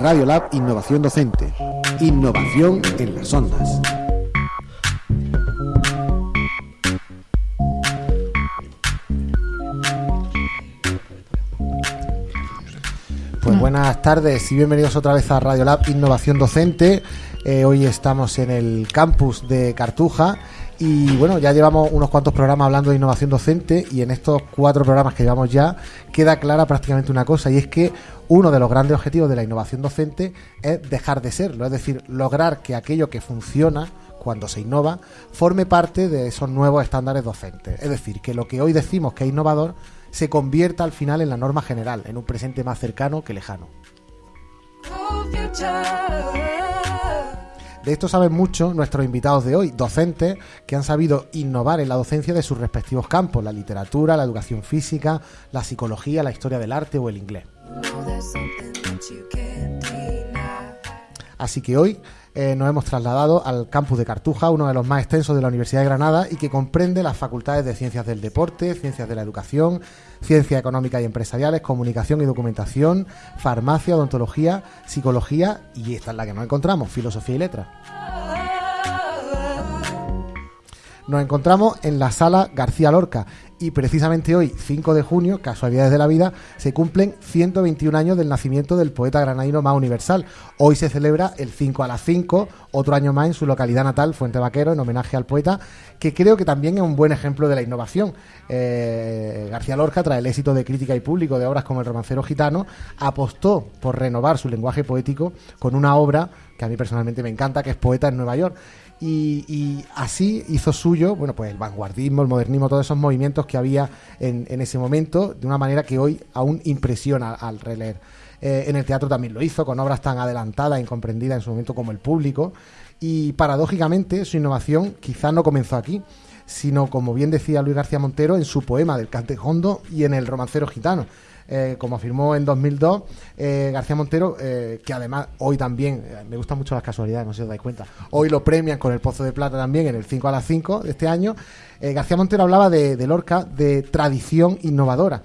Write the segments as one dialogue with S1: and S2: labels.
S1: Radio Lab Innovación Docente. Innovación en las ondas. Pues buenas tardes y bienvenidos otra vez a Radio Lab Innovación Docente. Eh, hoy estamos en el campus de Cartuja y bueno, ya llevamos unos cuantos programas hablando de innovación docente y en estos cuatro programas que llevamos ya queda clara prácticamente una cosa y es que uno de los grandes objetivos de la innovación docente es dejar de serlo, es decir, lograr que aquello que funciona cuando se innova forme parte de esos nuevos estándares docentes. Es decir, que lo que hoy decimos que es innovador se convierta al final en la norma general, en un presente más cercano que lejano. De esto saben mucho nuestros invitados de hoy, docentes que han sabido innovar en la docencia de sus respectivos campos, la literatura, la educación física, la psicología, la historia del arte o el inglés. Así que hoy eh, nos hemos trasladado al campus de Cartuja, uno de los más extensos de la Universidad de Granada y que comprende las facultades de Ciencias del Deporte, Ciencias de la Educación, Ciencias Económicas y Empresariales, Comunicación y Documentación, Farmacia, Odontología, Psicología y esta es la que nos encontramos, Filosofía y Letras. Nos encontramos en la sala García Lorca y precisamente hoy, 5 de junio, casualidades de la vida, se cumplen 121 años del nacimiento del poeta granadino más universal. Hoy se celebra el 5 a las 5, otro año más en su localidad natal, Fuente Vaquero, en homenaje al poeta, que creo que también es un buen ejemplo de la innovación. Eh, García Lorca, tras el éxito de crítica y público de obras como El romancero gitano, apostó por renovar su lenguaje poético con una obra que a mí personalmente me encanta, que es Poeta en Nueva York y, así hizo suyo, bueno, pues el vanguardismo, el modernismo, todos esos movimientos que había en, ese momento, de una manera que hoy aún impresiona al releer. Eh, en el teatro también lo hizo, con obras tan adelantadas e incomprendidas en su momento como el público, y paradójicamente su innovación quizá no comenzó aquí, sino, como bien decía Luis García Montero, en su poema del Cantejondo y en el romancero gitano. Eh, como afirmó en 2002 eh, García Montero, eh, que además hoy también, me gustan mucho las casualidades, no sé si os dais cuenta, hoy lo premian con el Pozo de Plata también en el 5 a las 5 de este año. García Montero hablaba de, Lorca de tradición innovadora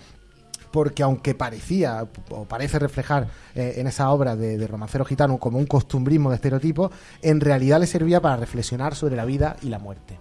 S1: porque aunque parecía o parece reflejar en esa obra de, de, Romancero Gitano como un costumbrismo de estereotipo, en realidad le servía para reflexionar sobre la vida y la muerte.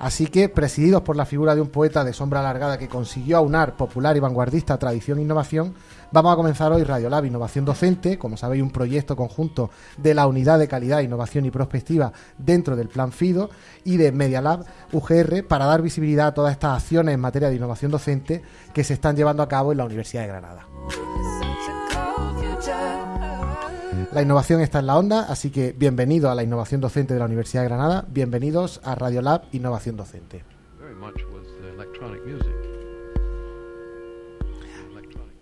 S1: Así que, presididos por la figura de un poeta de sombra alargada que consiguió aunar popular y vanguardista tradición e innovación, vamos a comenzar hoy Radiolab Innovación Docente, como sabéis, un proyecto conjunto de la Unidad de Calidad, Innovación y Prospectiva dentro del Plan FIDO y de Media Lab UGR para dar visibilidad a todas estas acciones en materia de innovación docente que se están llevando a cabo en la Universidad de Granada. La innovación está en la onda, así que bienvenido a la innovación docente de la Universidad de Granada, bienvenidos a Radiolab Innovación Docente.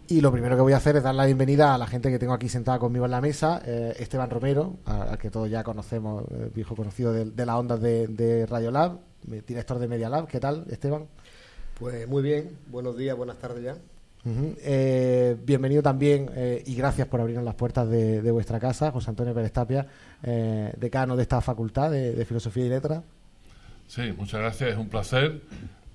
S1: Y lo primero que voy a hacer es dar la bienvenida a la gente que tengo aquí sentada conmigo en la mesa, eh, Esteban Romero, al que todos ya conocemos, eh, viejo conocido de, de las ondas de, de Radiolab, director de Media Lab. ¿Qué tal, Esteban?
S2: Pues muy bien, buenos días, buenas tardes ya.
S1: Eh, bienvenido también eh, y gracias por abrirnos las puertas de, vuestra casa, José Antonio Pérez Tapia, eh, decano de esta facultad de, Filosofía y Letras.
S3: Sí, muchas gracias, es un placer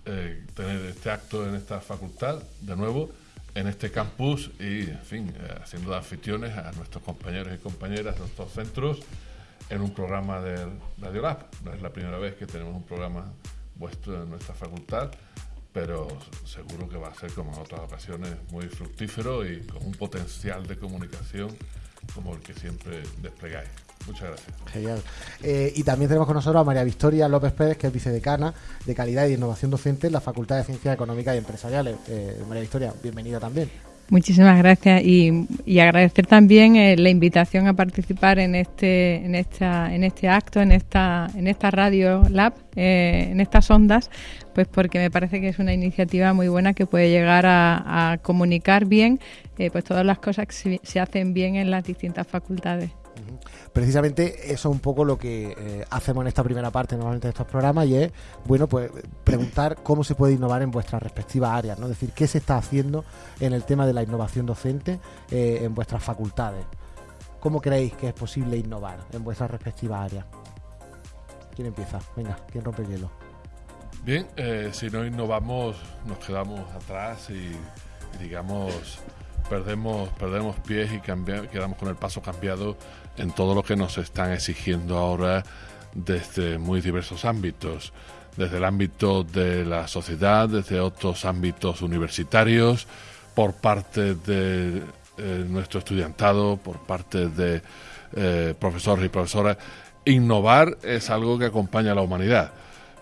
S3: tener este acto en esta facultad, de nuevo, en este campus y, en fin, haciendo de anfitriones a nuestros compañeros y compañeras de nuestros centros en un programa de Radio Lab. No es la primera vez que tenemos un programa vuestro en nuestra facultad pero seguro que va a ser como en otras ocasiones muy fructífero y con un potencial de comunicación como el que siempre desplegáis. Muchas gracias.
S1: Genial. Eh, y también tenemos con nosotros a María Victoria López Pérez, que es vicedecana de Calidad y Innovación Docente en la Facultad de Ciencias Económicas y Empresariales. Eh, María Victoria, bienvenida también.
S4: Muchísimas gracias y, agradecer también eh, la invitación a participar en este en esta en este acto en esta en esta radio lab eh, en estas ondas pues porque me parece que es una iniciativa muy buena que puede llegar a, comunicar bien eh, pues todas las cosas que se hacen bien en las distintas facultades
S1: precisamente eso es un poco lo que eh, hacemos en esta primera parte normalmente de estos programas y es, bueno, pues preguntar cómo se puede innovar en vuestras respectivas áreas, ¿no? Es decir, qué se está haciendo en el tema de la innovación docente eh, en vuestras facultades. ¿Cómo creéis que es posible innovar en vuestras respectivas áreas? ¿Quién empieza? Venga, ¿quién rompe el hielo?
S3: Bien, eh, si no innovamos nos quedamos atrás y, digamos perdemos perdemos pies y quedamos con el paso cambiado en todo lo que nos están exigiendo ahora desde muy diversos ámbitos, desde el ámbito de la sociedad, desde otros ámbitos universitarios, por parte de eh, nuestro estudiantado, por parte de eh, profesores y profesoras. Innovar es algo que acompaña a la humanidad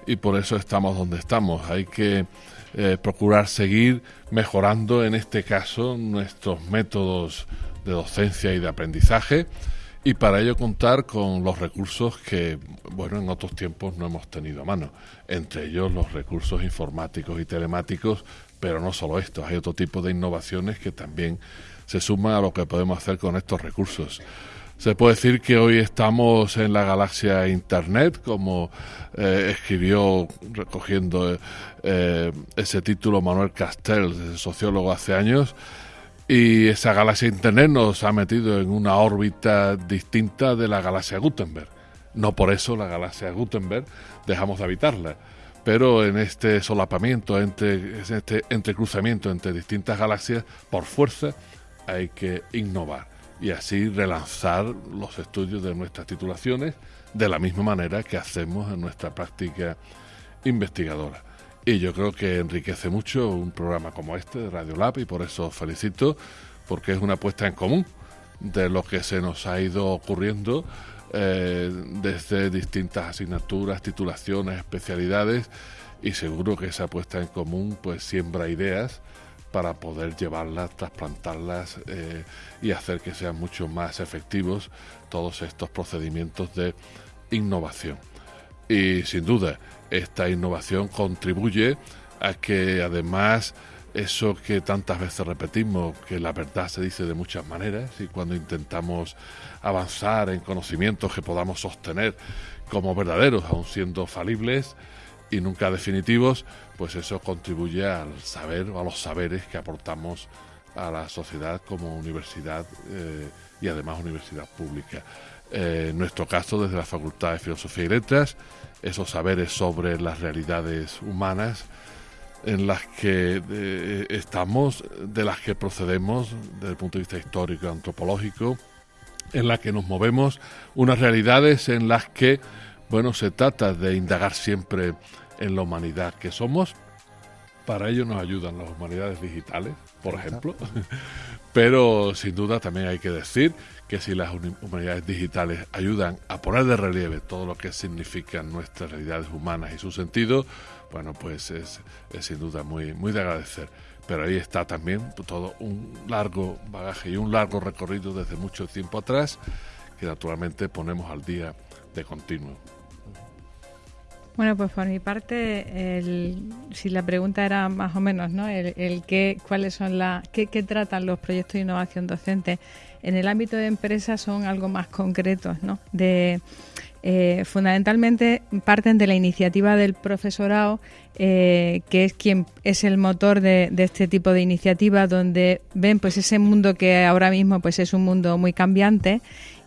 S3: y por eso estamos donde estamos. Hay que eh, procurar seguir mejorando, en este caso, nuestros métodos de docencia y de aprendizaje y para ello contar con los recursos que, bueno, en otros tiempos no hemos tenido a mano, entre ellos los recursos informáticos y telemáticos, pero no solo estos, hay otro tipo de innovaciones que también se suman a lo que podemos hacer con estos recursos. Se puede decir que hoy estamos en la galaxia Internet, como eh, escribió recogiendo eh, ese título Manuel Castells, sociólogo hace años, y esa galaxia Internet nos ha metido en una órbita distinta de la galaxia Gutenberg. No por eso la galaxia Gutenberg dejamos de habitarla, pero en este solapamiento, entre, este entrecruzamiento entre distintas galaxias, por fuerza hay que innovar y así relanzar los estudios de nuestras titulaciones de la misma manera que hacemos en nuestra práctica investigadora. Y yo creo que enriquece mucho un programa como este de Radio Lab y por eso felicito, porque es una puesta en común de lo que se nos ha ido ocurriendo eh, desde distintas asignaturas, titulaciones, especialidades y seguro que esa puesta en común pues siembra ideas para poder llevarlas, trasplantarlas eh, y hacer que sean mucho más efectivos todos estos procedimientos de innovación. Y sin duda, esta innovación contribuye a que además eso que tantas veces repetimos, que la verdad se dice de muchas maneras y cuando intentamos avanzar en conocimientos que podamos sostener como verdaderos, aun siendo falibles y nunca definitivos, pues eso contribuye al saber o a los saberes que aportamos a la sociedad como universidad eh, y además universidad pública. Eh, en nuestro caso, desde la Facultad de Filosofía y Letras, esos saberes sobre las realidades humanas en las que eh, estamos, de las que procedemos desde el punto de vista histórico y antropológico, en las que nos movemos, unas realidades en las que, bueno, se trata de indagar siempre en la humanidad que somos. Para ello nos ayudan las humanidades digitales, por ejemplo, pero sin duda también hay que decir que si las humanidades digitales ayudan a poner de relieve todo lo que significan nuestras realidades humanas y su sentido, bueno, pues es, sin duda muy, muy de agradecer. Pero ahí está también todo un largo bagaje y un largo recorrido desde mucho tiempo atrás que naturalmente ponemos al día de continuo.
S4: Bueno, pues por mi parte, si la pregunta era más o menos, ¿no? El, qué, cuáles son las, qué, tratan los proyectos de innovación docente en el ámbito de empresas son algo más concretos, ¿no? De, eh, fundamentalmente parten de la iniciativa del profesorado, eh, que es quien es el motor de, de, este tipo de iniciativas, donde ven pues ese mundo que ahora mismo pues es un mundo muy cambiante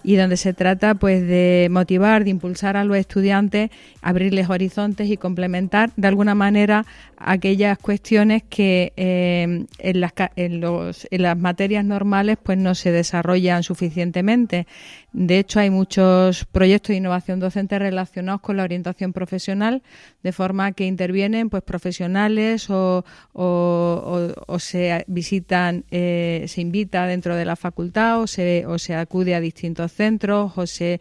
S4: y donde se trata pues de motivar, de impulsar a los estudiantes, abrirles horizontes y complementar de alguna manera aquellas cuestiones que eh, en, las, en, los, en las materias normales pues no se desarrollan suficientemente. De hecho, hay muchos proyectos de innovación docente relacionados con la orientación profesional, de forma que intervienen pues profesionales o, o, se visitan, eh, se invita dentro de la facultad o se, o se acude a distintos centros o se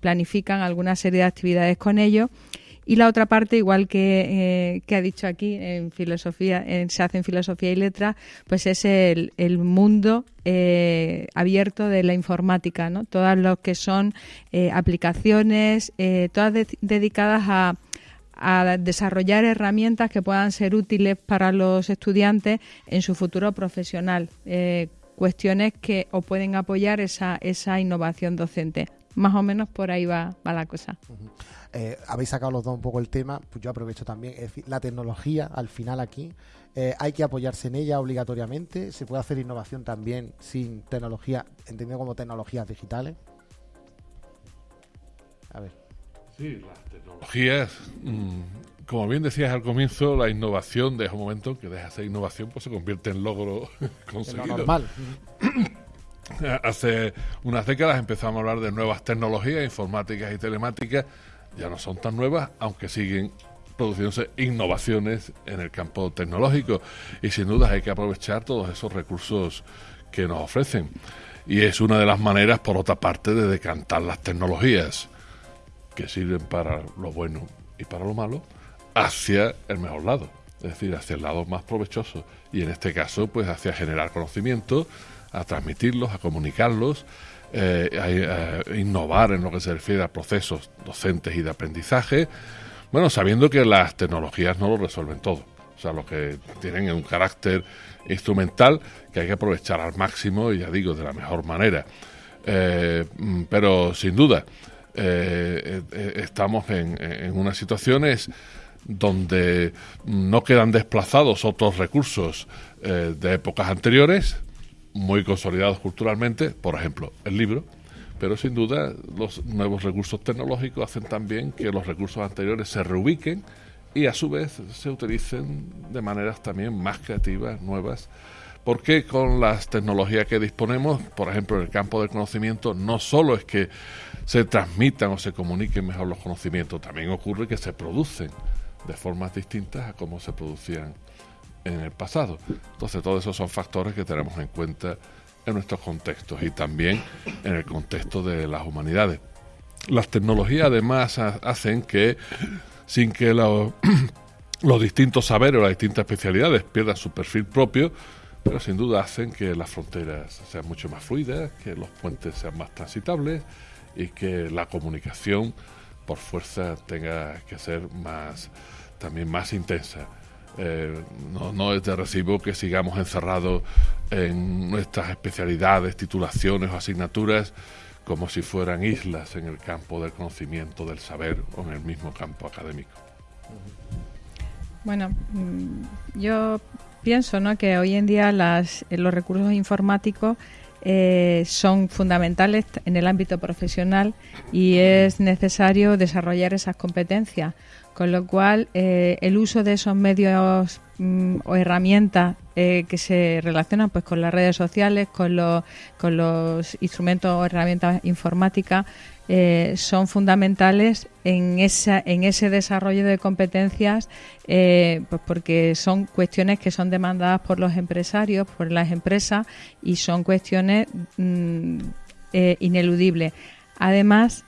S4: planifican alguna serie de actividades con ellos. Y la otra parte, igual que, eh, ha dicho aquí en filosofía, se hace en filosofía y letras, pues es el, mundo eh, abierto de la informática, ¿no? Todas lo que son eh, aplicaciones, todas dedicadas a, desarrollar herramientas que puedan ser útiles para los estudiantes en su futuro profesional. cuestiones que o pueden apoyar esa, esa innovación docente. Más o menos por ahí va la cosa.
S1: Eh, habéis sacado los dos un poco el tema, pues yo aprovecho también. Es decir, la tecnología, al final aquí, eh, hay que apoyarse en ella obligatoriamente. Se puede hacer innovación también sin tecnología, entendido como tecnologías digitales.
S3: A ver. Sí, las tecnologías mm, como bien decías al comienzo, la innovación de un momento que deja de ser innovación, pues se convierte en logro conseguido.
S1: normal.
S3: Hace unas décadas empezamos a hablar de nuevas tecnologías informáticas y telemáticas. Ya no son tan nuevas, aunque siguen produciéndose innovaciones en el campo tecnológico. Y sin duda hay que aprovechar todos esos recursos que nos ofrecen. Y es una de las maneras, por otra parte, de decantar las tecnologías que sirven para lo bueno y para lo malo hacia el mejor lado, es decir, hacia el lado más provechoso. Y en este caso, pues hacia generar conocimiento, a transmitirlos, a comunicarlos, eh, a, innovar en lo que se refiere a procesos docentes y de aprendizaje, bueno, sabiendo que las tecnologías no lo resuelven todo. O sea, lo que tienen un carácter instrumental que hay que aprovechar al máximo y ya digo, de la mejor manera. Eh, mm, pero sin duda, eh, estamos en, unas situaciones donde no quedan desplazados otros recursos eh, de épocas anteriores, muy consolidados culturalmente, por ejemplo, el libro, pero sin duda los nuevos recursos tecnológicos hacen también que los recursos anteriores se reubiquen y a su vez se utilicen de maneras también más creativas, nuevas, porque con las tecnologías que disponemos, por ejemplo, en el campo del conocimiento, no solo es que se transmitan o se comuniquen mejor los conocimientos, también ocurre que se producen de formas distintas a como se producían en el pasado. Entonces, todos esos son factores que tenemos en cuenta en nuestros contextos y también en el contexto de las humanidades. Las tecnologías además hacen que, sin que los, distintos saberes o las distintas especialidades pierdan su perfil propio, pero sin duda hacen que las fronteras sean mucho más fluidas, que los puentes sean más transitables y que la comunicación por fuerza tenga que ser más también más intensa. Eh, no, no, es de recibo que sigamos encerrados en nuestras especialidades, titulaciones o asignaturas como si fueran islas en el campo del conocimiento, del saber o en el mismo campo académico.
S4: Bueno, mm, yo pienso ¿no? que hoy en día las, los recursos informáticos eh, son fundamentales en el ámbito profesional y es necesario desarrollar esas competencias. Con lo cual, eh, el uso de esos medios mm, o herramientas eh, que se relacionan pues con las redes sociales, con los, con los instrumentos o herramientas informáticas, eh, son fundamentales en, esa, en ese desarrollo de competencias pues porque son cuestiones que son demandadas por los empresarios, por las empresas y son cuestiones mm, ineludibles. Además,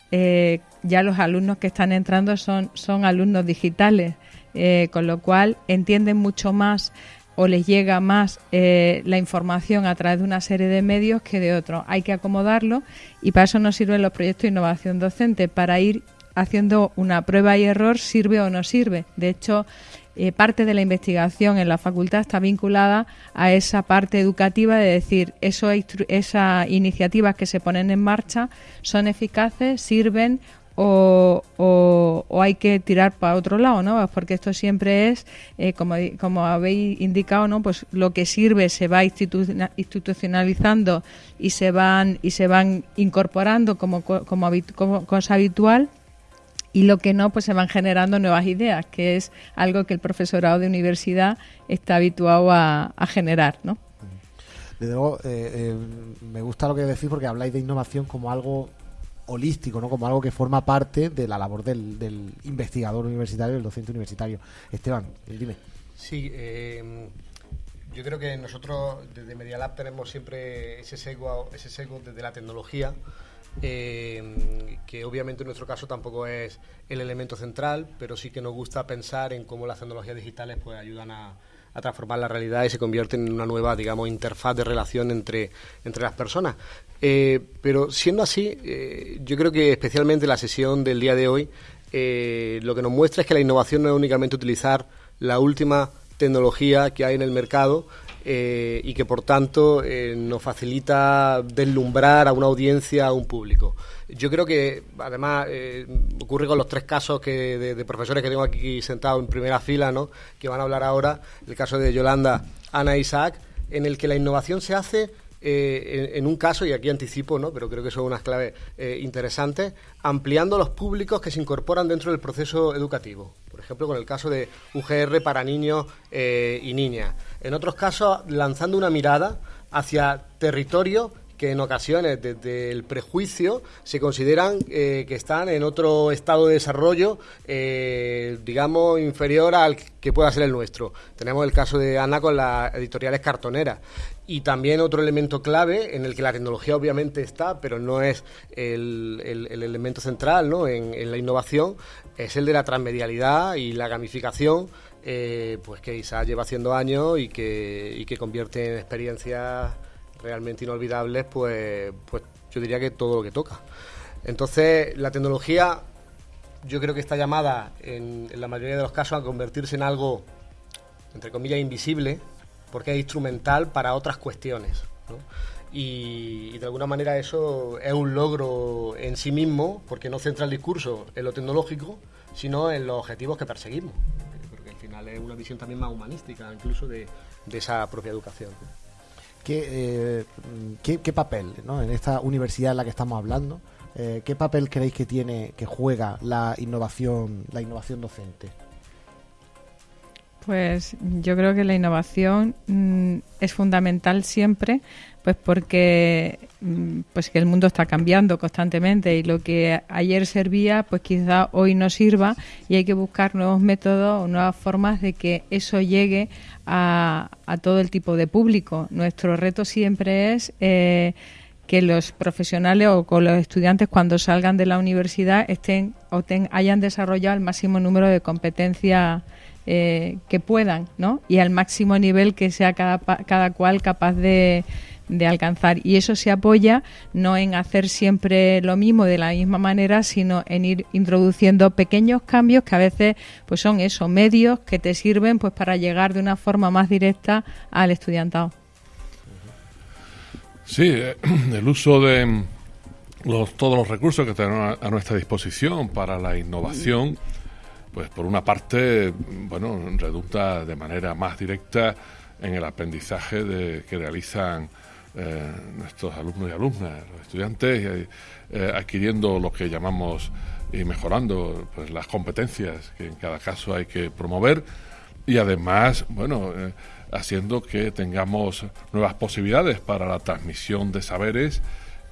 S4: ya los alumnos que están entrando son, son alumnos digitales, eh, con lo cual entienden mucho más o les llega más eh, la información a través de una serie de medios que de otros. Hay que acomodarlo y para eso nos sirven los proyectos de innovación docente, para ir haciendo una prueba y error, sirve o no sirve. De hecho, eh, parte de la investigación en la facultad está vinculada a esa parte educativa de decir, eso, esas iniciativas que se ponen en marcha son eficaces, sirven o, hay que tirar para otro lado, ¿no? Porque esto siempre es, eh, como, como habéis indicado, ¿no? Pues lo que sirve se va institucionalizando y se van y se van incorporando como, como cosa habitual y lo que no, pues se van generando nuevas ideas, que es algo que el profesorado de universidad está habituado a, generar, ¿no?
S1: Desde luego, eh, eh, me gusta lo que decís porque habláis de innovación como algo holístico, ¿no? Como algo que forma parte de la labor del, investigador universitario, del docente universitario. Esteban, dime.
S2: Sí, eh, yo creo que nosotros desde Media Lab tenemos siempre ese sesgo, ese sesgo desde la tecnología eh, que obviamente en nuestro caso tampoco es el elemento central, pero sí que nos gusta pensar en cómo las tecnologías digitales pues ayudan a, transformar la realidad y se convierten en una nueva, digamos, interfaz de relación entre, entre las personas. Eh, pero siendo así, eh, yo creo que especialmente la sesión del día de hoy lo que nos muestra es que la innovación no es únicamente utilizar la última tecnología que hay en el mercado, eh, y que por tanto eh, nos facilita deslumbrar a una audiencia, a un público. Yo creo que además eh, ocurre con los tres casos que de, profesores que tengo aquí sentados en primera fila, ¿no? que van a hablar ahora, el caso de Yolanda, Ana e Isaac, en el que la innovación se hace en, un caso, y aquí anticipo, ¿no? pero creo que son unas claves interesantes, ampliando los públicos que se incorporan dentro del proceso educativo. por ejemplo con el caso de UGR para niños eh, y niñas. En otros casos, lanzando una mirada hacia territorios que en ocasiones desde el prejuicio se consideran eh, que están en otro estado de desarrollo, eh, digamos, inferior al que pueda ser el nuestro. Tenemos el caso de Ana con las editoriales cartoneras. Y también otro elemento clave en el que la tecnología obviamente está, pero no es el, elemento central ¿no? en, la innovación, es el de la transmedialidad y la gamificación, eh, pues que quizás lleva haciendo años y que, y que convierte en experiencias realmente inolvidables, pues, pues yo diría que todo lo que toca. Entonces, la tecnología yo creo que está llamada, en, la mayoría de los casos, a convertirse en algo, entre comillas, invisible, porque es instrumental para otras cuestiones. Y, y, de alguna manera eso es un logro en sí mismo, porque no centra el discurso en lo tecnológico, sino en los objetivos que perseguimos. Porque al final es una visión también más humanística, incluso de, de esa propia educación.
S1: ¿Qué, eh, qué, papel ¿no? en esta universidad en la que estamos hablando? Eh, ¿Qué papel creéis que tiene, que juega la innovación, la innovación docente?
S4: Pues yo creo que la innovación mm, es fundamental siempre, pues porque mm, pues que el mundo está cambiando constantemente y lo que ayer servía, pues quizá hoy no sirva y hay que buscar nuevos métodos o nuevas formas de que eso llegue a, todo el tipo de público. Nuestro reto siempre es eh, que los profesionales o con los estudiantes cuando salgan de la universidad estén o hayan desarrollado el máximo número de competencias eh, que puedan, ¿no? Y al máximo nivel que sea cada, cada cual capaz de, de alcanzar. Y eso se apoya no en hacer siempre lo mismo de la misma manera, sino en ir introduciendo pequeños cambios que a veces pues son esos medios que te sirven pues para llegar de una forma más directa al estudiantado.
S3: Sí, eh, el uso de los, todos los recursos que tenemos a nuestra disposición para la innovación pues por una parte, bueno, redunda de manera más directa en el aprendizaje de, que realizan eh, nuestros alumnos y alumnas, los estudiantes, eh, adquiriendo lo que llamamos y mejorando pues, las competencias que en cada caso hay que promover y además, bueno, eh, haciendo que tengamos nuevas posibilidades para la transmisión de saberes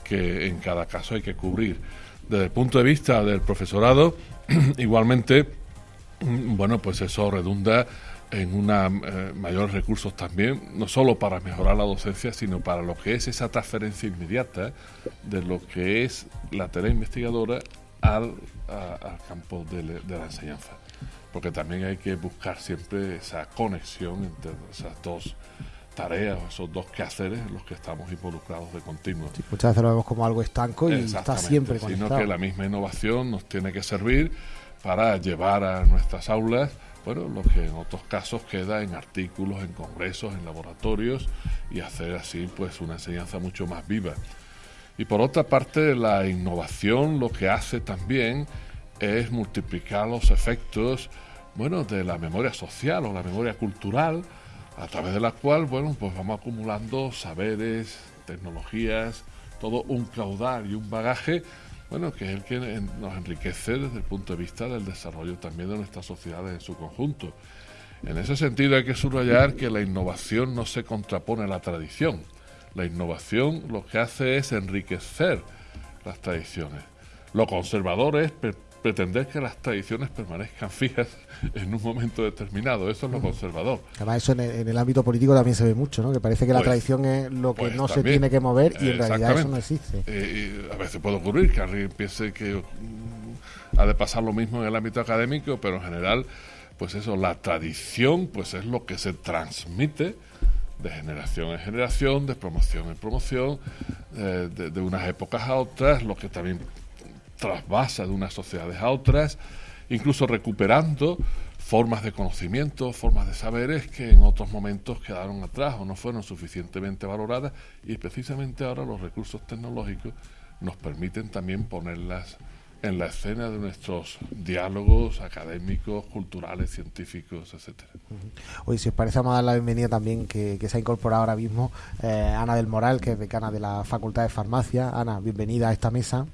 S3: que en cada caso hay que cubrir. Desde el punto de vista del profesorado, igualmente, bueno, pues eso redunda en una eh, mayores recursos también, no solo para mejorar la docencia, sino para lo que es esa transferencia inmediata de lo que es la tarea investigadora al, campo de, la enseñanza. Porque también hay que buscar siempre esa conexión entre esas dos tareas, esos dos quehaceres en los que estamos involucrados de continuo.
S1: muchas veces lo vemos como algo estanco y está siempre conectado.
S3: Sino que la misma innovación nos tiene que servir para llevar a nuestras aulas, bueno, lo que en otros casos queda en artículos, en congresos, en laboratorios y hacer así pues una enseñanza mucho más viva. Y por otra parte, la innovación lo que hace también es multiplicar los efectos, bueno, de la memoria social o la memoria cultural, a través de la cual, bueno, pues vamos acumulando saberes, tecnologías, todo un caudal y un bagaje bueno, que es el que nos enriquece desde el punto de vista del desarrollo también de nuestras sociedades en su conjunto. En ese sentido hay que subrayar que la innovación no se contrapone a la tradición. La innovación lo que hace es enriquecer las tradiciones. Lo conservador es pretender que las tradiciones permanezcan fijas en un momento determinado. Eso es lo conservador.
S1: Además, eso en el, ámbito político también se ve mucho, ¿no? Que parece que la pues, tradición es lo que pues no se tiene que mover y en realidad eso no existe.
S3: Eh, a veces puede ocurrir que alguien piense que mm, ha de pasar lo mismo en el ámbito académico, pero en general, pues eso, la tradición, pues es lo que se transmite de generación en generación, de promoción en promoción, eh, de, de unas épocas a otras, lo que también trasvasa de unas sociedades a otras, incluso recuperando formas de conocimiento, formas de saberes que en otros momentos quedaron atrás o no fueron suficientemente valoradas y precisamente ahora los recursos tecnológicos nos permiten también ponerlas en la escena de nuestros diálogos académicos, culturales, científicos, etcétera.
S1: Hoy, si os parece, vamos a dar la bienvenida también que, se ha incorporado ahora mismo eh, Ana del Moral, que es decana de la Facultad de Farmacia. Ana, bienvenida a esta mesa.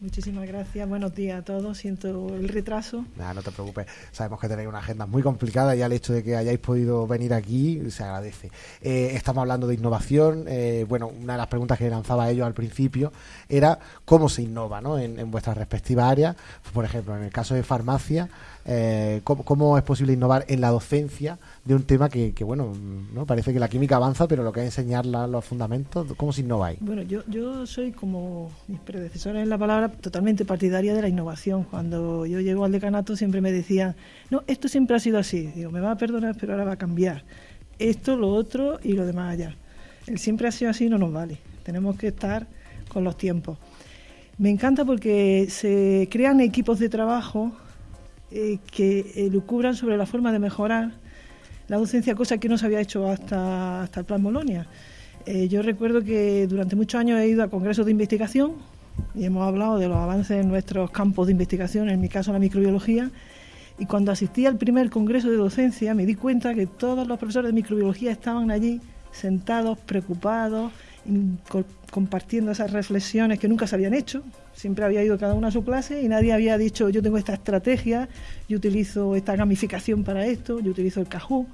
S5: Muchísimas gracias, buenos días a todos. Siento el retraso.
S1: Nada, no te preocupes. Sabemos que tenéis una agenda muy complicada y el hecho de que hayáis podido venir aquí se agradece. Eh, estamos hablando de innovación. Eh, bueno, una de las preguntas que lanzaba ellos al principio era cómo se innova ¿no? en, en vuestras respectivas áreas. Por ejemplo, en el caso de farmacia, eh, ¿cómo, es posible innovar en la docencia de un tema que, bueno, no parece que la química avanza, pero lo que es enseñar los fundamentos, ¿cómo se innova ahí?
S5: Bueno, yo, yo soy como mis predecesores en la palabra totalmente partidaria de la innovación. Cuando yo llego al decanato siempre me decían, no, esto siempre ha sido así. Digo, me va a perdonar, pero ahora va a cambiar. Esto, lo otro y lo demás allá. El siempre ha sido así no nos vale. Tenemos que estar con los tiempos. Me encanta porque se crean equipos de trabajo eh, que lucubran sobre la forma de mejorar la docencia, cosa que no se había hecho hasta, hasta el Plan Bolonia. Eh, yo recuerdo que durante muchos años he ido a congresos de investigación y hemos hablado de los avances en nuestros campos de investigación, en mi caso la microbiología, y cuando asistí al primer congreso de docencia me di cuenta que todos los profesores de microbiología estaban allí sentados, preocupados, compartiendo esas reflexiones que nunca se habían hecho. Siempre había ido cada uno a su clase y nadie había dicho yo tengo esta estrategia, yo utilizo esta gamificación para esto, yo utilizo el Kahoot.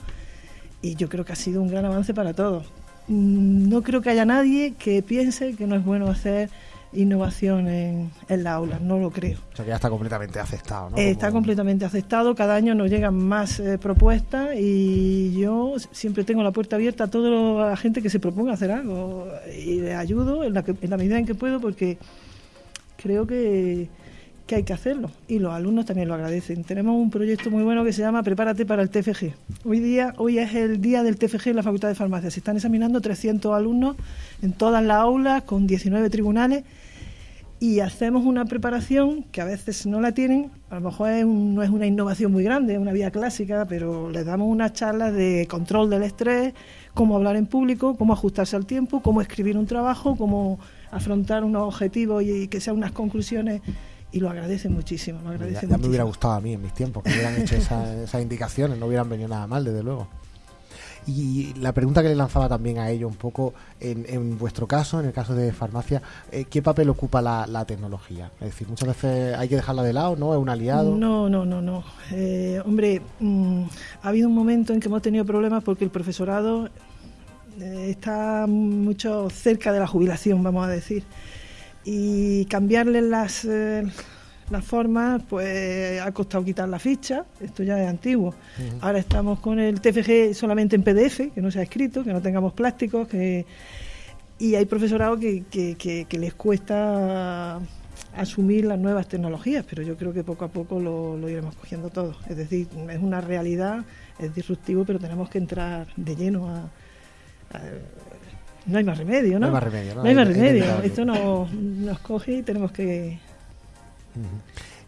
S5: Y yo creo que ha sido un gran avance para todos. Mm, no creo que haya nadie que piense que no es bueno hacer innovación en, la aula, no lo creo.
S1: O sea que ya está completamente aceptado, ¿no?
S5: está completamente aceptado, cada año nos llegan más eh, propuestas y yo siempre tengo la puerta abierta a toda la gente que se proponga hacer algo y le ayudo en la, en la medida en que puedo porque creo que, que hay que hacerlo y los alumnos también lo agradecen. Tenemos un proyecto muy bueno que se llama Prepárate para el TFG. Hoy día hoy es el día del TFG en la Facultad de Farmacia. Se están examinando 300 alumnos en todas las aulas con 19 tribunales y hacemos una preparación que a veces no la tienen, a lo mejor no es una innovación muy grande, es una vía clásica, pero les damos unas charlas de control del estrés, cómo hablar en público, cómo ajustarse al tiempo, cómo escribir un trabajo, cómo afrontar unos objetivos y, que sean unas conclusiones y lo agradecen muchísimo. Lo agradecen
S1: ya, me hubiera gustado a mí en mis tiempos que hubieran hecho esas indicaciones, no hubieran venido nada mal, desde luego. Y la pregunta que le lanzaba también a ello un poco, en, vuestro caso, en el caso de farmacia, eh, ¿qué papel ocupa la, tecnología? Es decir, muchas veces hay que dejarla de lado, ¿no? ¿Es un aliado?
S5: No, no, no, no. Eh, hombre, mm, ha habido un momento en que hemos tenido problemas porque el profesorado eh, está mucho cerca de la jubilación, vamos a decir. Y cambiarle las la forma, pues ha costado quitar la ficha, esto ya es antiguo. Ahora estamos con el TFG solamente en PDF, que no se ha escrito, que no tengamos plásticos, que y hay profesorado que, que, les cuesta asumir las nuevas tecnologías, pero yo creo que poco a poco lo, iremos cogiendo todo. Es decir, es una realidad, es disruptivo, pero tenemos que entrar de lleno a, no hay más remedio, ¿no?
S1: No hay más remedio, ¿no?
S5: hay más remedio. Esto nos, nos coge y tenemos que,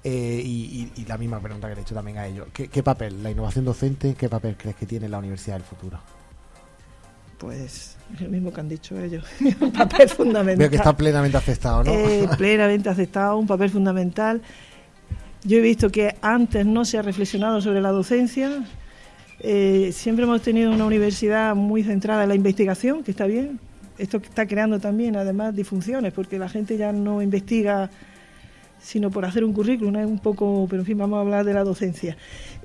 S1: eh, y, la misma pregunta que le he hecho también a ellos. ¿Qué, papel, la innovación docente, qué papel crees que tiene la Universidad del Futuro?
S5: Pues el mismo que han dicho ellos, un papel fundamental.
S1: Veo que está plenamente aceptado, ¿no?
S5: Eh, plenamente aceptado, un papel fundamental. Yo he visto que antes no se ha reflexionado sobre la docencia. Eh, siempre hemos tenido una universidad muy centrada en la investigación, que está bien. Esto está creando también, además, disfunciones, porque la gente ya no investiga sino por hacer un currículum, es un poco, pero en fin, vamos a hablar de la docencia.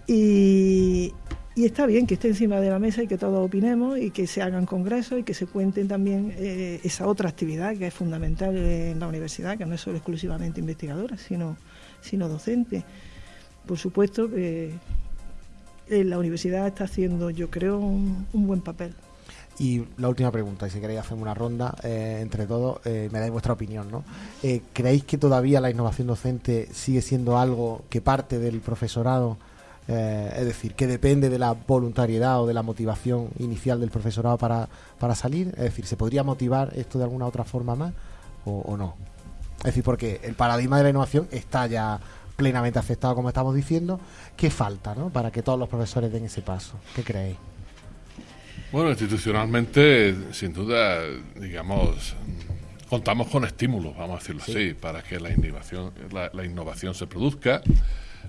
S5: Y, está bien que esté encima de la mesa y que todos opinemos y que se hagan congresos y que se cuenten también eh, esa otra actividad que es fundamental en la universidad, que no es solo exclusivamente investigadora, sino, sino docente. Por supuesto que la universidad está haciendo, yo creo, un buen papel.
S1: Y la última pregunta, y si queréis hacer una ronda eh, entre todos, eh, me dais vuestra opinión, ¿no? Eh, ¿Creéis que todavía la innovación docente sigue siendo algo que parte del profesorado? es decir, que depende de la voluntariedad o de la motivación inicial del profesorado para, para salir. Es decir, ¿se podría motivar esto de alguna otra forma más o, no? Es decir, porque el paradigma de la innovación está ya plenamente aceptado, como estamos diciendo. ¿Qué falta ¿no? para que todos los profesores den ese paso? ¿Qué creéis?
S3: Bueno, institucionalmente, sin duda, digamos, contamos con estímulos, vamos a decirlo así, para que la innovación, la, innovación se produzca.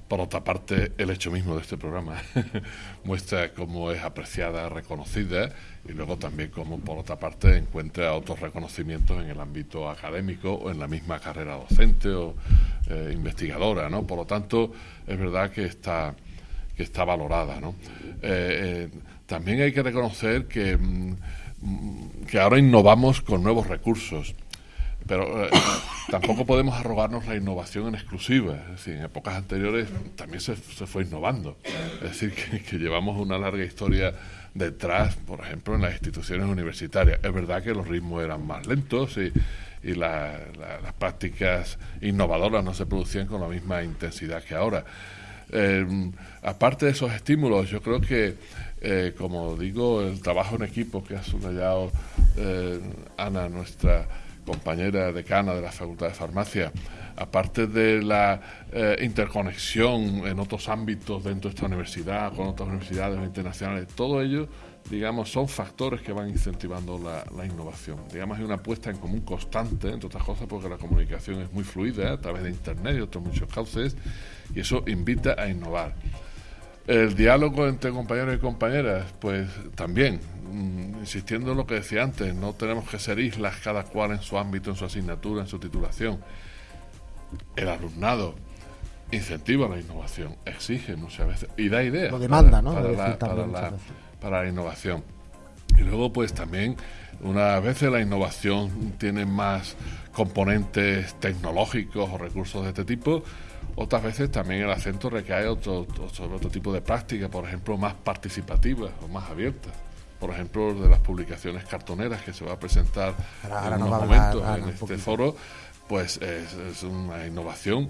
S3: Por otra parte, el hecho mismo de este programa muestra cómo es apreciada, reconocida y luego también cómo, por otra parte, encuentra otros reconocimientos en el ámbito académico o en la misma carrera docente o eh, investigadora, ¿no? Por lo tanto, es verdad que está que está valorada, ¿no? Eh, también hay que reconocer que, mm, que ahora innovamos con nuevos recursos pero eh, tampoco podemos arrogarnos la innovación en exclusiva. Es decir, en épocas anteriores también se, fue innovando. Es decir, que, llevamos una larga historia detrás, por ejemplo, en las instituciones universitarias. Es verdad que los ritmos eran más lentos y, las prácticas innovadoras no se producían con la misma intensidad que ahora. Eh, aparte de esos estímulos, yo creo que, eh, como digo, el trabajo en equipo que ha subrayado Ana, nuestra compañera decana de la Facultad de Farmacia, aparte de la eh, interconexión en otros ámbitos dentro de esta universidad, con otras universidades internacionales, todo ello, digamos, son factores que van incentivando la, innovación. Digamos, hay una puesta en común constante, entre otras cosas, porque la comunicación es muy fluida a través de Internet y otros muchos cauces, y eso invita a innovar. El diálogo entre compañeros y compañeras, pues también, mm, insistiendo en lo que decía antes, no tenemos que ser islas cada cual en su ámbito, en su asignatura, en su titulación. El alumnado incentiva la innovación, exige muchas veces y da ideas.
S1: Lo demanda, ¿no?
S3: Para, la, para la innovación. Y luego, pues también, una vez la innovación tiene más componentes tecnológicos o recursos de este tipo, otras veces también el acento recae otro, sobre otro tipo de prácticas, por ejemplo, más participativas o más abiertas. Por ejemplo, de las publicaciones cartoneras que se va a presentar en unos momentos en este foro, pues es, una innovación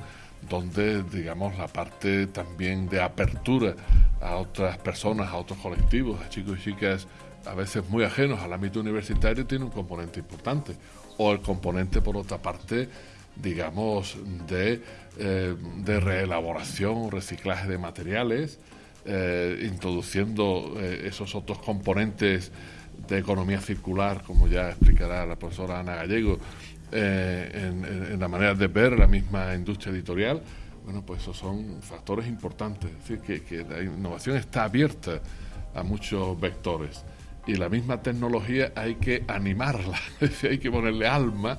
S3: donde, digamos, la parte también de apertura a otras personas, a otros colectivos, a chicos y chicas a veces muy ajenos al ámbito universitario, tiene un componente importante. O el componente, por otra parte, digamos, de, eh, de reelaboración, reciclaje de materiales, eh, introduciendo eh, esos otros componentes de economía circular, como ya explicará la profesora Ana Gallego, en, la manera de ver la misma industria editorial, bueno, pues esos son factores importantes. Es decir, que, que la innovación está abierta a muchos vectores y la misma tecnología hay que animarla, hay que ponerle alma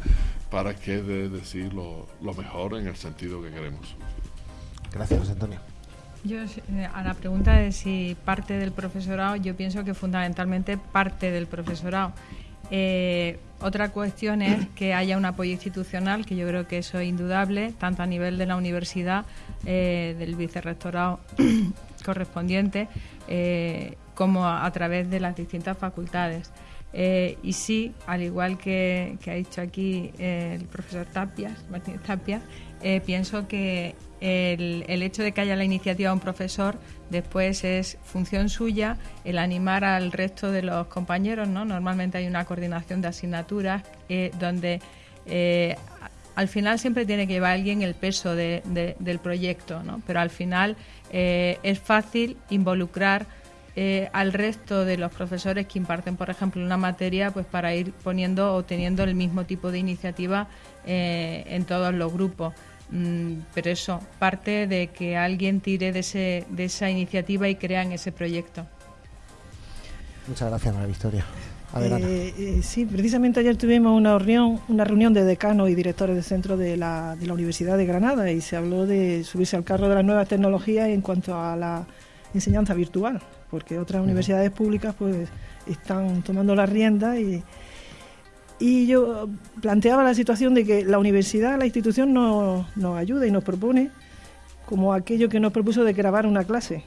S3: para que de decir lo, mejor en el sentido que queremos.
S1: Gracias, José Antonio.
S4: Yo, eh, a la pregunta de si parte del profesorado, yo pienso que fundamentalmente parte del profesorado. Eh, otra cuestión es que haya un apoyo institucional, que yo creo que eso es indudable, tanto a nivel de la universidad, eh, del vicerrectorado correspondiente, como a través de las distintas facultades. Eh, y sí, al igual que, ha dicho aquí eh, el profesor Tapias, Martínez Tapias, eh, pienso que el, hecho de que haya la iniciativa de un profesor después es función suya el animar al resto de los compañeros. ¿no? Normalmente hay una coordinación de asignaturas donde al final siempre tiene que llevar alguien el peso del proyecto, ¿no? pero al final es fácil involucrar eh, al resto de los profesores que imparten, por ejemplo, una materia, pues para ir poniendo o teniendo el mismo tipo de iniciativa eh, en todos los grupos. Mm, pero eso parte de que alguien tire de, ese, de esa iniciativa y crea en ese proyecto.
S1: Muchas gracias, María Victoria.
S5: Eh, sí, precisamente ayer tuvimos una reunión, una reunión de decanos y directores de centro de la, de la Universidad de Granada y se habló de subirse al carro de las nuevas tecnologías en cuanto a la enseñanza virtual porque otras universidades públicas pues están tomando la rienda y, y yo planteaba la situación de que la universidad, la institución nos, nos ayuda y nos propone como aquello que nos propuso de grabar una clase.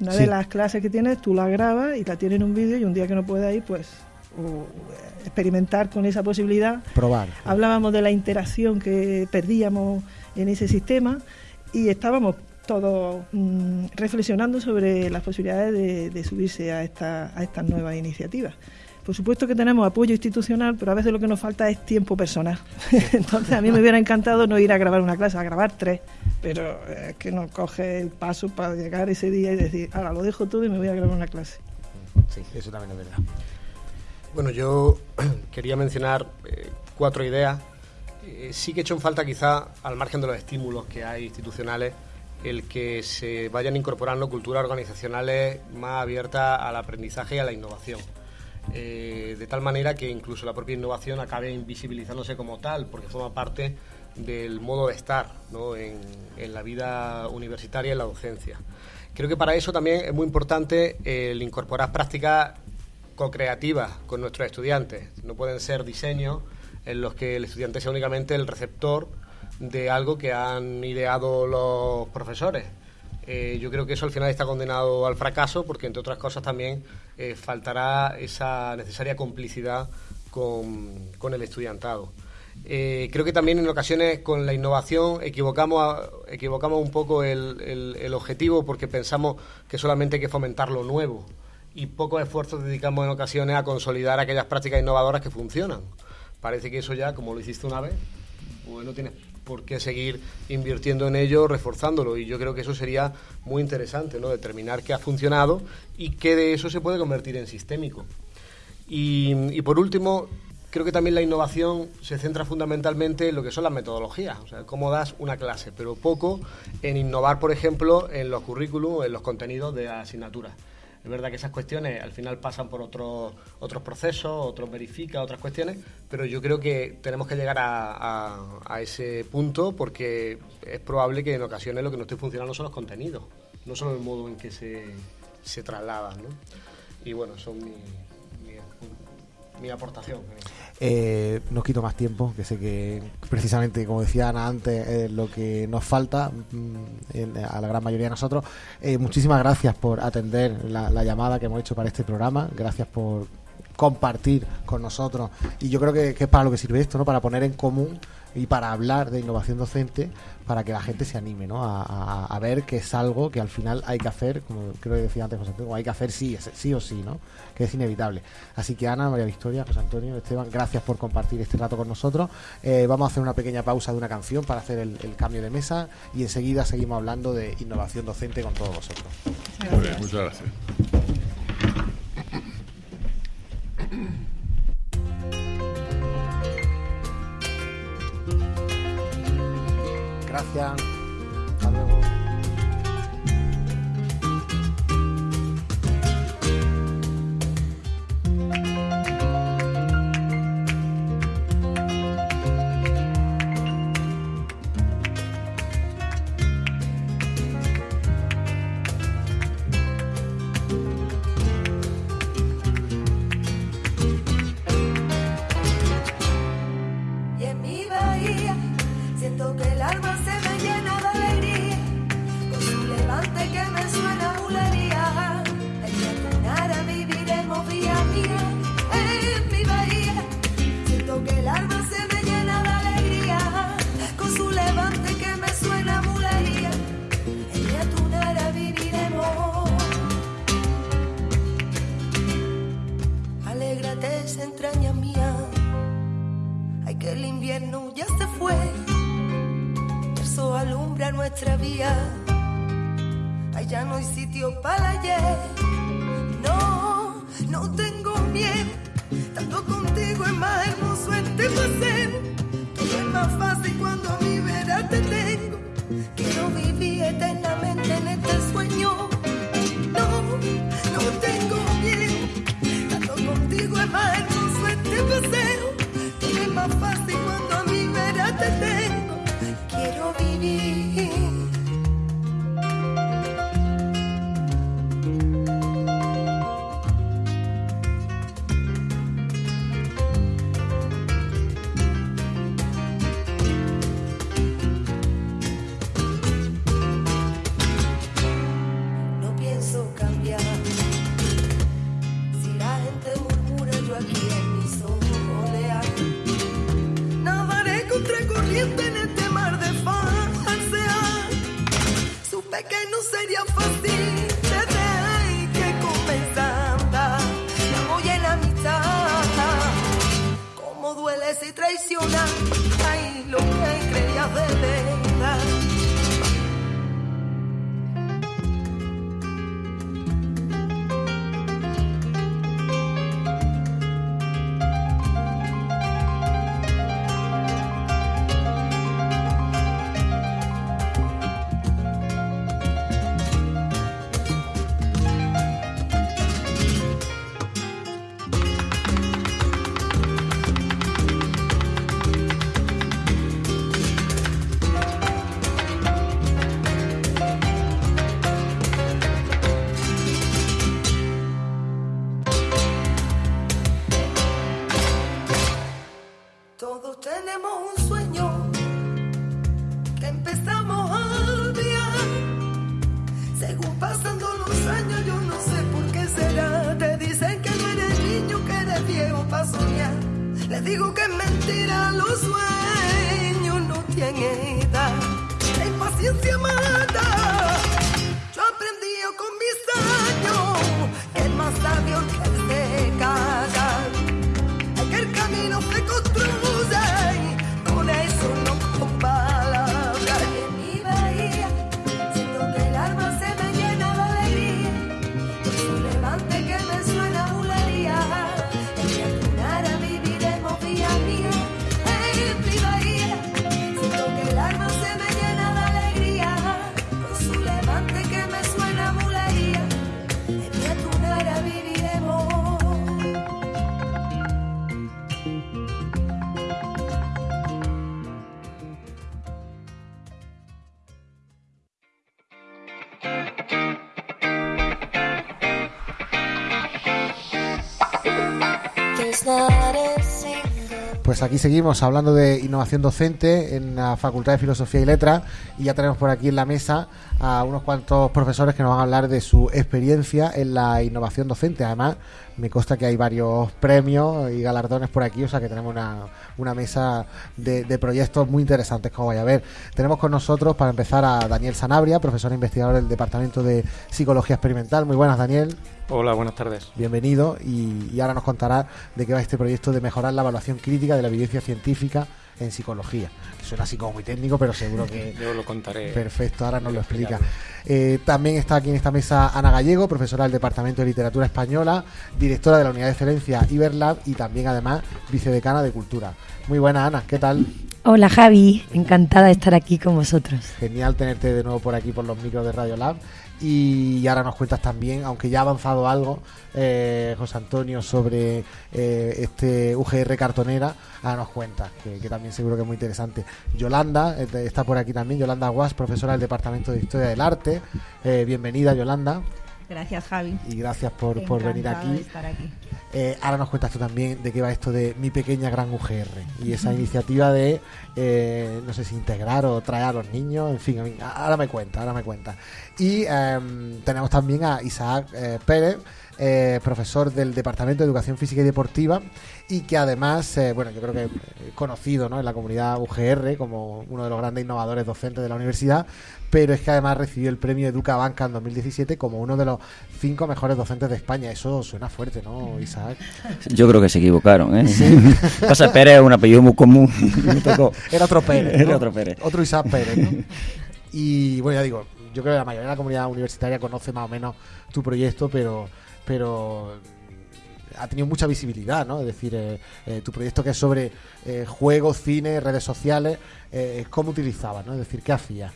S5: Una de las clases que tienes, tú la grabas y la tienes en un vídeo y un día que no puedas ir, pues experimentar con esa posibilidad.
S1: Probar.
S5: Hablábamos de la interacción que perdíamos en ese sistema y estábamos todos mm, reflexionando sobre las posibilidades de, subirse a, esta, a estas nuevas iniciativas. Por supuesto que tenemos apoyo institucional, pero a veces lo que nos falta es tiempo personal. Entonces a mí me hubiera encantado no ir a grabar una clase, a grabar tres, pero es que no coge el paso para llegar ese día y decir, ahora lo dejo todo y me voy a grabar una clase.
S1: Sí, eso también es verdad.
S2: Bueno, yo quería mencionar eh, cuatro ideas. Eh, sí que he hecho en falta quizá, al margen de los estímulos que hay institucionales, el que se vayan incorporando culturas organizacionales más abiertas al aprendizaje y a la innovación. Eh, de tal manera que incluso la propia innovación acabe invisibilizándose como tal, porque forma parte del modo de estar en, la vida universitaria y en la docencia. Creo que para eso también es muy importante el incorporar prácticas co-creativas con nuestros estudiantes. No pueden ser diseños en los que el estudiante sea únicamente el receptor de algo que han ideado los profesores. Eh, yo creo que eso al final está condenado al fracaso porque, entre otras cosas, también eh, faltará esa necesaria complicidad con, el estudiantado. Eh, creo que también en ocasiones con la innovación equivocamos, equivocamos un poco el, el, objetivo porque pensamos que solamente hay que fomentar lo nuevo y pocos esfuerzos dedicamos en ocasiones a consolidar aquellas prácticas innovadoras que funcionan. Parece que eso ya, como lo hiciste una vez, pues no tienes por qué seguir invirtiendo en ello, reforzándolo. Y yo creo que eso sería muy interesante, ¿no? Determinar qué ha funcionado y qué de eso se puede convertir en sistémico. Y, por último, creo que también la innovación se centra fundamentalmente en lo que son las metodologías, o sea, cómo das una clase, pero poco en innovar, por ejemplo, en los currículums, en los contenidos de asignaturas. Es verdad que esas cuestiones al final pasan por otros otros procesos, otros verifica, otras cuestiones, pero yo creo que tenemos que llegar a, ese punto porque es probable que en ocasiones lo que no esté funcionando son los contenidos, no solo el modo en que se, se trasladan. ¿no? Y bueno, son mi, mi aportación.
S6: Eh, no quito más tiempo, que sé que precisamente, como decía Ana antes, es lo que nos falta mm, a la gran mayoría de nosotros. Eh, muchísimas gracias por atender la, llamada que hemos hecho para este programa. Gracias por compartir con nosotros. Y yo creo que, que es para lo que sirve esto, ¿no? Para poner en común y para hablar de innovación docente para que la gente se anime ¿no? a, ver que es algo que al final hay que hacer, como creo que decía antes José Antonio, hay que hacer sí, sí o sí, ¿no? que es inevitable. Así que Ana, María Victoria, José Antonio, Esteban, gracias por compartir este rato con nosotros. Eh, vamos a hacer una pequeña pausa de una canción para hacer el, cambio de mesa y enseguida seguimos hablando de innovación docente con todos vosotros.
S3: muchas gracias.
S6: Gracias. Hasta luego.
S7: el invierno ya se fue, el sol alumbra nuestra vía, allá no hay sitio para ayer. No, no tengo miedo, tanto contigo es más hermoso este paseo, todo es más fácil cuando a mi vera te tengo, quiero vivir eternamente en este sueño. No, no tengo miedo, tanto contigo es más hermoso este paseo.
S1: traicionar. Aquí seguimos hablando de innovación docente en la Facultad de Filosofía y Letras y ya tenemos por aquí en la mesa a unos cuantos profesores que nos van a hablar de su experiencia en la innovación docente. Además, me consta que hay varios premios y galardones por aquí, o sea que tenemos una, una mesa de, de proyectos muy interesantes, como vaya a ver. Tenemos con nosotros, para empezar, a Daniel Sanabria, profesor e investigador del Departamento de Psicología Experimental. Muy buenas, Daniel.
S8: Hola, buenas tardes.
S1: Bienvenido y, y ahora nos contará de qué va este proyecto de mejorar la evaluación crítica de la evidencia científica en psicología. Suena así como muy técnico, pero seguro que...
S8: Yo lo contaré.
S1: Perfecto, ahora nos lo explica. Eh, también está aquí en esta mesa Ana Gallego, profesora del Departamento de Literatura Española, directora de la Unidad de Excelencia Iberlab y también además vicedecana de Cultura. Muy buena Ana, ¿qué tal?
S9: Hola Javi, encantada de estar aquí con vosotros.
S1: Genial tenerte de nuevo por aquí por los micros de Radio Lab. Y ahora nos cuentas también, aunque ya ha avanzado algo, eh, José Antonio, sobre eh, este UGR cartonera, ahora nos cuentas, que, también seguro que es muy interesante. Yolanda eh, está por aquí también, Yolanda Guas, profesora del Departamento de Historia del Arte. Eh, bienvenida, Yolanda,
S10: Gracias, Javi.
S1: y gracias por, por venir aquí.
S10: estar aquí.
S1: Eh, ahora nos cuentas tú también de qué va esto de mi pequeña gran UGR y esa iniciativa de, eh, no sé si integrar o traer a los niños, en fin, ahora me cuenta, ahora me cuenta. Y em, tenemos también a Isaac eh, Pérez, eh, profesor del Departamento de Educación Física y Deportiva y que además, eh, bueno, yo creo que eh, conocido ¿no? en la comunidad UGR como uno de los grandes innovadores docentes de la universidad, pero es que además recibió el premio Educa Banca en 2017 como uno de los cinco mejores docentes de España. Eso suena fuerte, ¿no, Isaac?
S11: Yo creo que se equivocaron, ¿eh? Pasa Pérez es un apellido muy común.
S1: Era otro Pérez.
S11: Era otro Pérez.
S1: Otro Isaac Pérez, ¿no? Y bueno, ya digo, yo creo que la mayoría de la comunidad universitaria conoce más o menos tu proyecto, pero, pero ha tenido mucha visibilidad, ¿no? Es decir, eh, eh, tu proyecto que es sobre eh, juegos, cine, redes sociales, ¿cómo utilizabas, no? Es decir, ¿qué hacías?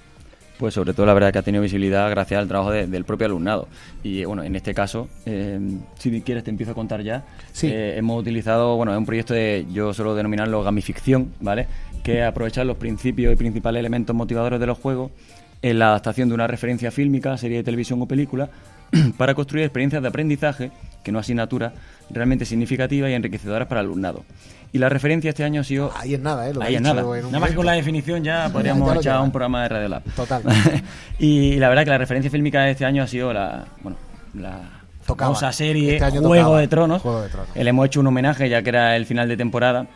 S11: Pues sobre todo la verdad que ha tenido visibilidad gracias al trabajo de- del propio alumnado. Y bueno, en este caso, si quieres te empiezo a contar ya.
S1: Sí.
S11: Hemos utilizado, bueno, es un proyecto de, yo suelo denominarlo gamificción, ¿vale? Que es aprovechar los principios y principales elementos motivadores de los juegos en la adaptación de una referencia fílmica, serie de televisión o película, para construir experiencias de aprendizaje, que no asignatura, realmente significativas y enriquecedoras para el alumnado. Y la referencia este año ha sido
S1: Ahí es nada, ¿eh? Lo
S11: Ahí es nada. Nada más que con la definición ya
S1: Ya,
S11: podríamos
S1: ya lo
S11: echar un programa de Radio Lab.
S1: Total.
S11: y la verdad que la referencia fílmica de este año ha sido la, bueno, la
S1: Tocaba.
S11: famosa serie
S1: Este
S11: Juego
S1: tocaba.
S11: de Tronos.
S1: Juego de Tronos.
S11: Eh, Le hemos hecho un homenaje ya que era el final de temporada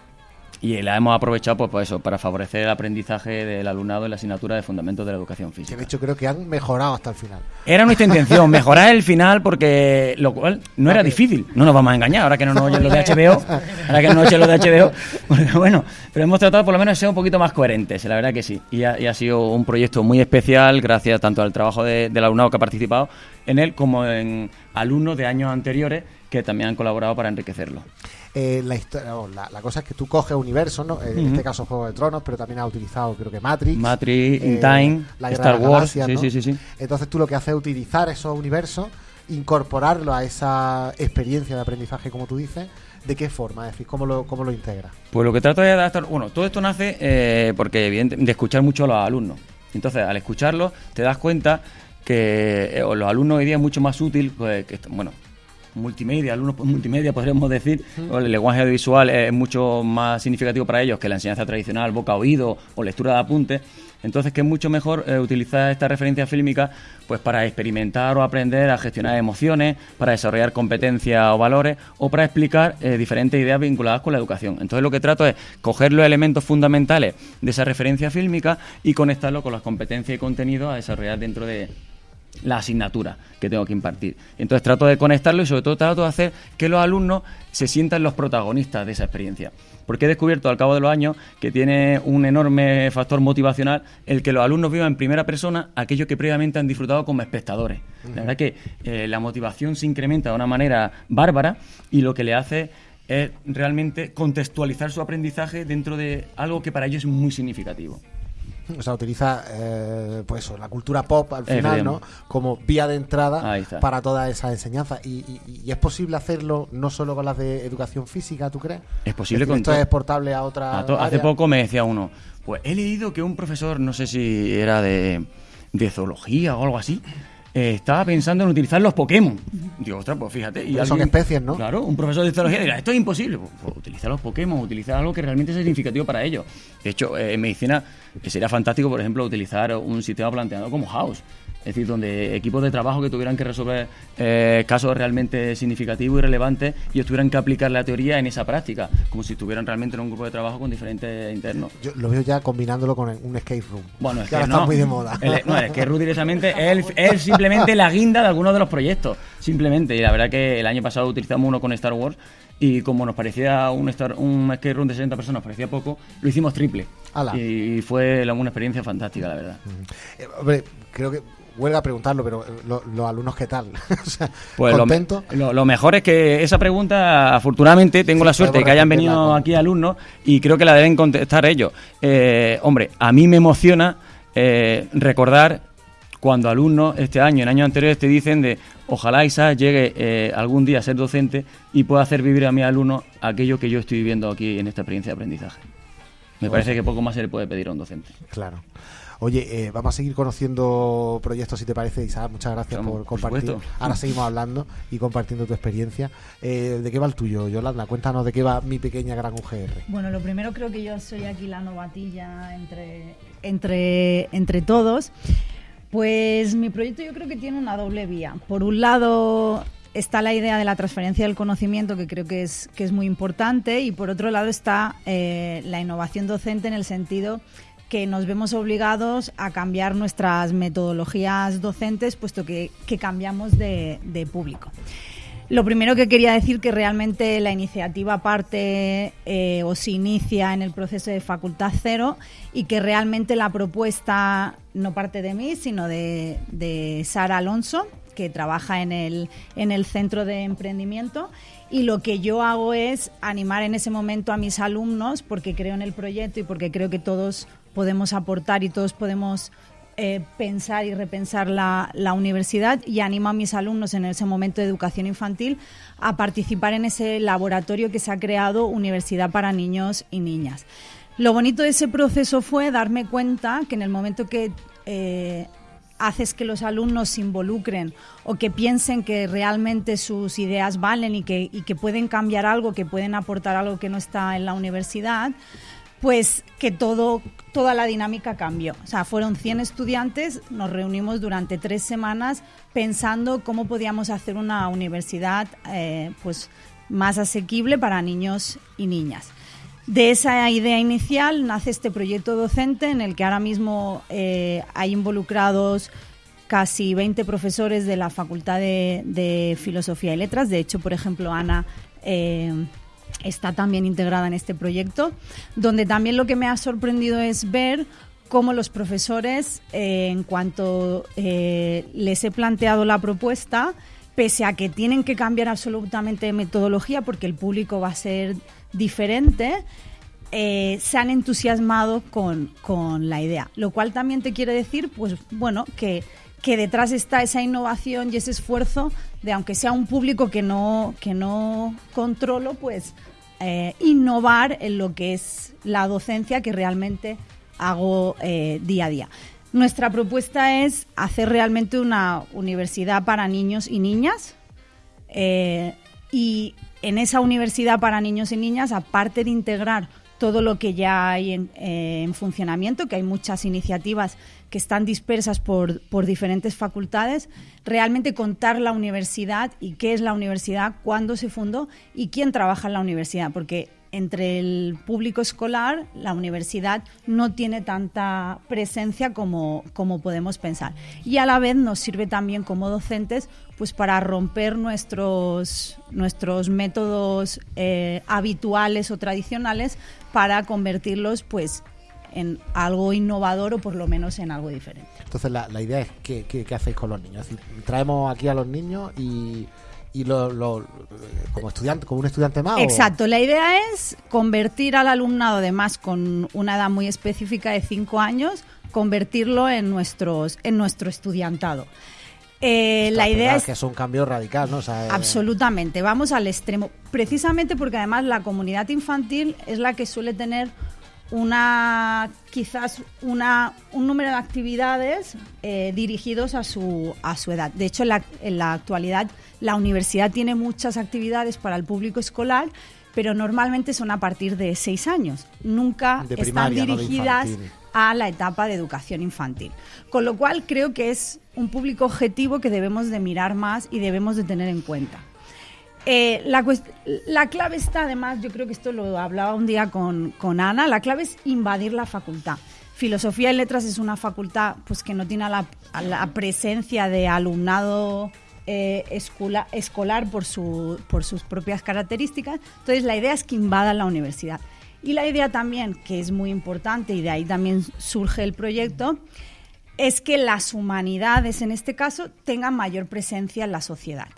S11: y la hemos aprovechado pues, pues eso, para favorecer el aprendizaje del alumnado en la asignatura de Fundamentos de la Educación
S1: Que
S11: Física.
S1: de hecho creo que han mejorado hasta el final.
S11: Era nuestra intención, mejorar el final porque lo cual no era difícil. No nos vamos a engañar, ahora que no nos oyen los de HBO, ahora que no nos oyen los de HBO. porque bueno, pero hemos tratado por lo menos de ser un poquito más coherentes, la verdad que sí. Y ha, y ha sido un proyecto muy especial gracias tanto al trabajo de- del alumnado que ha participado en él como en alumnos de años anteriores que también han colaborado para enriquecerlo.
S1: Eh, la, historia, o la, la cosa es que tú coges universos, ¿no? En
S11: Ujú.
S1: este caso Juego de Tronos, pero también has utilizado creo que Matrix.
S11: Matrix, In
S1: eh,
S11: Time,
S1: la
S11: Star Wars,
S1: Galaxias,
S11: sí,
S1: ¿no?
S11: sí, sí.
S1: Entonces tú lo que haces es utilizar esos universos, incorporarlo a esa experiencia de aprendizaje, como tú dices. ¿De qué forma? Es decir, ¿cómo lo, cómo lo integras?
S11: Pues lo que trato de adaptar, bueno, todo esto nace eh, porque evidente, de escuchar mucho a los alumnos. Entonces, al escucharlos, te das cuenta que eh, los alumnos hoy día es mucho más útil, pues, que, bueno, multimedia, alumnos multimedia podríamos decir, o el lenguaje audiovisual es mucho más significativo para ellos que la enseñanza tradicional, boca-oído o lectura de apuntes. Entonces, que es mucho mejor eh, utilizar esta referencia fílmica pues para experimentar o aprender a gestionar emociones, para desarrollar competencias o valores o para explicar eh, diferentes ideas vinculadas con la educación. Entonces, lo que trato es coger los elementos fundamentales de esa referencia fílmica y conectarlo con las competencias y contenidos a desarrollar dentro de la asignatura que tengo que impartir. Entonces trato de conectarlo y sobre todo trato de hacer que los alumnos se sientan los protagonistas de esa experiencia. Porque he descubierto al cabo de los años que tiene un enorme factor motivacional el que los alumnos vivan en primera persona aquello que previamente han disfrutado como espectadores. La verdad que eh, la motivación se incrementa de una manera bárbara y lo que le hace es realmente contextualizar su aprendizaje dentro de algo que para ellos es muy significativo.
S1: O sea, utiliza eh, pues la cultura pop al final, ¿no? Como vía de entrada para toda esa enseñanza. Y, y- y es posible hacerlo no solo con las de educación física, ¿tú crees?
S11: Es posible
S1: decir,
S11: con
S1: esto es exportable a otra.
S11: A to- hace poco me decía uno, pues he leído que un profesor, no sé si era de, de zoología o algo así, eh, estaba pensando en utilizar los Pokémon. Digo, ostras, pues fíjate. Y
S1: son especies, ¿no?
S11: Claro, un profesor de zoología dirá, esto es imposible. Pues, pues, utiliza los Pokémon, utiliza algo que realmente sea significativo para ellos. De hecho, eh, en medicina eh, sería fantástico, por ejemplo, utilizar un sistema planteado como House. Es decir, donde equipos de trabajo que tuvieran que resolver eh, casos realmente significativos y relevantes y tuvieran que aplicar la teoría en esa práctica, como si estuvieran realmente en un grupo de trabajo con diferentes internos.
S1: Yo lo veo ya combinándolo con un escape room.
S11: Bueno, es
S1: que
S11: que
S1: ahora
S11: no.
S1: está muy de moda.
S11: El- no, es que Ruth directamente es, el- es simplemente la guinda de algunos de los proyectos. Simplemente. Y la verdad que el año pasado utilizamos uno con Star Wars y como nos parecía un, Star, un escape room de 60 personas, parecía poco, lo hicimos triple.
S1: Ala.
S11: Y fue una experiencia fantástica, la verdad.
S1: Eh, hombre, creo que huelga preguntarlo, pero eh, lo- los alumnos, ¿qué tal? o sea,
S11: Pues
S1: ¿contento?
S11: lo, lo mejor es que esa pregunta, afortunadamente, tengo
S1: Sí,
S11: la suerte de que hayan venido aquí alumnos y creo que la deben contestar ellos. Eh, hombre, a mí me emociona eh, recordar cuando alumnos este año, en años anteriores, te dicen de ojalá Isa llegue eh, algún día a ser docente y pueda hacer vivir a mis alumnos aquello que yo estoy viviendo aquí en esta experiencia de aprendizaje. Me parece que poco más se le puede pedir a un docente.
S1: Claro. Oye, eh, vamos a seguir conociendo proyectos, si te parece, Isaac. Muchas gracias por compartir. Ahora seguimos hablando y compartiendo tu experiencia. Eh, ¿De qué va el tuyo, Yolanda? Cuéntanos de qué va mi pequeña gran UGR.
S8: Bueno, lo primero creo que yo soy aquí la novatilla entre, entre, entre todos. Pues mi proyecto yo creo que tiene una doble vía. Por un lado está la idea de la transferencia del conocimiento, que creo que es, que es muy importante, y por otro lado está eh, la innovación docente en el sentido que nos vemos obligados a cambiar nuestras metodologías docentes, puesto que, cambiamos de, de público. Lo primero que quería decir que realmente la iniciativa parte eh, o se inicia en el proceso de Facultad Cero y que realmente la propuesta no parte de mí, sino de, de Sara Alonso, que trabaja en el, en el centro de emprendimiento. Y lo que yo hago es animar en ese momento a mis alumnos, porque creo en el proyecto y porque creo que todos podemos aportar y todos podemos eh, pensar y repensar la, la universidad y animo a mis alumnos en ese momento de educación infantil a participar en ese laboratorio que se ha creado Universidad para Niños y Niñas. Lo bonito de ese proceso fue darme cuenta que en el momento que eh, haces que los alumnos se involucren o que piensen que realmente sus ideas valen y que, y que pueden cambiar algo, que pueden aportar algo que no está en la universidad, pues que todo, toda la dinámica cambió. O sea, fueron 100 estudiantes, nos reunimos durante tres semanas pensando cómo podíamos hacer una universidad eh, pues, más asequible para niños y niñas. De esa idea inicial nace este proyecto docente en el que ahora mismo eh, hay involucrados casi 20 profesores de la Facultad de, Filosofía y Letras. De hecho, por ejemplo, Ana eh, está también integrada en este proyecto, donde también lo que me ha sorprendido es ver cómo los profesores, eh, en cuanto eh, les he planteado la propuesta, pese a que tienen que cambiar absolutamente de metodología porque el público va a ser diferente, eh, se han entusiasmado con, con la idea. Lo cual también te quiere decir, pues bueno, que, que detrás está esa innovación y ese esfuerzo de, aunque sea un público que no, que no controlo, pues eh, innovar en lo que es la docencia que realmente hago eh, día a día. Nuestra propuesta es hacer realmente una universidad para niños y niñas, Eh, y en esa universidad para niños y niñas, aparte de integrar todo lo que ya hay en, en funcionamiento, que hay muchas iniciativas que están dispersas por, por diferentes facultades, realmente contar la universidad y qué es la universidad, cuándo se fundó y quién trabaja en la universidad, porque entre el público escolar, la universidad no tiene tanta presencia como, como podemos pensar. Y a la vez nos sirve también como docentes pues para romper nuestros, nuestros métodos eh, habituales o tradicionales para convertirlos pues en algo innovador o por lo menos en algo diferente.
S1: Entonces la, la idea es que, que- que hacéis con los niños. Es decir, traemos aquí a los niños y, y lo, lo- como estudiante, como un estudiante más. o-
S8: Exacto, la idea es convertir al alumnado, además con una edad muy específica de 5 años, convertirlo en, nuestros, en nuestro estudiantado. Eh, la idea es
S1: que es un cambio radical, ¿no? O sea, eh,
S8: Absolutamente, vamos al extremo. Precisamente porque además la comunidad infantil es la que suele tener una quizás una, un número de actividades eh, dirigidos a su, a su edad. De hecho, en la, en la actualidad la universidad tiene muchas actividades para el público escolar, pero normalmente son a partir de seis años. Nunca
S1: De
S8: están
S1: primaria, no de
S8: dirigidas a la etapa de educación infantil. Con lo cual creo que es un público objetivo que debemos de mirar más y debemos de tener en cuenta. Eh, la, clave está, además, yo creo que esto lo hablaba un día con, Ana, la clave es invadir la facultad. Filosofía y Letras es una facultad pues, que no tiene la, presencia de alumnado eh, escola- escolar por, por sus propias características. Entonces, la idea es que invadan la universidad. Y la idea también, que es muy importante, y de ahí también surge el proyecto, es que las humanidades, en este caso, tengan mayor presencia en la sociedad.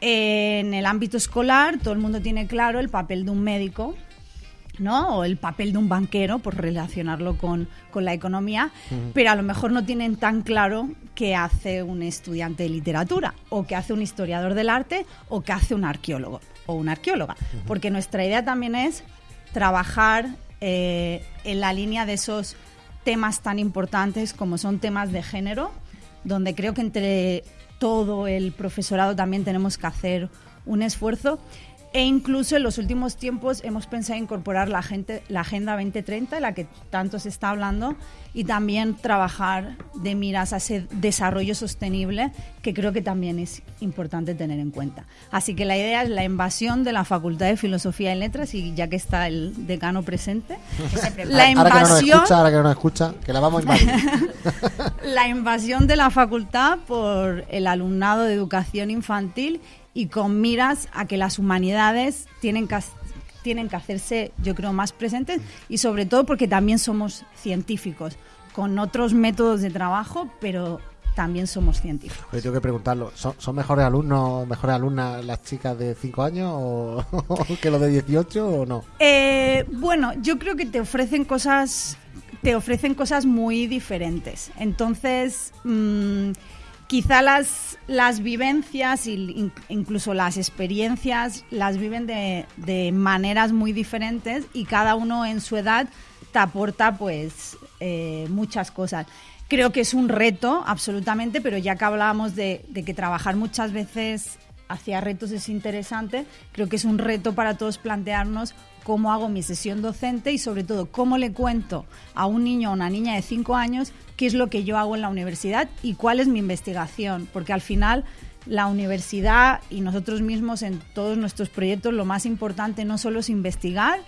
S8: En el ámbito escolar, todo el mundo tiene claro el papel de un médico, ¿no? O el papel de un banquero, por relacionarlo con, con la economía, pero a lo mejor no tienen tan claro qué hace un estudiante de literatura, o qué hace un historiador del arte, o qué hace un arqueólogo o una arqueóloga. Porque nuestra idea también es trabajar eh, en la línea de esos temas tan importantes como son temas de género, donde creo que entre todo el profesorado también tenemos que hacer un esfuerzo. E incluso en los últimos tiempos hemos pensado en incorporar la, gente, la Agenda 2030, de la que tanto se está hablando, y también trabajar de miras a ese desarrollo sostenible, que creo que también es importante tener en cuenta. Así que la idea es la invasión de la Facultad de Filosofía y Letras, y ya que está el decano presente, la
S1: ahora que no nos
S8: invasión
S1: escucha, ahora que no nos escucha, que la vamos a invadir.
S8: la invasión de la facultad por el alumnado de educación infantil y con miras a que las humanidades tienen que, tienen que hacerse, yo creo, más presentes y sobre todo porque también somos científicos, con otros métodos de trabajo, pero también somos científicos.
S1: Oye, tengo que preguntarlo. ¿Son, son mejores alumnos, mejores alumnas las chicas de 5 años o que los de 18 o no?
S8: Eh, bueno, yo creo que te ofrecen cosas, te ofrecen cosas muy diferentes. Entonces, mm, quizá las, las vivencias e in- incluso las experiencias las viven de, de maneras muy diferentes y cada uno en su edad te aporta pues eh, muchas cosas. Creo que es un reto, absolutamente, pero ya que hablábamos de, de que trabajar muchas veces hacia retos es interesante, creo que es un reto para todos plantearnos cómo hago mi sesión docente y sobre todo cómo le cuento a un niño o una niña de 5 años qué es lo que yo hago en la universidad y cuál es mi investigación, porque al final la universidad y nosotros mismos en todos nuestros proyectos lo más importante no solo es investigar,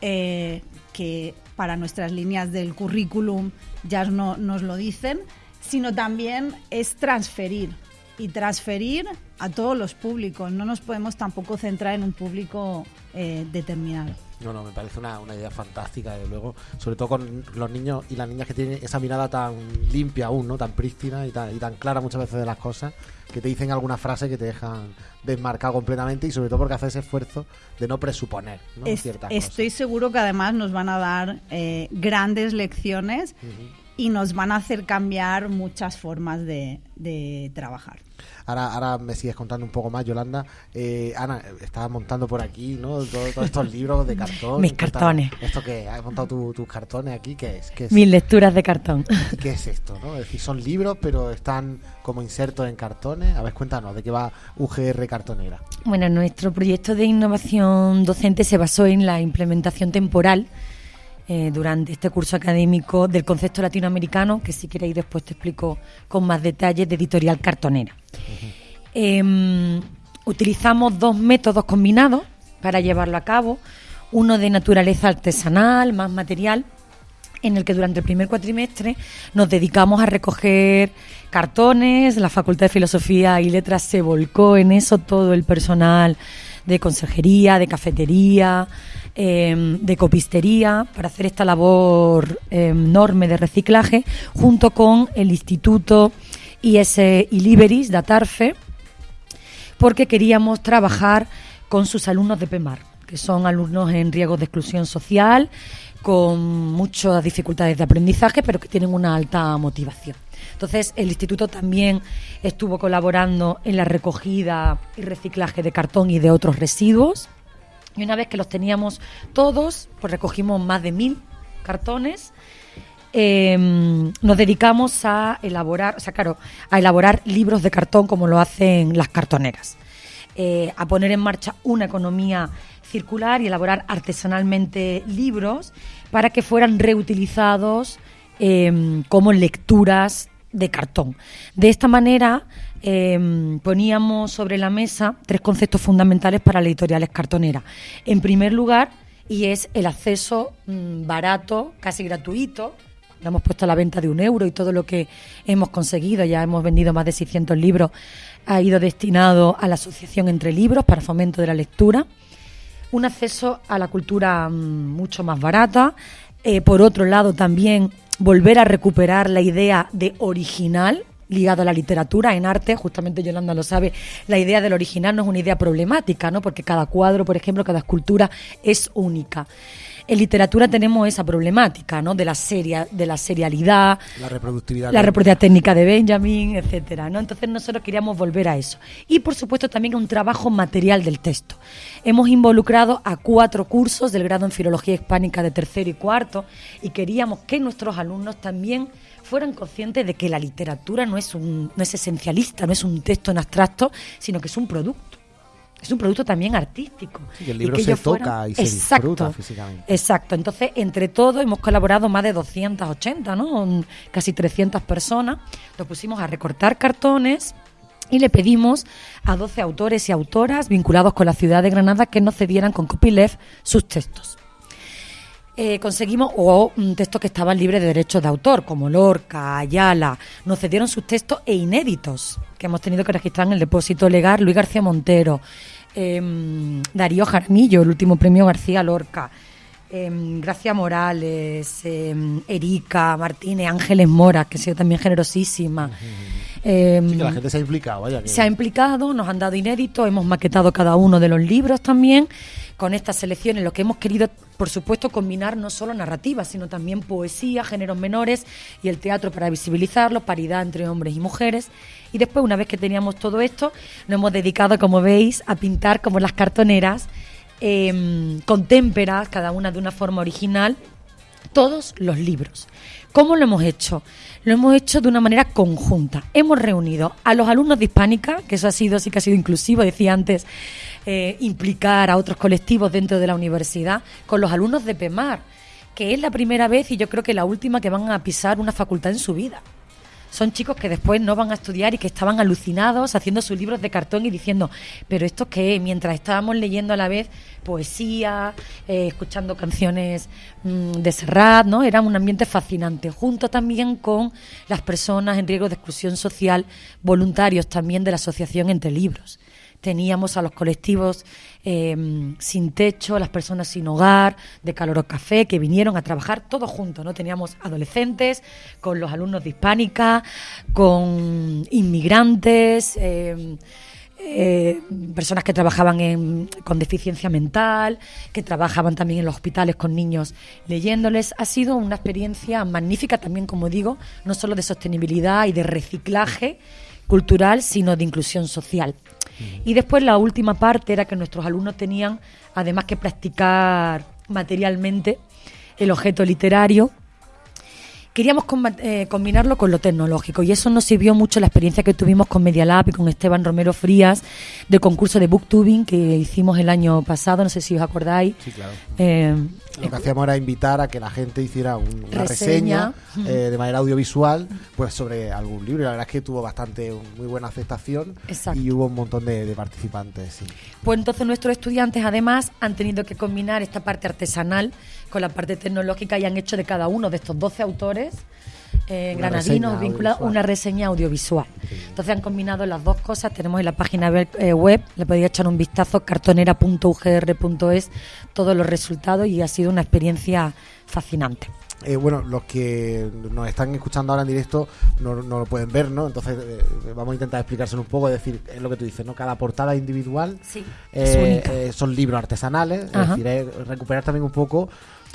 S8: eh, que para nuestras líneas del currículum ya no, nos lo dicen, sino también es transferir y transferir a todos los públicos. No nos podemos tampoco centrar en un público eh, determinado.
S1: No, no, me parece una, una idea fantástica, desde luego. Sobre todo con los niños y las niñas que tienen esa mirada tan limpia aún, ¿no? Tan prístina y tan, y tan clara muchas veces de las cosas, que te dicen alguna frase que te dejan desmarcado completamente y sobre todo porque hace ese esfuerzo de no presuponer, ¿no?
S8: Es-
S1: Ciertas
S8: estoy seguro que además nos van a dar eh, grandes lecciones. Y nos van a hacer cambiar muchas formas de, de trabajar.
S1: Ahora, ahora me sigues contando un poco más, Yolanda. Eh, Ana, estabas montando por aquí, ¿no? Todo- Todos estos libros de cartón.
S9: Mis cartones.
S1: Esto que has montado tu- tus cartones aquí, ¿qué es? ¿Qué es?
S9: Mis lecturas de cartón.
S1: ¿Y ¿Qué es esto? ¿no? Es decir, son libros, pero están como insertos en cartones. A ver, cuéntanos, ¿de qué va UGR Cartonera?
S9: Bueno, nuestro proyecto de innovación docente se basó en la implementación temporal eh, durante este curso académico del concepto latinoamericano, que si queréis después te explico con más detalles, de editorial cartonera. Em, utilizamos dos métodos combinados para llevarlo a cabo, uno de naturaleza artesanal, más material, en el que durante el primer cuatrimestre nos dedicamos a recoger cartones, la Facultad de Filosofía y Letras se volcó en eso, todo el personal de conserjería, de cafetería, eh, de copistería, para hacer esta labor eh, enorme de reciclaje, junto con el Instituto IS Iliberis de Atarfe, porque queríamos trabajar con sus alumnos de PEMAR, que son alumnos en riesgo de exclusión social, con muchas dificultades de aprendizaje, pero que tienen una alta motivación. Entonces, el instituto también estuvo colaborando en la recogida y reciclaje de cartón y de otros residuos. Y una vez que los teníamos todos, pues recogimos más de mil cartones. Eh, nos dedicamos a elaborar, o sea, claro, a elaborar libros de cartón como lo hacen las cartoneras. Eh, a poner en marcha una economía circular y elaborar artesanalmente libros para que fueran reutilizados eh, como lecturas de cartón. De esta manera eh, poníamos sobre la mesa tres conceptos fundamentales para las editoriales cartoneras. En primer lugar, y es el acceso mm, barato, casi gratuito. Lo hemos puesto a la venta de un euro y todo lo que hemos conseguido, ya hemos vendido más de 600 libros, ha ido destinado a la Asociación Entre Libros para fomento de la lectura. Un acceso a la cultura mm, mucho más barata. Eh, por otro lado, también volver a recuperar la idea de original ligado a la literatura en arte, justamente Yolanda lo sabe, la idea del original no es una idea problemática, ¿no? Porque cada cuadro, por ejemplo, cada escultura es única. En literatura tenemos esa problemática, ¿no? De la seria, de la serialidad,
S1: La reproductividad.
S9: la reproductividad técnica de Benjamin, etcétera, ¿no? Entonces nosotros queríamos volver a eso. Y por supuesto también un trabajo material del texto. Hemos involucrado a cuatro cursos del grado en Filología Hispánica de tercero y cuarto y queríamos que nuestros alumnos también fueran conscientes de que la literatura no es un no es esencialista, no es un texto en abstracto, sino que es un producto. Es un producto también artístico.
S1: Sí, el
S9: Y
S1: libro
S9: que
S1: se toca
S9: fueran-
S1: y se
S9: Exacto.
S1: disfruta físicamente.
S9: Exacto, entonces entre todos hemos colaborado más de 280, ¿no? Casi 300 personas. Nos pusimos a recortar cartones y le pedimos a 12 autores y autoras vinculados con la ciudad de Granada que nos cedieran con copyleft sus textos. Eh, conseguimos, o un texto que estaban libres de derechos de autor, como Lorca, Ayala, nos cedieron sus textos e inéditos, que hemos tenido que registrar en el depósito legal, Luis García Montero, em, Darío Jaramillo, el último premio García Lorca, em, Gracia Morales, em, Erika Martínez, Ángeles Mora, que ha sido también generosísima.
S1: Sí, que la gente se ha implicado, vaya. que-
S9: se ha implicado, nos han dado inéditos, hemos maquetado cada uno de los libros también. Con estas selecciones lo que hemos querido, por supuesto, combinar no solo narrativa, sino también poesía, géneros menores y el teatro para visibilizarlo, paridad entre hombres y mujeres. Y después, una vez que teníamos todo esto, nos hemos dedicado, como veis, a pintar como las cartoneras, em, con témperas, cada una de una forma original, todos los libros. ¿Cómo lo hemos hecho? Lo hemos hecho de una manera conjunta. Hemos reunido a los alumnos de Hispánica, que eso ha sido, sí que ha sido inclusivo, decía antes, eh, implicar a otros colectivos dentro de la universidad, con los alumnos de PEMAR, que es la primera vez y yo creo que la última que van a pisar una facultad en su vida son chicos que después no van a estudiar y que estaban alucinados haciendo sus libros de cartón y diciendo, pero esto qué, mientras estábamos leyendo a la vez poesía, eh, escuchando canciones mm, de Serrat, ¿no? Era un ambiente fascinante, junto también con las personas en riesgo de exclusión social, voluntarios también de la Asociación Entre Libros. Teníamos a los colectivos eh, sin techo, las personas sin hogar, de Caloro Café, que vinieron a trabajar todos juntos, ¿no? Teníamos adolescentes, con los alumnos de Hispánica, con inmigrantes, eh, eh, personas que trabajaban en- con deficiencia mental, que trabajaban también en los hospitales con niños leyéndoles. Ha sido una experiencia magnífica también, como digo, no solo de sostenibilidad y de reciclaje cultural, sino de inclusión social. Y después la última parte era que nuestros alumnos tenían además que practicar materialmente el objeto literario queríamos eh, combinarlo con lo tecnológico y eso nos sirvió mucho la experiencia que tuvimos con Media Lab y con Esteban Romero Frías del concurso de booktubing que hicimos el año pasado, no sé si os acordáis.
S1: Sí, claro.
S9: Eh,
S1: Lo que hacíamos era invitar a que la gente hiciera un- una reseña,
S9: Reseña.
S1: eh, de manera audiovisual pues sobre algún libro y la verdad es que tuvo bastante muy buena aceptación
S9: Exacto.
S1: y hubo un montón de, de participantes. sí.
S9: Pues entonces nuestros estudiantes además han tenido que combinar esta parte artesanal con la parte tecnológica y han hecho de cada uno de estos 12 autores eh, granadinos
S1: audiovisual.
S9: una reseña audiovisual. Entonces han combinado las dos cosas. Tenemos en la página web, eh, web, le podéis echar un vistazo, cartonera.ugr.es, todos los resultados y ha sido una experiencia fascinante.
S1: Eh, bueno, los que nos están escuchando ahora en directo no, no lo pueden ver, ¿no? Entonces eh, vamos a intentar explicárselo un poco, es decir, es lo que tú dices, ¿no? Cada portada individual
S9: Sí,
S1: eh, eh, son libros artesanales, es
S9: Ajá.
S1: decir, es recuperar también un poco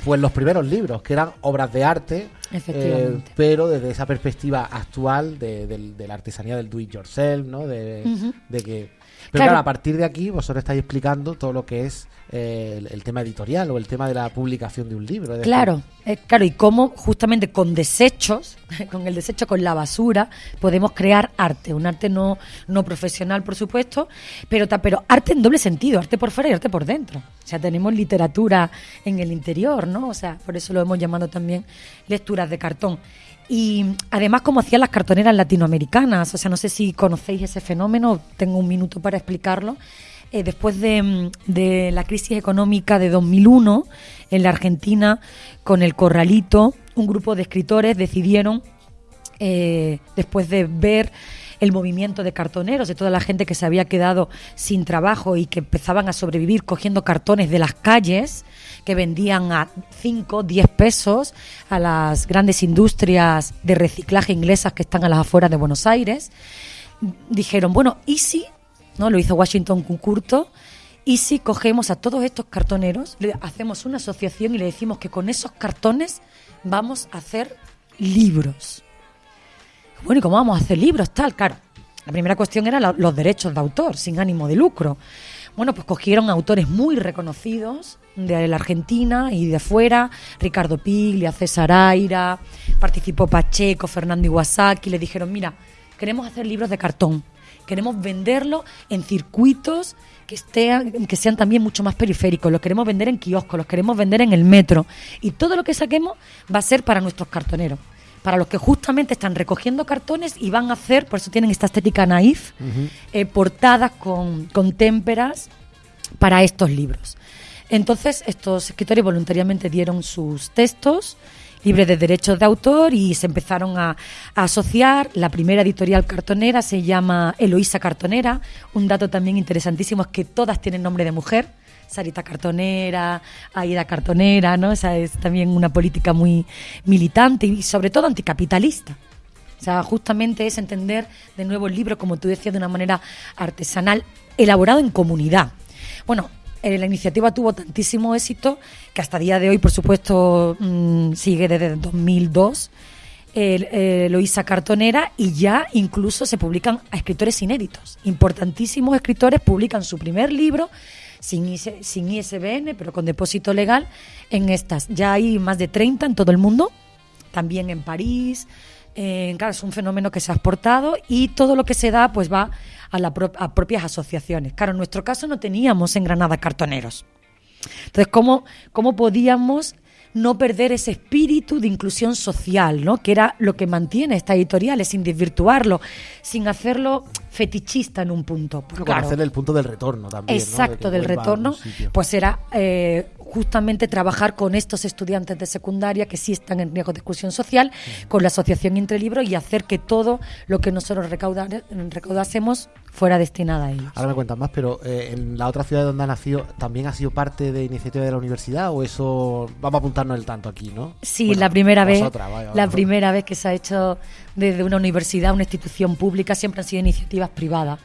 S1: pues los primeros libros, que eran obras de arte, eh, pero desde esa perspectiva actual de, del- de la artesanía del do it yourself, ¿no? De, de que... Pero
S9: Claro.
S1: claro, a partir de aquí vosotros estáis explicando todo lo que es eh, el, el tema editorial o el tema de la publicación de un libro.
S9: Claro, eh, claro, y cómo justamente con desechos, con el desecho, con la basura, podemos crear arte, un arte no, no profesional, por supuesto, pero, pero arte en doble sentido, arte por fuera y arte por dentro. O sea, tenemos literatura en el interior, ¿no? O sea, por eso lo hemos llamado también lecturas de cartón. Y además, como hacían las cartoneras latinoamericanas, o sea, no sé si conocéis ese fenómeno, tengo un minuto para explicarlo. Eh, después de, mm, de la crisis económica de 2001 en la Argentina, con el Corralito, un grupo de escritores decidieron, eh, después de ver el movimiento de cartoneros, de toda la gente que se había quedado sin trabajo y que empezaban a sobrevivir cogiendo cartones de las calles, que vendían a 5, 10 pesos a las grandes industrias de reciclaje inglesas que están a las afueras de Buenos Aires, dijeron, bueno, ¿y si? ¿No? Lo hizo Washington Concurto. ¿Y si cogemos a todos estos cartoneros, hacemos una asociación y le decimos que con esos cartones vamos a hacer libros? Bueno, ¿y cómo vamos a hacer libros? Tal, claro. La primera cuestión era los derechos de autor, sin ánimo de lucro. Bueno, pues cogieron autores muy reconocidos de la Argentina y de fuera, Ricardo Piglia, César Aira, participó Pacheco, Fernando Iwasaki, le dijeron, mira, queremos hacer libros de cartón, queremos venderlo en circuitos que, estén, que sean también mucho más periféricos, los queremos vender en kioscos, los queremos vender en el metro. Y todo lo que saquemos va a ser para nuestros cartoneros para los que justamente están recogiendo cartones y van a hacer, por eso tienen esta estética naif, eh, portadas con, con témperas para estos libros. Entonces, estos escritores voluntariamente dieron sus textos libres de derechos de autor y se empezaron a, a asociar. La primera editorial cartonera se llama Eloísa Cartonera. Un dato también interesantísimo es que todas tienen nombre de mujer. Sarita Cartonera, Aida Cartonera, ¿no? Esa es también una política muy militante y sobre todo anticapitalista. O sea, justamente es entender de nuevo el libro, como tú decías, de una manera artesanal, elaborado en comunidad. Bueno, eh, la iniciativa tuvo tantísimo éxito que hasta día de hoy, por supuesto, mm, sigue desde 2002. El, eh, Loísa Cartonera y ya incluso se publican a escritores inéditos. Importantísimos escritores publican su primer libro sin, sin ISBN, pero con depósito legal en estas. Ya hay más de 30 en todo el mundo, también en París. Claro, es un fenómeno que se ha exportado y todo lo que se da pues va a, la pro- a propias asociaciones. Claro, en nuestro caso no teníamos en Granada cartoneros. Entonces, ¿cómo, cómo podíamos no perder ese espíritu de inclusión social, ¿no? que era lo que mantiene estas editoriales, sin desvirtuarlo, sin hacerlo fetichista en un punto? Pues, claro,
S1: conocer el punto del retorno también. ¿no? De
S9: Exacto, del retorno, pues era eh, justamente trabajar con estos estudiantes de secundaria que sí están en riesgo de exclusión social, con la asociación Entre Libros y hacer que todo lo que nosotros recaudar, recaudásemos fuera destinado a ellos.
S1: Ahora me cuentas más, pero eh, en la otra ciudad donde ha nacido, ¿también ha sido parte de iniciativa de la universidad o eso vamos a apuntarnos el tanto aquí, no?
S9: Sí,
S1: Bueno,
S9: la primera vez,
S1: vosotras, vaya,
S9: la
S1: vaya.
S9: primera vez que se ha hecho desde una universidad, una institución pública, siempre han sido iniciativas privadas.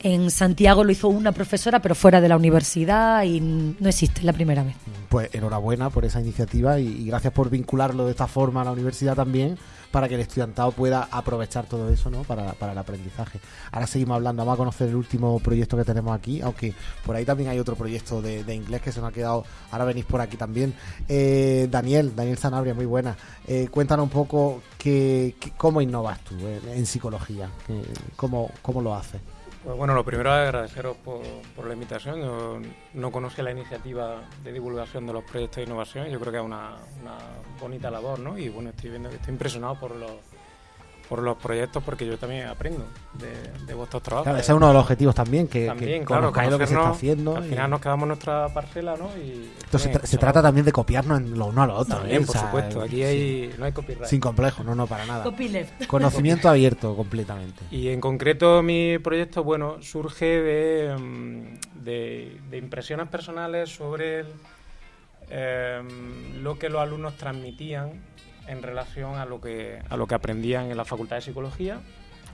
S9: En Santiago lo hizo una profesora, pero fuera de la universidad y no existe, es la primera vez.
S1: Pues enhorabuena por esa iniciativa y, gracias por vincularlo de esta forma a la universidad también para que el estudiantado pueda aprovechar todo eso ¿no? para, para el aprendizaje. Ahora seguimos hablando, vamos a conocer el último proyecto que tenemos aquí, aunque por ahí también hay otro proyecto de, inglés que se nos ha quedado, ahora venís por aquí también. Eh, Daniel, Daniel Sanabria, muy buena. Eh, cuéntanos un poco que, que- cómo innovas tú en, en psicología, cómo, cómo lo haces.
S10: Pues bueno, lo primero es agradeceros por, la invitación. Yo no conocía la iniciativa de divulgación de los proyectos de innovación. Yo creo que es una, una bonita labor, ¿no? Y bueno, estoy viendo que estoy impresionado por los, por los proyectos porque yo también aprendo de, de vuestros trabajos.
S1: Claro, ese es uno de los objetivos también, que,
S10: También,
S1: que
S10: claro,
S1: conozcáis lo que se está haciendo.
S10: Al
S1: y-
S10: final nos quedamos en nuestra parcela, ¿no? Y
S1: Esto se, tra- trata también de copiarnos en lo uno a lo otro.
S10: También,
S1: ¿eh?
S10: por
S1: O sea,
S10: supuesto. Aquí
S1: sí.
S10: no hay copyright.
S1: Sin complejo, no, no, para nada.
S9: Copyleft.
S1: Conocimiento abierto completamente.
S10: Y en concreto mi proyecto, bueno, surge de, mm, de, de impresiones personales sobre el, em, lo que los alumnos transmitían en relación a lo que a lo que aprendían en la Facultad de Psicología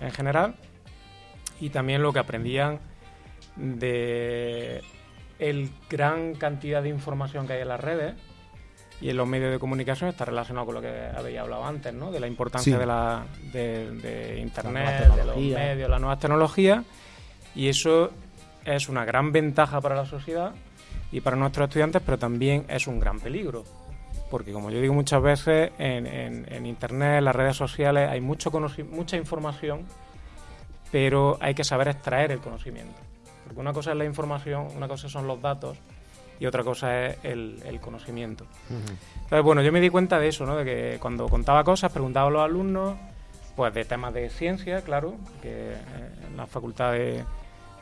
S10: en general y también lo que aprendían de el gran cantidad de información que hay en las redes y en los medios de comunicación está relacionado con lo que habéis hablado antes, ¿no? De la importancia
S1: Sí.
S10: de, la, de, Internet, de los medios, las nuevas tecnologías. Y eso es una gran ventaja para la sociedad y para nuestros estudiantes, pero también es un gran peligro. Porque, como yo digo muchas veces, en, en- en Internet, en las redes sociales, hay mucho mucha información, pero hay que saber extraer el conocimiento. Porque una cosa es la información, una cosa son los datos y otra cosa es el, el conocimiento. Entonces, bueno, yo me di cuenta de eso, ¿no? De que cuando contaba cosas, preguntaba a los alumnos, pues de temas de ciencia, claro, que eh, en la facultad de,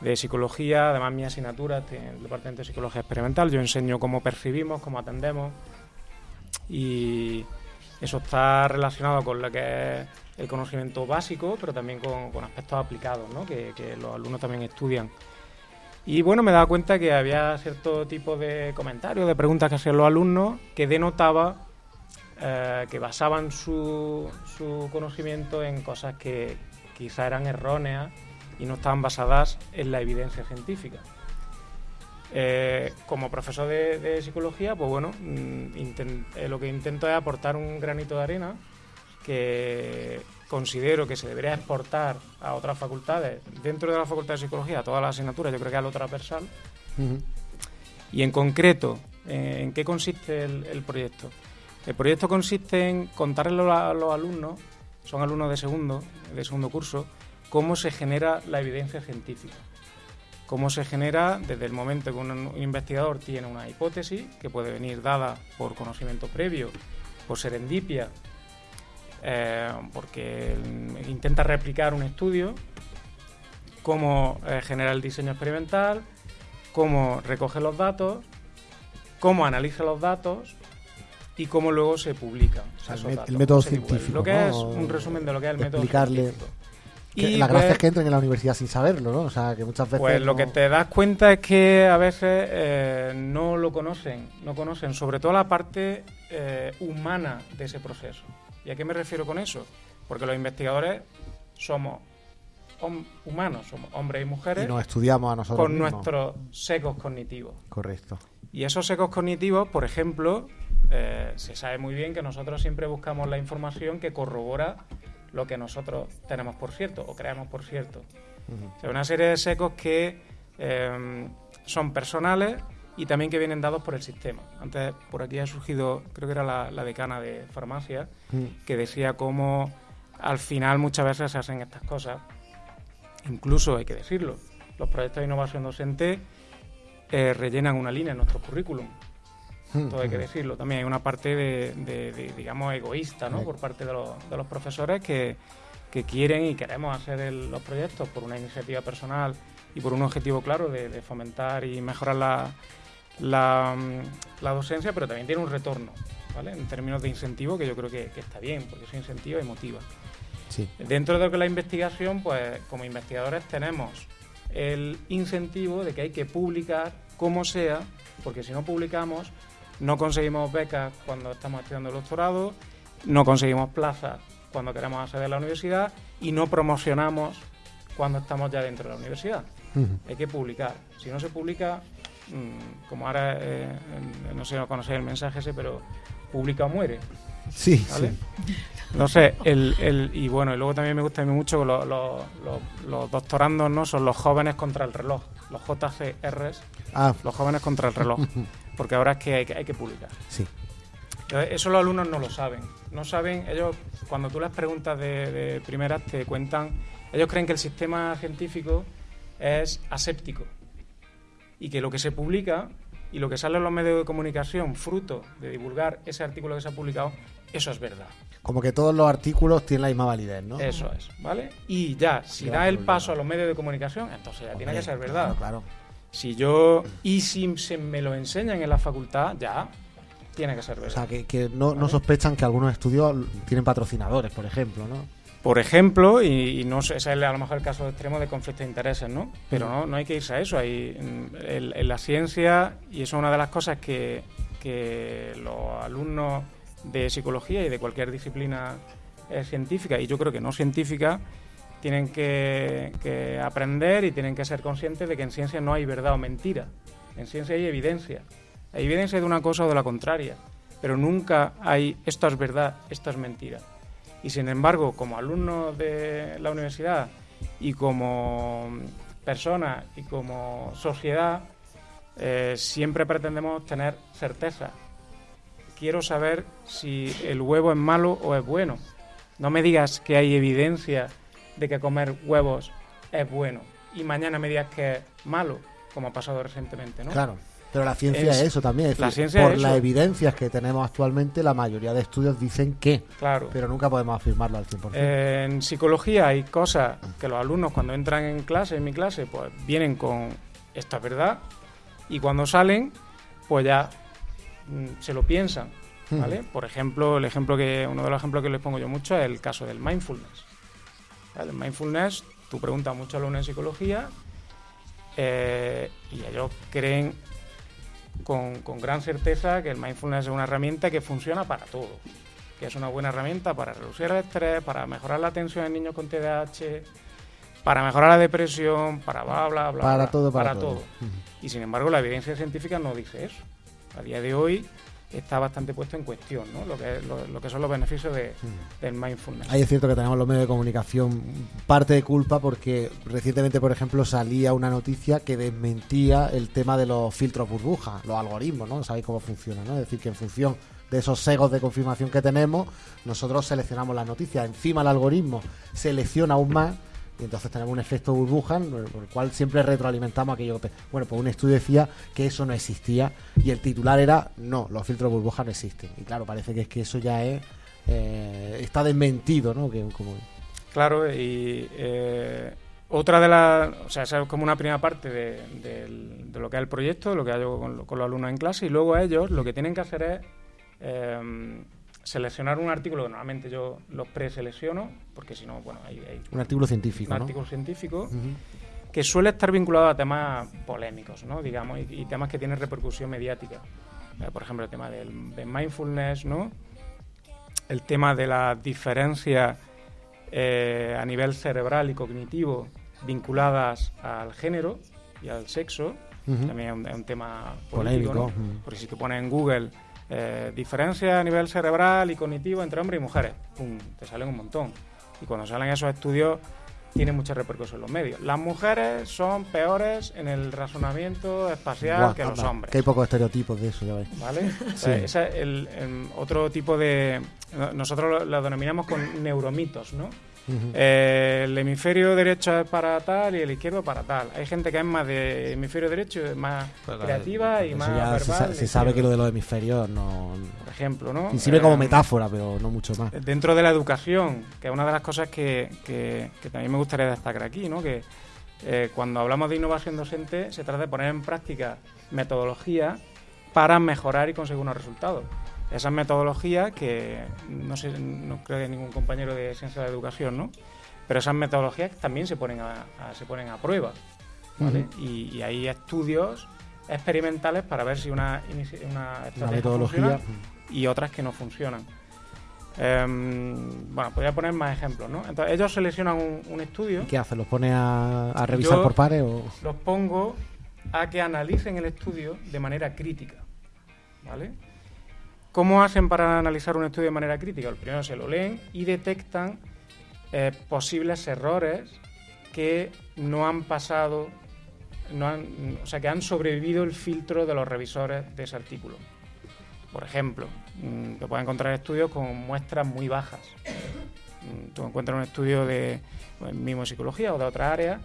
S10: de psicología, además mi asignatura tiene el departamento de psicología experimental, yo enseño cómo percibimos, cómo atendemos, y eso está relacionado con lo que es el conocimiento básico, pero también con, aspectos aplicados, ¿no? Que, que los alumnos también estudian. Y bueno, me daba cuenta que había cierto tipo de comentarios, de preguntas que hacían los alumnos, que denotaba eh, que basaban su, su conocimiento en cosas que quizá eran erróneas y no estaban basadas en la evidencia científica. Eh, como profesor de, de psicología, pues bueno, mm, eh, lo que intento es aportar un granito de arena que considero que se debería exportar a otras facultades, dentro de la facultad de psicología, a todas las asignaturas, yo creo que a lo transversal, y en concreto, eh, ¿en qué consiste el, el proyecto? El proyecto consiste en contarle a los alumnos, son alumnos de segundo, de segundo curso, cómo se genera la evidencia científica. Cómo se genera desde el momento que un, investigador tiene una hipótesis, que puede venir dada por conocimiento previo, por serendipia, eh, porque intenta replicar un estudio, cómo eh, genera el diseño experimental, cómo recoge los datos, cómo analiza los datos y cómo luego se publica.
S1: sea, el
S10: datos,
S1: el método científico,
S10: Lo que
S1: ¿no?
S10: es un resumen de lo que es el método científico. Y,
S1: la gracia
S10: pues,
S1: es que entren en la universidad sin saberlo, ¿no? O sea, que muchas veces.
S10: pues lo que te das cuenta es que a veces eh, no lo conocen, no conocen sobre todo la parte eh, humana de ese proceso. ¿Y a qué me refiero con eso? Porque los investigadores somos humanos, somos hombres y mujeres
S1: Y nos estudiamos a nosotros.
S10: con
S1: mismos.
S10: nuestros secos cognitivos.
S1: Correcto.
S10: Y esos secos cognitivos, por ejemplo, eh, se sabe muy bien que nosotros siempre buscamos la información que corrobora lo que nosotros tenemos por cierto o creemos por cierto. O sea, una serie de secos que eh, son personales y también que vienen dados por el sistema. Antes por aquí ha surgido, creo que era la, la decana de farmacia, que decía cómo al final muchas veces se hacen estas cosas. Incluso hay que decirlo, los proyectos de innovación docente eh, rellenan una línea en nuestro currículum. Todo hay que decirlo. También hay una parte de, de- de, digamos, egoísta, ¿no?
S1: Sí.
S10: Por parte de los, de los profesores que, que quieren y queremos hacer el- los proyectos por una iniciativa personal y por un objetivo claro de, de fomentar y mejorar la, la, la docencia, pero también tiene un retorno, ¿vale? En términos de incentivo, que yo creo que, que está bien, porque eso incentiva y motiva.
S1: Sí.
S10: Dentro de lo que es la investigación, pues como investigadores tenemos el incentivo de que hay que publicar como sea, porque si no publicamos, no conseguimos becas cuando estamos estudiando el doctorado, no conseguimos plazas cuando queremos acceder a la universidad y no promocionamos cuando estamos ya dentro de la universidad. Hay que publicar. Si no se publica, mm, como ahora, eh, no sé si conocéis el mensaje ese, pero publica o muere.
S1: Sí,
S10: ¿vale?
S1: sí.
S10: No sé, el, el- y bueno, y luego también me gusta a mí mucho que los, los- los- los doctorandos no son los jóvenes contra el reloj, los JCRs,
S1: Ah,
S10: los jóvenes contra el reloj, porque ahora es que hay que, hay que publicar.
S1: sí.
S10: Entonces, Eso los alumnos no lo saben. No saben, ellos, cuando tú les preguntas de, de primeras, te cuentan, ellos creen que el sistema científico es aséptico y que lo que se publica y lo que sale en los medios de comunicación, fruto de divulgar ese artículo que se ha publicado, eso es verdad.
S1: Como que todos los artículos tienen la misma validez, ¿no?
S10: Eso es, ¿vale? Y ya, si da el paso a los medios de comunicación, entonces ya tiene que ser verdad.
S1: Claro, claro.
S10: Si yo, y si se me lo enseñan en la facultad, ya tiene que ser
S1: O
S10: verdad.
S1: sea, que, que no, no sospechan que algunos estudios tienen patrocinadores, por ejemplo, ¿no?
S10: Por ejemplo, y, y no sé, ese es a lo mejor el caso extremo de conflicto de intereses, ¿no? Pero no, no hay que irse a eso. Hay, mm, en, en la ciencia, y eso es una de las cosas que, que los alumnos de psicología y de cualquier disciplina eh, científica, y yo creo que no científica, tienen que, aprender y tienen que ser conscientes de que en ciencia no hay verdad o mentira. En ciencia hay evidencia. Hay evidencia de una cosa o de la contraria, pero nunca hay esto es verdad, esto es mentira. Y sin embargo, como alumnos de la universidad y como personas y como sociedad, eh, siempre pretendemos tener certeza. Quiero saber si el huevo es malo o es bueno. No me digas que hay evidencia de que comer huevos es bueno y mañana me digas que es malo, como ha pasado recientemente, ¿no?
S1: Claro. Pero la ciencia es,
S10: Es-
S1: eso también. Es
S10: la
S1: decir,
S10: ciencia
S1: por
S10: es
S1: las
S10: eso.
S1: evidencias que tenemos actualmente, la mayoría de estudios dicen que.
S10: Claro.
S1: Pero nunca podemos afirmarlo al 100%.
S10: Eh, en psicología hay cosas que los alumnos cuando entran en clase, en mi clase, pues vienen con esto es verdad y cuando salen, pues ya mm, se lo piensan, ¿vale? Por ejemplo, el ejemplo que uno de los ejemplos que les pongo yo mucho es el caso del mindfulness. El mindfulness, tú preguntas a muchos alumnos en psicología eh, y ellos creen con, con gran certeza que el mindfulness es una herramienta que funciona para todo que es una buena herramienta para reducir el estrés, para mejorar la atención en niños con TDAH, para mejorar la depresión, para bla, bla, bla.
S1: Para
S10: bla,
S1: todo, para todo.
S10: Y sin embargo, la evidencia científica no dice eso. A día de hoy está bastante puesto en cuestión, ¿no? Lo que, lo, lo que son los beneficios de, del mindfulness.
S1: Ahí es cierto que tenemos los medios de comunicación parte de culpa porque recientemente, por ejemplo, salía una noticia que desmentía el tema de los filtros burbuja, los algoritmos, ¿no? Sabéis cómo funciona, ¿no? Es decir, que en función de esos segos de confirmación que tenemos, nosotros seleccionamos las noticias. Encima el algoritmo selecciona aún más y entonces tenemos un efecto burbuja por el cual siempre retroalimentamos aquello que... Bueno, pues un estudio decía que eso no existía y el titular era, no, los filtros burbuja no existen. Y claro, parece que es que eso ya es... eh, está desmentido, ¿no?
S10: Claro, y eh, otra de las. O sea, esa es como una primera parte de, lo que es el proyecto, lo que hago con, con los alumnos en clase, y luego ellos lo que tienen que hacer es eh, seleccionar un artículo que normalmente yo los preselecciono, porque si no, bueno, hay, hay
S1: un artículo científico,
S10: un
S1: ¿no?
S10: artículo científico que suele estar vinculado a temas polémicos, ¿no? digamos, y, y temas que tienen repercusión mediática. Eh, por ejemplo, el tema del, de mindfulness, ¿no? el tema de la diferencia eh, a nivel cerebral y cognitivo vinculadas al género y al sexo, también es un, es un tema
S1: Polémico,
S10: ¿no? porque si tú pones en Google eh, diferencia a nivel cerebral y cognitivo entre hombres y mujeres, ¡pum! te salen un montón. Y cuando salen esos estudios, tienen mucha repercusión en los medios. Las mujeres son peores en el razonamiento espacial
S1: Buah,
S10: que los
S1: anda,
S10: hombres.
S1: Que hay pocos estereotipos de eso, ya veis.
S10: ¿Vale? Ese es el, em, otro tipo de... no- Nosotros lo, lo denominamos con neuromitos, ¿no? Eh, el hemisferio derecho es para tal y el izquierdo para tal. Hay gente que es más de hemisferio derecho, es más creativa y más
S1: ya
S10: verbal.
S1: se, sa-
S10: de
S1: se sabe que lo de los hemisferios no...
S10: Por ejemplo, ¿no?
S1: Y sirve como
S10: Eh,
S1: metáfora, pero no mucho más.
S10: Dentro de la educación, que es una de las cosas que, que- que también me gustaría destacar aquí, ¿no? Que eh, cuando hablamos de innovación docente, se trata de poner en práctica metodologías para mejorar y conseguir unos resultados. Esas metodologías que no sé, no creo que ningún compañero de ciencia de la educación, ¿no? Pero esas metodologías también se ponen a, a- se ponen a prueba, ¿vale? Y, y hay estudios experimentales para ver si una, una
S1: metodología,
S10: y otras que no funcionan. Em, bueno, podría poner más ejemplos, ¿no? Entonces, ellos seleccionan un, un estudio,
S1: ¿Qué hace? ¿Los pone a, a revisar
S10: Yo-
S1: por pares o...?
S10: los pongo a que analicen el estudio de manera crítica, ¿vale? ¿Cómo hacen para analizar un estudio de manera crítica? El primero se lo leen y detectan eh, posibles errores que no han pasado, no han, o sea, que han sobrevivido el filtro de los revisores de ese artículo. Por ejemplo, mm, te puedes encontrar estudios con muestras muy bajas. Mm, Tú encuentras un estudio de pues, mismo psicología o de otra área,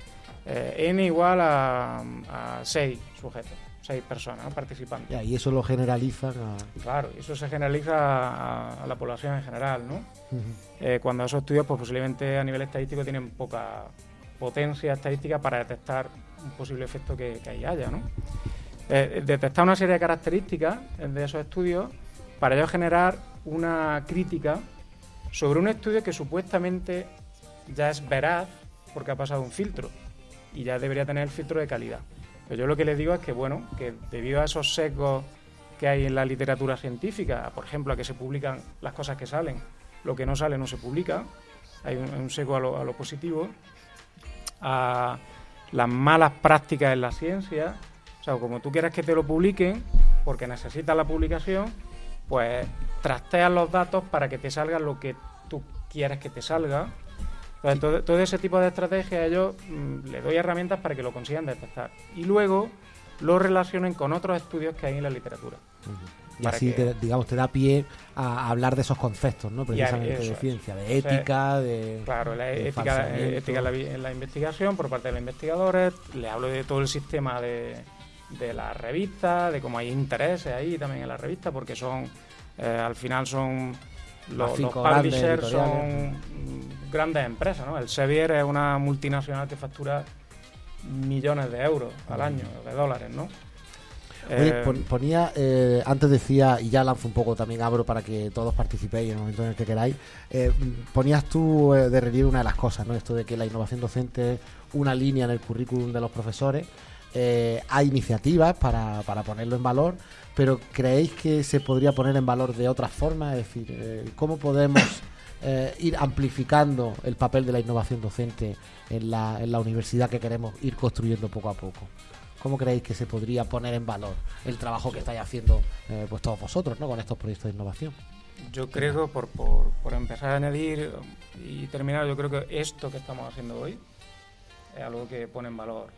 S10: eh, n igual a, a 6 sujetos, 6 personas.
S1: Ya, y eso lo generalizan a...
S10: Claro, eso se generaliza a, a la población en general, ¿no? Eh, cuando esos estudios pues, posiblemente a nivel estadístico tienen poca potencia estadística para detectar un posible efecto que, que ahí haya, ¿no? Eh, detectar una serie de características de esos estudios para ello generar una crítica sobre un estudio que supuestamente ya es veraz porque ha pasado un filtro y ya debería tener el filtro de calidad. Pero yo lo que les digo es que, bueno, que debido a esos sesgos que hay en la literatura científica, por ejemplo, a que se publican las cosas que salen, lo que no sale no se publica, hay un, un sesgo a lo, a lo positivo, a las malas prácticas en la ciencia, o sea, como tú quieres que te lo publiquen, porque necesitas la publicación, pues trasteas los datos para que te salga lo que tú quieres que te salga. Entonces, todo, todo ese tipo de estrategias yo mm, le doy herramientas para que lo consigan detectar. Y luego lo relacionen con otros estudios que hay en la literatura.
S1: Y así,
S10: que-
S1: te, digamos, te da pie a hablar de esos conceptos, ¿no? Precisamente de ciencia, de
S10: O sea,
S1: ética, de...
S10: Claro, la
S1: de
S10: ética, ética en, la, vi- en la investigación por parte de los investigadores, le hablo de todo el sistema de, de la revista, de cómo hay intereses ahí también en la revista, porque son, eh, al final son, los, los publishers son grandes empresas, ¿no? El Sevier es una multinacional que factura millones de euros al año, de dólares, ¿no?
S1: Oye,
S10: Eh,
S1: pon- ponía, eh, antes decía, y ya lanzo un poco, también abro para que todos participéis en el momento en el que queráis, eh, ponías tú de relieve una de las cosas, ¿no? Esto de que la innovación docente es una línea en el currículum de los profesores, hay iniciativas para, para ponerlo en valor, pero ¿creéis que se podría poner en valor de otras formas? Es decir, eh, ¿cómo podemos eh, ir amplificando el papel de la innovación docente en la, en la universidad que queremos ir construyendo poco a poco? ¿Cómo creéis que se podría poner en valor el trabajo que estáis haciendo eh, pues todos vosotros ¿no? con estos proyectos de innovación?
S10: Yo creo que por, por, por empezar a añadir y terminar, yo creo que esto que estamos haciendo hoy es algo que pone en valor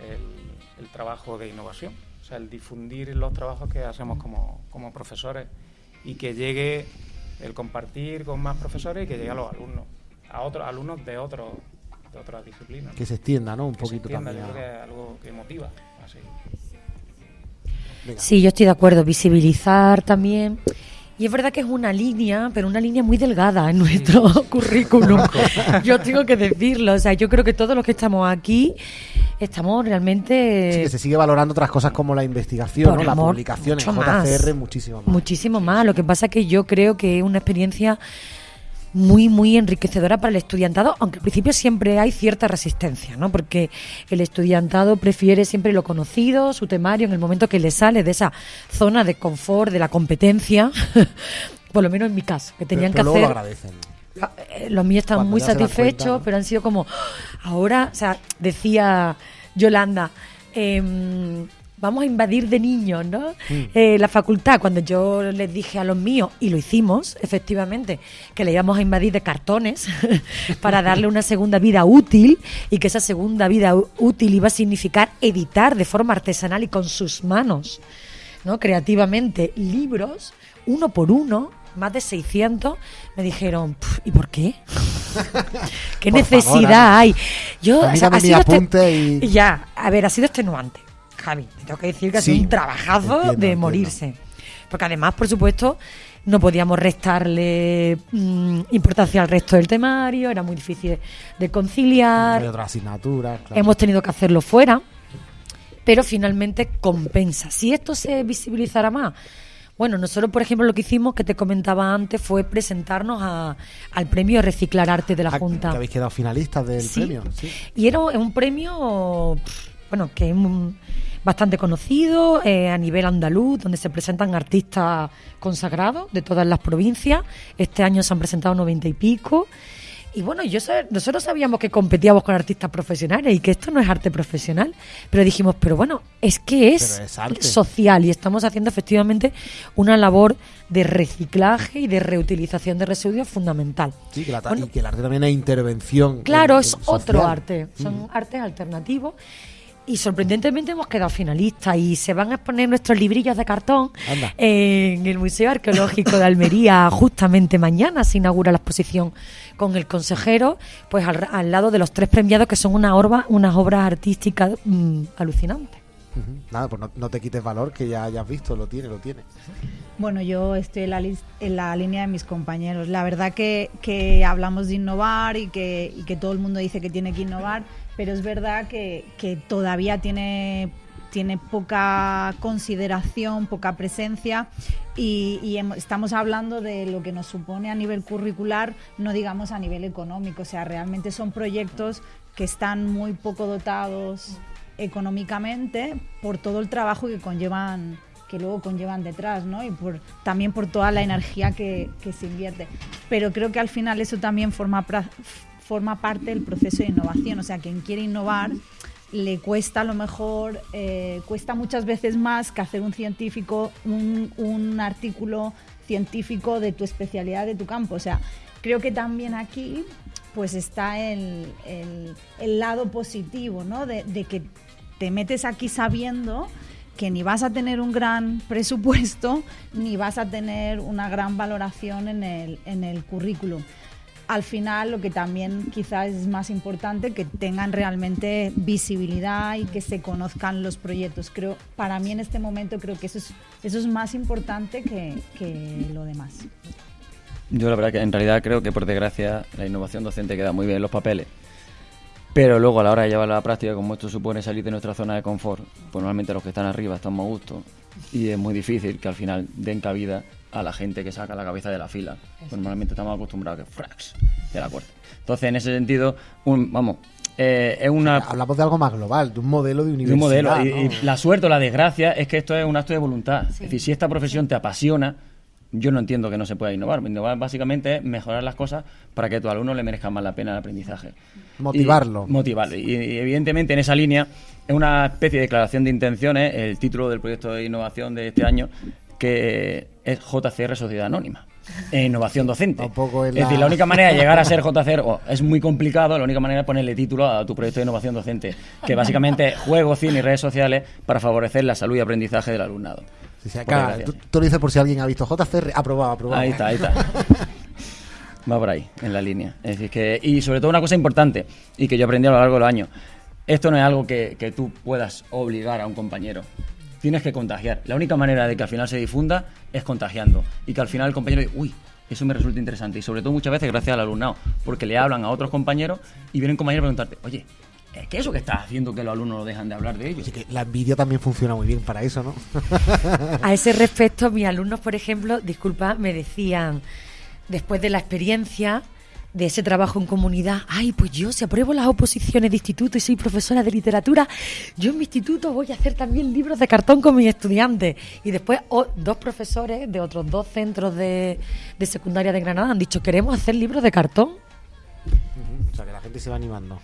S10: el, el trabajo de innovación. O sea, el difundir los trabajos que hacemos como, como profesores y que llegue el compartir con más profesores y que llegue a los alumnos, a otros alumnos de, otros de otras disciplinas.
S1: Que se extienda, ¿no? Un
S10: Que se
S1: poquito también.
S10: Yo creo que es algo que motiva. Así.
S1: Venga.
S9: Sí, yo estoy de acuerdo. Visibilizar también. Y es verdad que es una línea, pero una línea muy delgada en nuestro currículum. yo tengo que decirlo. O sea, yo creo que todos los que estamos aquí estamos realmente
S1: Sí, que se sigue valorando otras cosas como la investigación, ¿no? la publicación en
S9: más.
S1: JCR, muchísimo más.
S9: muchísimo más. Lo que pasa es que yo creo que es una experiencia muy, muy enriquecedora para el estudiantado, aunque al principio siempre hay cierta resistencia, ¿no? Porque el estudiantado prefiere siempre lo conocido, su temario, en el momento que le sale de esa zona de confort, de la competencia, por lo menos en mi caso, que tenían
S1: pero, pero
S9: que
S1: luego
S9: hacer...
S1: lo agradecen.
S9: Ah, eh, Los míos están
S1: Cuando
S9: muy satisfechos,
S1: cuenta, ¿no?
S9: pero han sido como, ahora, o sea, decía Yolanda, em, vamos a invadir de niños, ¿no?
S1: Mm.
S9: Eh, la facultad, cuando yo les dije a los míos, y lo hicimos, efectivamente, que le íbamos a invadir de cartones para darle una segunda vida útil y que esa segunda vida útil iba a significar editar de forma artesanal y con sus manos, ¿no? Creativamente, libros, uno por uno, más de 600, me dijeron, "Pf, ¿y por qué? ¿Qué
S1: Por
S9: necesidad
S1: favor,
S9: hay? Yo, o sea, ha sido este-
S1: y-
S9: Ya, a ver, ha sido extenuante, Javi. Te tengo que decir que ha sido un
S1: entiendo,
S9: de
S1: entiendo.
S9: morirse. Porque además, por supuesto, no podíamos restarle mm, importancia al resto del temario, era muy difícil de conciliar.
S1: Hay otras asignaturas. claro.
S9: Hemos tenido que hacerlo fuera, pero finalmente compensa. Si esto se visibilizara más, bueno, nosotros, por ejemplo, lo que hicimos, que te comentaba antes, fue presentarnos a- al premio Reciclar Arte de la
S1: Ah,
S9: Junta.
S1: Que habéis quedado finalistas del
S9: Sí.
S1: premio. Sí.
S9: Y era un premio, bueno, que es un- bastante conocido eh, a nivel andaluz, donde se presentan artistas consagrados de todas las provincias. Este año se han presentado noventa y pico. Y bueno, yo nosotros sabíamos que competíamos con artistas profesionales y que esto no es arte profesional, pero dijimos, pero bueno, es que es, social y estamos haciendo efectivamente una labor de reciclaje y de reutilización de residuos fundamental.
S1: Sí, que la ta-
S9: Bueno,
S1: y que el arte también es intervención.
S9: Claro,
S1: en-
S9: es otro arte, son
S1: Mm.
S9: artes alternativos. Y sorprendentemente hemos quedado finalistas y se van a exponer nuestros librillos de cartón
S1: Anda.
S9: en el Museo Arqueológico de Almería justamente mañana se inaugura la exposición con el consejero, pues al, al lado de los tres premiados que son una orba, unas obras artísticas mm, alucinantes.
S1: Nada, pues no, no te quites valor, que ya hayas visto, lo tiene, lo tiene.
S8: Bueno, yo estoy en la, en la línea de mis compañeros. La verdad que, que hablamos de innovar y que, y que todo el mundo dice que tiene que innovar, pero es verdad que, que todavía tiene, tiene poca consideración, poca presencia y, y estamos hablando de lo que nos supone a nivel curricular, no digamos a nivel económico. O sea, realmente son proyectos que están muy poco dotados económicamente por todo el trabajo que conllevan que luego conllevan detrás, ¿no? Y por, también por toda la energía que, que se invierte. Pero creo que al final eso también forma, forma parte del proceso de innovación. O sea, quien quiere innovar le cuesta a lo mejor, eh, cuesta muchas veces más que hacer un científico, un, artículo científico de tu especialidad, de tu campo. O sea, creo que también aquí pues está el lado positivo, ¿no? De, de que te metes aquí sabiendo que ni vas a tener un gran presupuesto ni vas a tener una gran valoración en el, en el currículum. Al final, lo que también quizás es más importante, que tengan realmente visibilidad y que se conozcan los proyectos. Creo, para mí en este momento creo que eso es, eso es más importante que, que lo demás.
S11: Yo la verdad que en realidad creo que por desgracia la innovación docente queda muy bien en los papeles. Pero luego a la hora de llevarla a la práctica, como esto supone salir de nuestra zona de confort, pues normalmente los que están arriba están más a gusto y es muy difícil que al final den cabida a la gente que saca la cabeza de la fila. Pues normalmente estamos acostumbrados a que frax de la puerta. Entonces, en ese sentido, un, vamos, eh, es una
S1: Hablamos de algo más global, de un modelo de
S11: de
S1: universidad.
S11: un modelo. Y,
S1: ¿no?
S11: y la suerte o la desgracia es que esto es un acto de voluntad. Es decir, si esta profesión te apasiona, yo no entiendo que no se pueda innovar. Innovar básicamente es mejorar las cosas para que a tu alumno le merezca más la pena el aprendizaje.
S1: Motivarlo.
S11: Y, motivarlo. Y, y evidentemente en esa línea es una especie de declaración de intenciones, el título del proyecto de innovación de este año, que es JCR Sociedad Anónima. e innovación docente.
S1: Tampoco es
S11: es decir,
S1: la-
S11: la única manera de llegar a ser JCR es muy complicado, la única manera es ponerle título a tu proyecto de innovación docente, que básicamente es juego, cine y redes sociales para favorecer la salud y aprendizaje del alumnado.
S1: Acá,
S11: desgracia.
S1: tú, tú lo dices por si alguien ha visto JCR, aprobado, aprobado.
S11: Ahí está, ahí está. Va por ahí, en la línea. Es decir, que, y sobre todo una cosa importante, y que yo aprendí a lo largo de los años, esto no es algo que, que tú puedas obligar a un compañero. Tienes que contagiar. La única manera de que al final se difunda es contagiando. Y que al final el compañero diga, uy, eso me resulta interesante. Y sobre todo muchas veces gracias al alumnado, porque le hablan a otros compañeros y vienen compañeros a preguntarte, oye, ¿es que eso que estás haciendo que los alumnos no dejan de hablar de ello?
S1: Así que la envidia también funciona muy bien para eso, ¿no?
S9: A ese respecto, mis alumnos, por ejemplo, disculpa, me decían, después de la experiencia de ese trabajo en comunidad, ay, pues yo si apruebo las oposiciones de instituto y soy profesora de literatura, yo en mi instituto voy a hacer también libros de cartón con mis estudiantes. Y después dos profesores de otros dos centros de, de secundaria de Granada han dicho, queremos hacer libros de cartón.
S1: Sea, que la gente se va animando.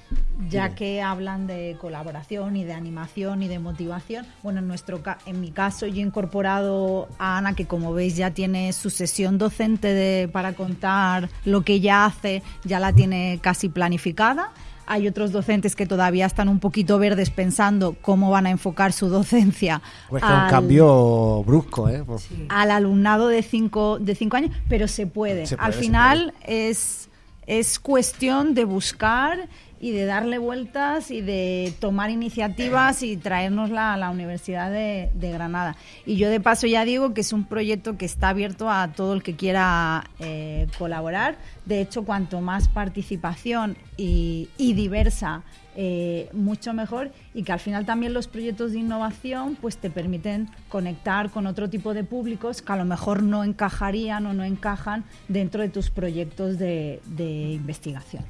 S8: ya que hablan de colaboración y de animación y de motivación. Bueno, en nuestro en mi caso yo he incorporado a Ana que como veis ya tiene su sesión docente de, para contar lo que ella hace, ya la tiene casi planificada. Hay otros docentes que todavía están un poquito verdes pensando cómo van a enfocar su docencia
S1: Pues que es un
S8: al-
S1: cambio brusco, ¿eh? Pues-
S8: al alumnado de cinco, de cinco años, pero se puede.
S1: Se puede,
S8: Al final es, es cuestión de buscar y de darle vueltas y de tomar iniciativas y traérnosla a la Universidad de, Granada. Y yo de paso ya digo que es un proyecto que está abierto a todo el que quiera eh, colaborar. De hecho, cuanto más participación y diversa eh, mucho mejor y que al final también los proyectos de innovación pues te permiten conectar con otro tipo de públicos que a lo mejor no encajarían o no encajan dentro de tus proyectos de, de investigación.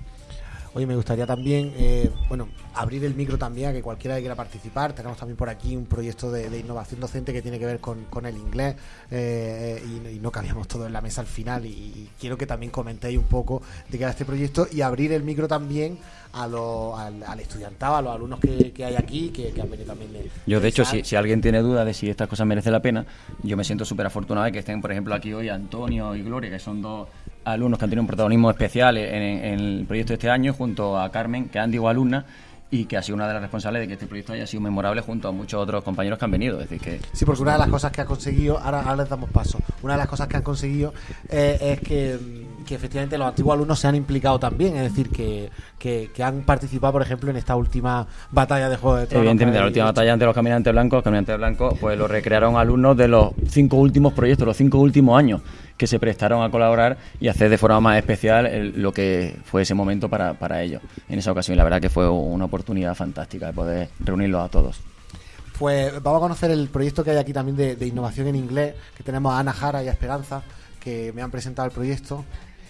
S1: Oye, me gustaría también, eh, bueno, abrir el micro también a que cualquiera que quiera participar. Tenemos también por aquí un proyecto de, de innovación docente que tiene que ver con, con el inglés eh, y, y no cabíamos todos en la mesa al final. Y, y quiero que también comentéis un poco de qué era este proyecto y abrir el micro también a lo- al, al estudiantado, a los alumnos que, que hay aquí, que, que han venido también de.
S11: Yo, de hecho, si alguien tiene duda de si estas cosas merecen la pena, yo me siento súper afortunado de que estén, por ejemplo, aquí hoy Antonio y Gloria, que son dos alumnos que han tenido un protagonismo especial en, en el proyecto de este año, junto a Carmen, que es digo alumna, y que ha sido una de las responsables de que este proyecto haya sido memorable junto a muchos otros compañeros que han venido. Es decir, que
S1: Sí, porque una de las cosas que ha conseguido, ahora, ahora les damos paso, una de las cosas que han conseguido eh, es que, que efectivamente los antiguos alumnos se han implicado también, es decir, que, que, que han participado, por ejemplo, en esta última batalla de Juego de Tronos.
S11: Evidentemente, la última batalla ante los caminantes blancos, los caminantes blancos, pues lo recrearon alumnos de los cinco últimos proyectos, los cinco últimos años, que se prestaron a colaborar y hacer de forma más especial el- lo que fue ese momento para, para ellos. En esa ocasión, la verdad que fue una oportunidad fantástica de poder reunirlos a todos.
S1: Pues vamos a conocer el proyecto que hay aquí también de, innovación en inglés, que tenemos a Ana Jara y a Esperanza, que me han presentado el proyecto,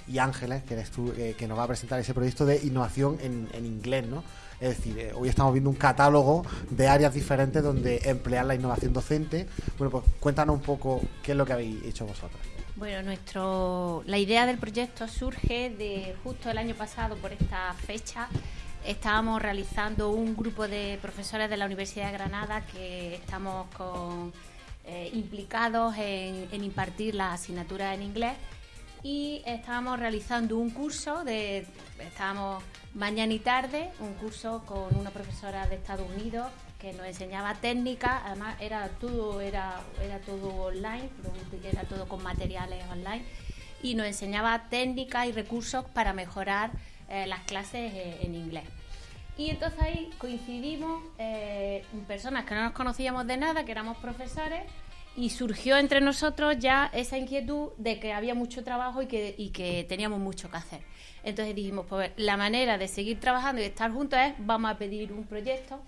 S1: y Ángeles, que eres tú, eh, que nos va a presentar ese proyecto de innovación en, en inglés, ¿no? Es decir, eh, hoy estamos viendo un catálogo de áreas diferentes donde emplear la innovación docente. Bueno, pues cuéntanos un poco qué es lo que habéis hecho vosotros.
S12: Bueno, nuestro, la idea del proyecto surge de justo el año pasado, por esta fecha, estábamos realizando un grupo de profesores de la Universidad de Granada que estamos eh, implicados en, en impartir las asignaturas en inglés y estábamos realizando un curso de estábamos mañana y tarde un curso con una profesora de Estados Unidos que nos enseñaba técnica además era todo era era todo online era todo con materiales online y nos enseñaba técnicas y recursos para mejorar eh, las clases eh, en inglés y entonces ahí coincidimos eh, personas que no nos conocíamos de nada, que éramos profesores, y surgió entre nosotros ya esa inquietud de que había mucho trabajo y que, y que teníamos mucho que hacer. Entonces dijimos, pues la manera de seguir trabajando y de estar juntos es, vamos a pedir un proyecto.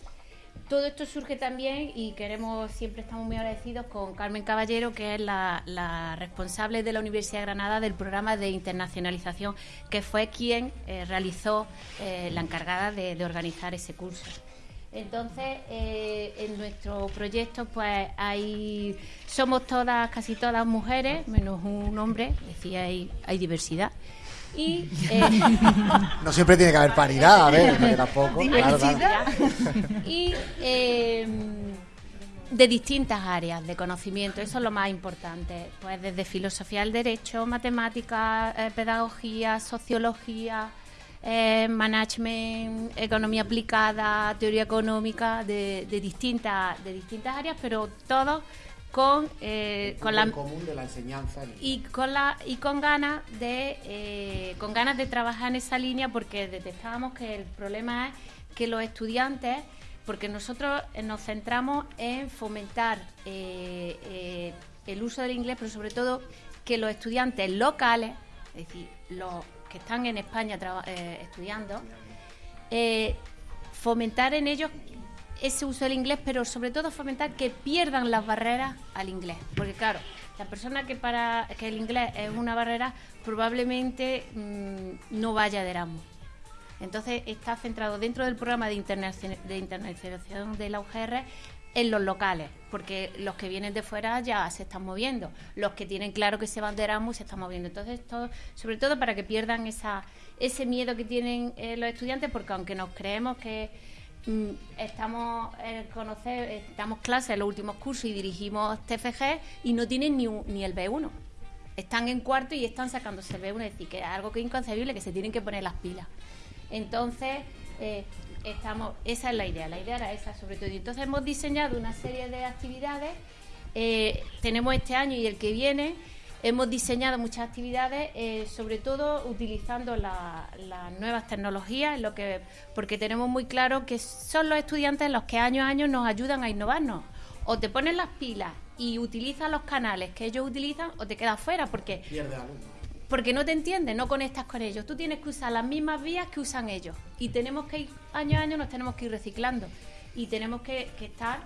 S12: Todo esto surge también y queremos, siempre estamos muy agradecidos con Carmen Caballero, que es la, responsable de la Universidad de Granada del programa de internacionalización, que fue quien eh, realizó eh, la encargada de, de organizar ese curso. Entonces, eh, en nuestro proyecto, pues hay, somos todas, casi todas mujeres, menos un hombre, es decir, hay, hay diversidad. Y, eh,
S1: No siempre tiene que haber paridad, a ver, porque tampoco. claro,
S12: y eh, de distintas áreas de conocimiento, eso es lo más importante, pues desde filosofía del derecho, matemáticas, eh, pedagogía, sociología, eh, management, economía aplicada, teoría económica, de, de distintas de distintas áreas, pero todos con, eh, con la
S1: común de la enseñanza. en-
S12: y con la y con ganas de eh, con ganas de trabajar en esa línea porque detectábamos que el problema es que los estudiantes porque nosotros eh, nos centramos en fomentar eh, el uso del inglés pero sobre todo que los estudiantes locales es decir los que están en España estudiando fomentar en ellos ese uso del inglés, pero sobre todo fomentar que pierdan las barreras al inglés. Porque claro, la persona que para que el inglés es una barrera probablemente mm, no vaya de Erasmus. Entonces está centrado dentro del programa de, de internacionalización de la UGR en los locales, porque los que vienen de fuera ya se están moviendo, los que tienen claro que se van de Erasmus se están moviendo. Entonces, todo, sobre todo para que pierdan esa, ese miedo que tienen eh, los estudiantes, porque aunque nos creemos que estamos eh, conocer, estamos clases en los últimos cursos y dirigimos TFG y no tienen ni, ni el B1. Están en cuarto y están sacándose el B1, es decir, que es algo que es inconcebible, que se tienen que poner las pilas. Entonces, eh, estamos, esa es la idea, la idea era esa sobre todo. Y entonces hemos diseñado una serie de actividades, eh, tenemos este año y el que viene, hemos diseñado muchas actividades, eh, sobre todo utilizando la- las nuevas tecnologías, en lo que, porque tenemos muy claro que son los estudiantes los que año a año nos ayudan a innovarnos. O te pones las pilas y utilizas los canales que ellos utilizan, o te quedas fuera, porque porque no te entiendes, no conectas con ellos. Tú tienes que usar las mismas vías que usan ellos. Y tenemos que ir, año a año nos tenemos que ir reciclando. Y tenemos que, que estar,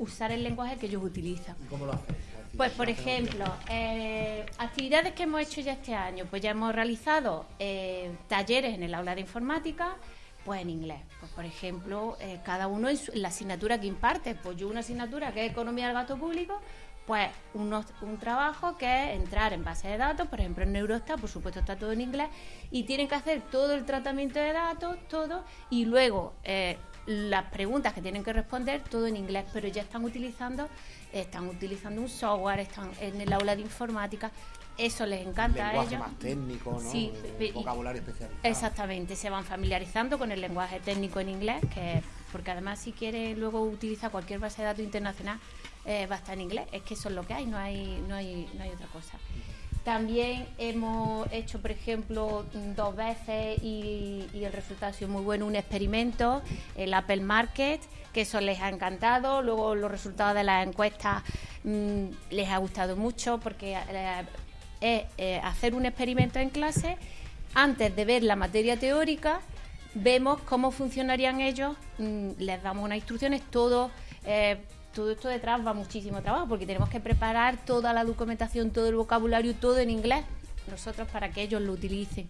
S12: usar el lenguaje que ellos utilizan.
S1: ¿Cómo lo hacéis?
S12: Pues, por ejemplo, eh, actividades que hemos hecho ya este año. Pues ya hemos realizado eh, talleres en el aula de informática, pues en inglés. Pues, por ejemplo, eh, cada uno en, su- la asignatura que imparte. Pues yo una asignatura que es Economía del Gasto Público, pues unos- un trabajo que es entrar en base de datos, por ejemplo en Eurostat, por supuesto está todo en inglés, y tienen que hacer todo el tratamiento de datos, todo, y luego las preguntas que tienen que responder, todo en inglés, pero ya están utilizando, están utilizando un software, están en el aula de informática, eso les encanta a ellos.
S1: más técnico, ¿no?
S12: Sí,
S1: Eh, vocabulario especializado.
S12: Exactamente, se van familiarizando con el lenguaje técnico en inglés, que porque además si quiere luego utilizar cualquier base de datos internacional eh, va a estar en inglés, es que eso es lo que hay, no hay, no hay, no hay otra cosa. También hemos hecho, por ejemplo, dos veces y, el resultado ha sido muy bueno, un experimento, el Apple Market, que eso les ha encantado. Luego los resultados de las encuestas mm, les ha gustado mucho porque eh, es eh, hacer un experimento en clase antes de ver la materia teórica, vemos cómo funcionarían ellos, mm, les damos unas instrucciones, todo, eh, todo esto detrás va muchísimo trabajo, porque tenemos que preparar toda la documentación, todo el vocabulario, todo en inglés, nosotros para que ellos lo utilicen.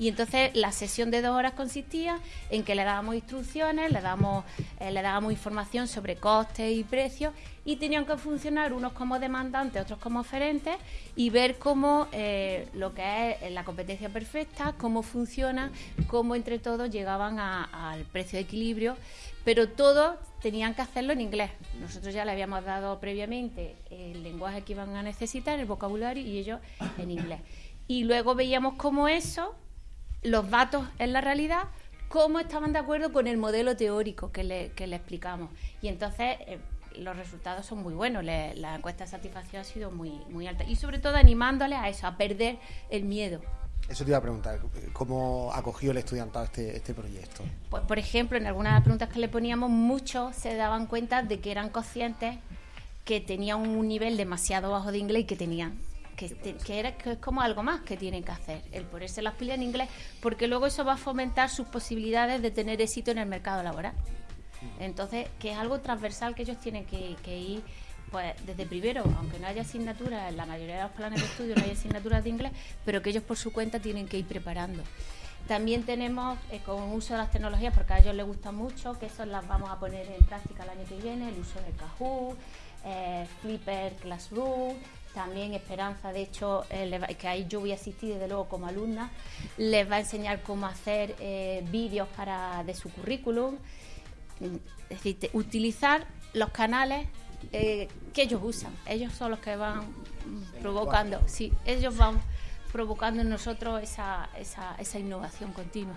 S12: Y entonces la sesión de dos horas consistía en que le dábamos instrucciones, le damos, eh, le dábamos información sobre costes y precios y tenían que funcionar unos como demandantes, otros como oferentes y ver cómo eh, lo que es la competencia perfecta, cómo funciona, cómo entre todos llegaban al precio de equilibrio, pero todos tenían que hacerlo en inglés. Nosotros ya le habíamos dado previamente el lenguaje que iban a necesitar, el vocabulario y ellos en inglés. Y luego veíamos cómo eso los datos en la realidad, cómo estaban de acuerdo con el modelo teórico que le, que le explicamos. Y entonces eh, los resultados son muy buenos, le- la encuesta de satisfacción ha sido muy, muy alta. Y sobre todo animándoles a eso, a perder el miedo.
S1: Eso te iba a preguntar, ¿cómo acogió el estudiantado este, este proyecto?
S12: Pues, por ejemplo, en algunas de las preguntas que le poníamos, muchos se daban cuenta de que eran conscientes que tenían un nivel demasiado bajo de inglés y que tenían que, te- que era que es como algo más que tienen que hacer, el ponerse las pilas en inglés, porque luego eso va a fomentar sus posibilidades de tener éxito en el mercado laboral. Entonces, que es algo transversal que ellos tienen que, que ir pues desde primero, aunque no haya asignaturas, en la mayoría de los planes de estudio no hay asignaturas de inglés, pero que ellos por su cuenta tienen que ir preparando. También tenemos eh, con uso de las tecnologías, porque a ellos les gusta mucho, que eso las vamos a poner en práctica el año que viene, el uso de Kahoot, eh, Flipper Classroom, también Esperanza, de hecho, eh, le va- que ahí yo voy a asistir desde luego como alumna, les va a enseñar cómo hacer eh, vídeos para de su currículum, es decir, te- utilizar los canales eh, que ellos usan. Ellos son los que van provocando, sí, ellos van provocando en nosotros esa, esa, esa innovación continua.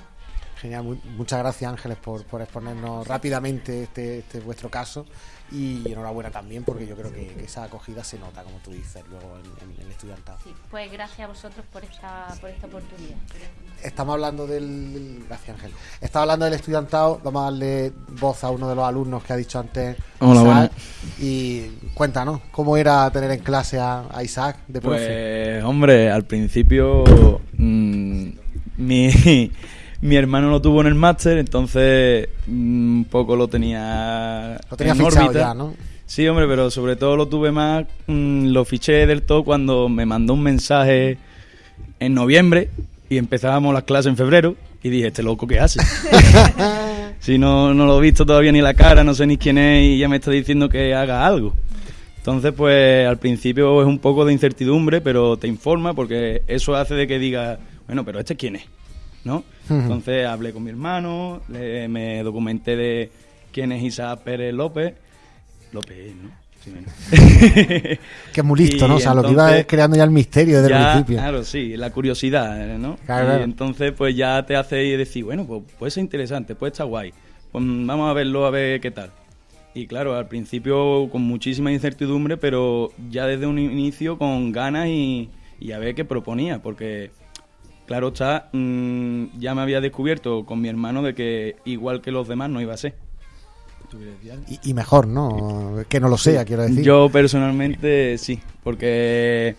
S1: Genial, mu- muchas gracias Ángeles por, por exponernos rápidamente este, este vuestro caso y enhorabuena también porque yo creo que, que esa acogida se nota, como tú dices, luego en, en el estudiantado.
S12: Sí, pues gracias a vosotros por esta, por esta oportunidad.
S1: Estamos hablando del... Gracias Ángel. Estamos hablando del estudiantado, vamos a darle voz a uno de los alumnos que ha dicho antes.
S13: Hola,
S1: Isaac,
S13: buenas.
S1: Y cuéntanos, ¿cómo era tener en clase a, a Isaac de profe?
S13: Pues, hombre, al principio mm, mi, mi hermano lo tuvo en el máster, entonces mm, un poco lo tenía
S1: Lo tenía
S13: en
S1: fichado
S13: órbita.
S1: ya, ¿no?
S13: Sí, hombre, pero sobre todo lo tuve más, mm, lo fiché del todo cuando me mandó un mensaje en noviembre y empezábamos las clases en febrero y dije, este loco, ¿qué hace? si no, no lo he visto todavía ni la cara, no sé ni quién es y ya me está diciendo que haga algo. Entonces, pues al principio es un poco de incertidumbre, pero te informa porque eso hace de que diga, bueno, pero este quién es, ¿no? Entonces hablé con mi hermano, le- me documenté de quién es Isaac Pérez López. López, ¿no? Sí, bueno.
S1: Que es muy listo,
S13: Y
S1: ¿no? O sea, lo que iba es creando ya el misterio desde el principio.
S13: Claro, sí, la curiosidad, ¿no?
S1: Claro,
S13: y
S1: claro.
S13: entonces, pues ya te hace decir, bueno, pues puede ser interesante, puede estar guay. Pues vamos a verlo, a ver qué tal. Y claro, al principio con muchísima incertidumbre, pero ya desde un inicio con ganas y, y a ver qué proponía, porque claro está, mm, ya me había descubierto con mi hermano de que igual que los demás no iba a ser.
S1: Y, y mejor, ¿no? Que no lo sea, quiero decir.
S13: Yo personalmente sí, porque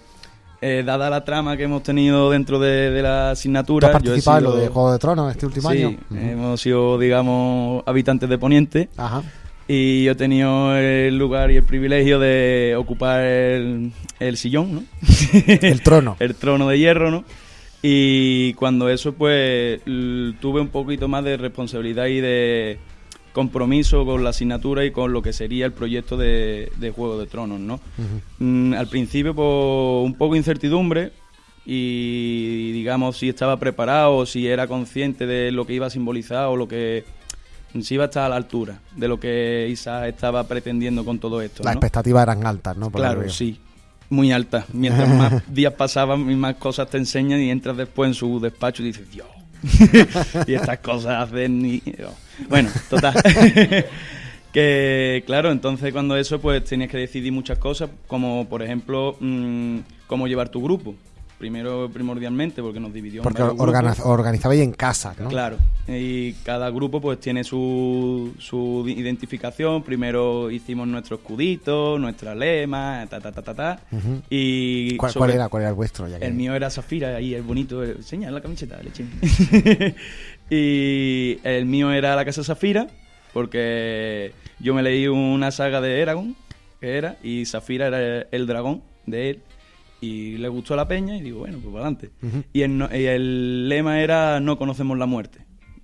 S13: eh, dada la trama que hemos tenido dentro de, de la
S1: ¿Tú
S13: asignatura...
S1: has
S13: yo he
S1: participado en lo de Juego de Tronos este último
S13: sí,
S1: año?
S13: hemos sido, digamos, habitantes de Poniente.
S1: Ajá.
S13: Y yo he tenido el lugar y el privilegio de ocupar el, el sillón, ¿no?
S1: El trono.
S13: el trono de hierro, ¿no? Y cuando eso, pues, tuve un poquito más de responsabilidad y de compromiso con la asignatura y con lo que sería el proyecto de, de Juego de Tronos, ¿no? Mm, al principio, pues, un poco incertidumbre y, digamos, si estaba preparado, si era consciente de lo que iba a simbolizar o lo que si iba a estar a la altura de lo que Isa estaba pretendiendo con todo esto.
S1: Las
S13: ¿no?
S1: expectativas eran altas, ¿no? Por
S13: Claro, sí. Muy alta. Mientras más días pasaban y más cosas te enseñan y entras después en su despacho y dices, Dios. y estas cosas hacen y... Bueno, total. que claro, entonces cuando eso pues tenías que decidir muchas cosas, como por ejemplo mm, cómo llevar tu grupo. Primero primordialmente porque nos dividió en
S1: Porque
S13: grupos.
S1: organizabais en casa, ¿no?
S13: Claro, y cada grupo pues tiene su, su identificación. Primero hicimos nuestro escudito, nuestra lema, ta ta ta ta ta. Y
S1: ¿Cuál,
S13: sobre-
S1: cuál era? ¿Cuál era el vuestro? Ya que-
S13: El mío era Zafira, ahí el bonito, enseña la camiseta, leche. y el mío era la casa Zafira, porque yo me leí una saga de Eragon, que era, y Zafira era el dragón de él. Y le gustó la peña y digo, bueno, pues para adelante. Y el, y el lema era no conocemos la muerte.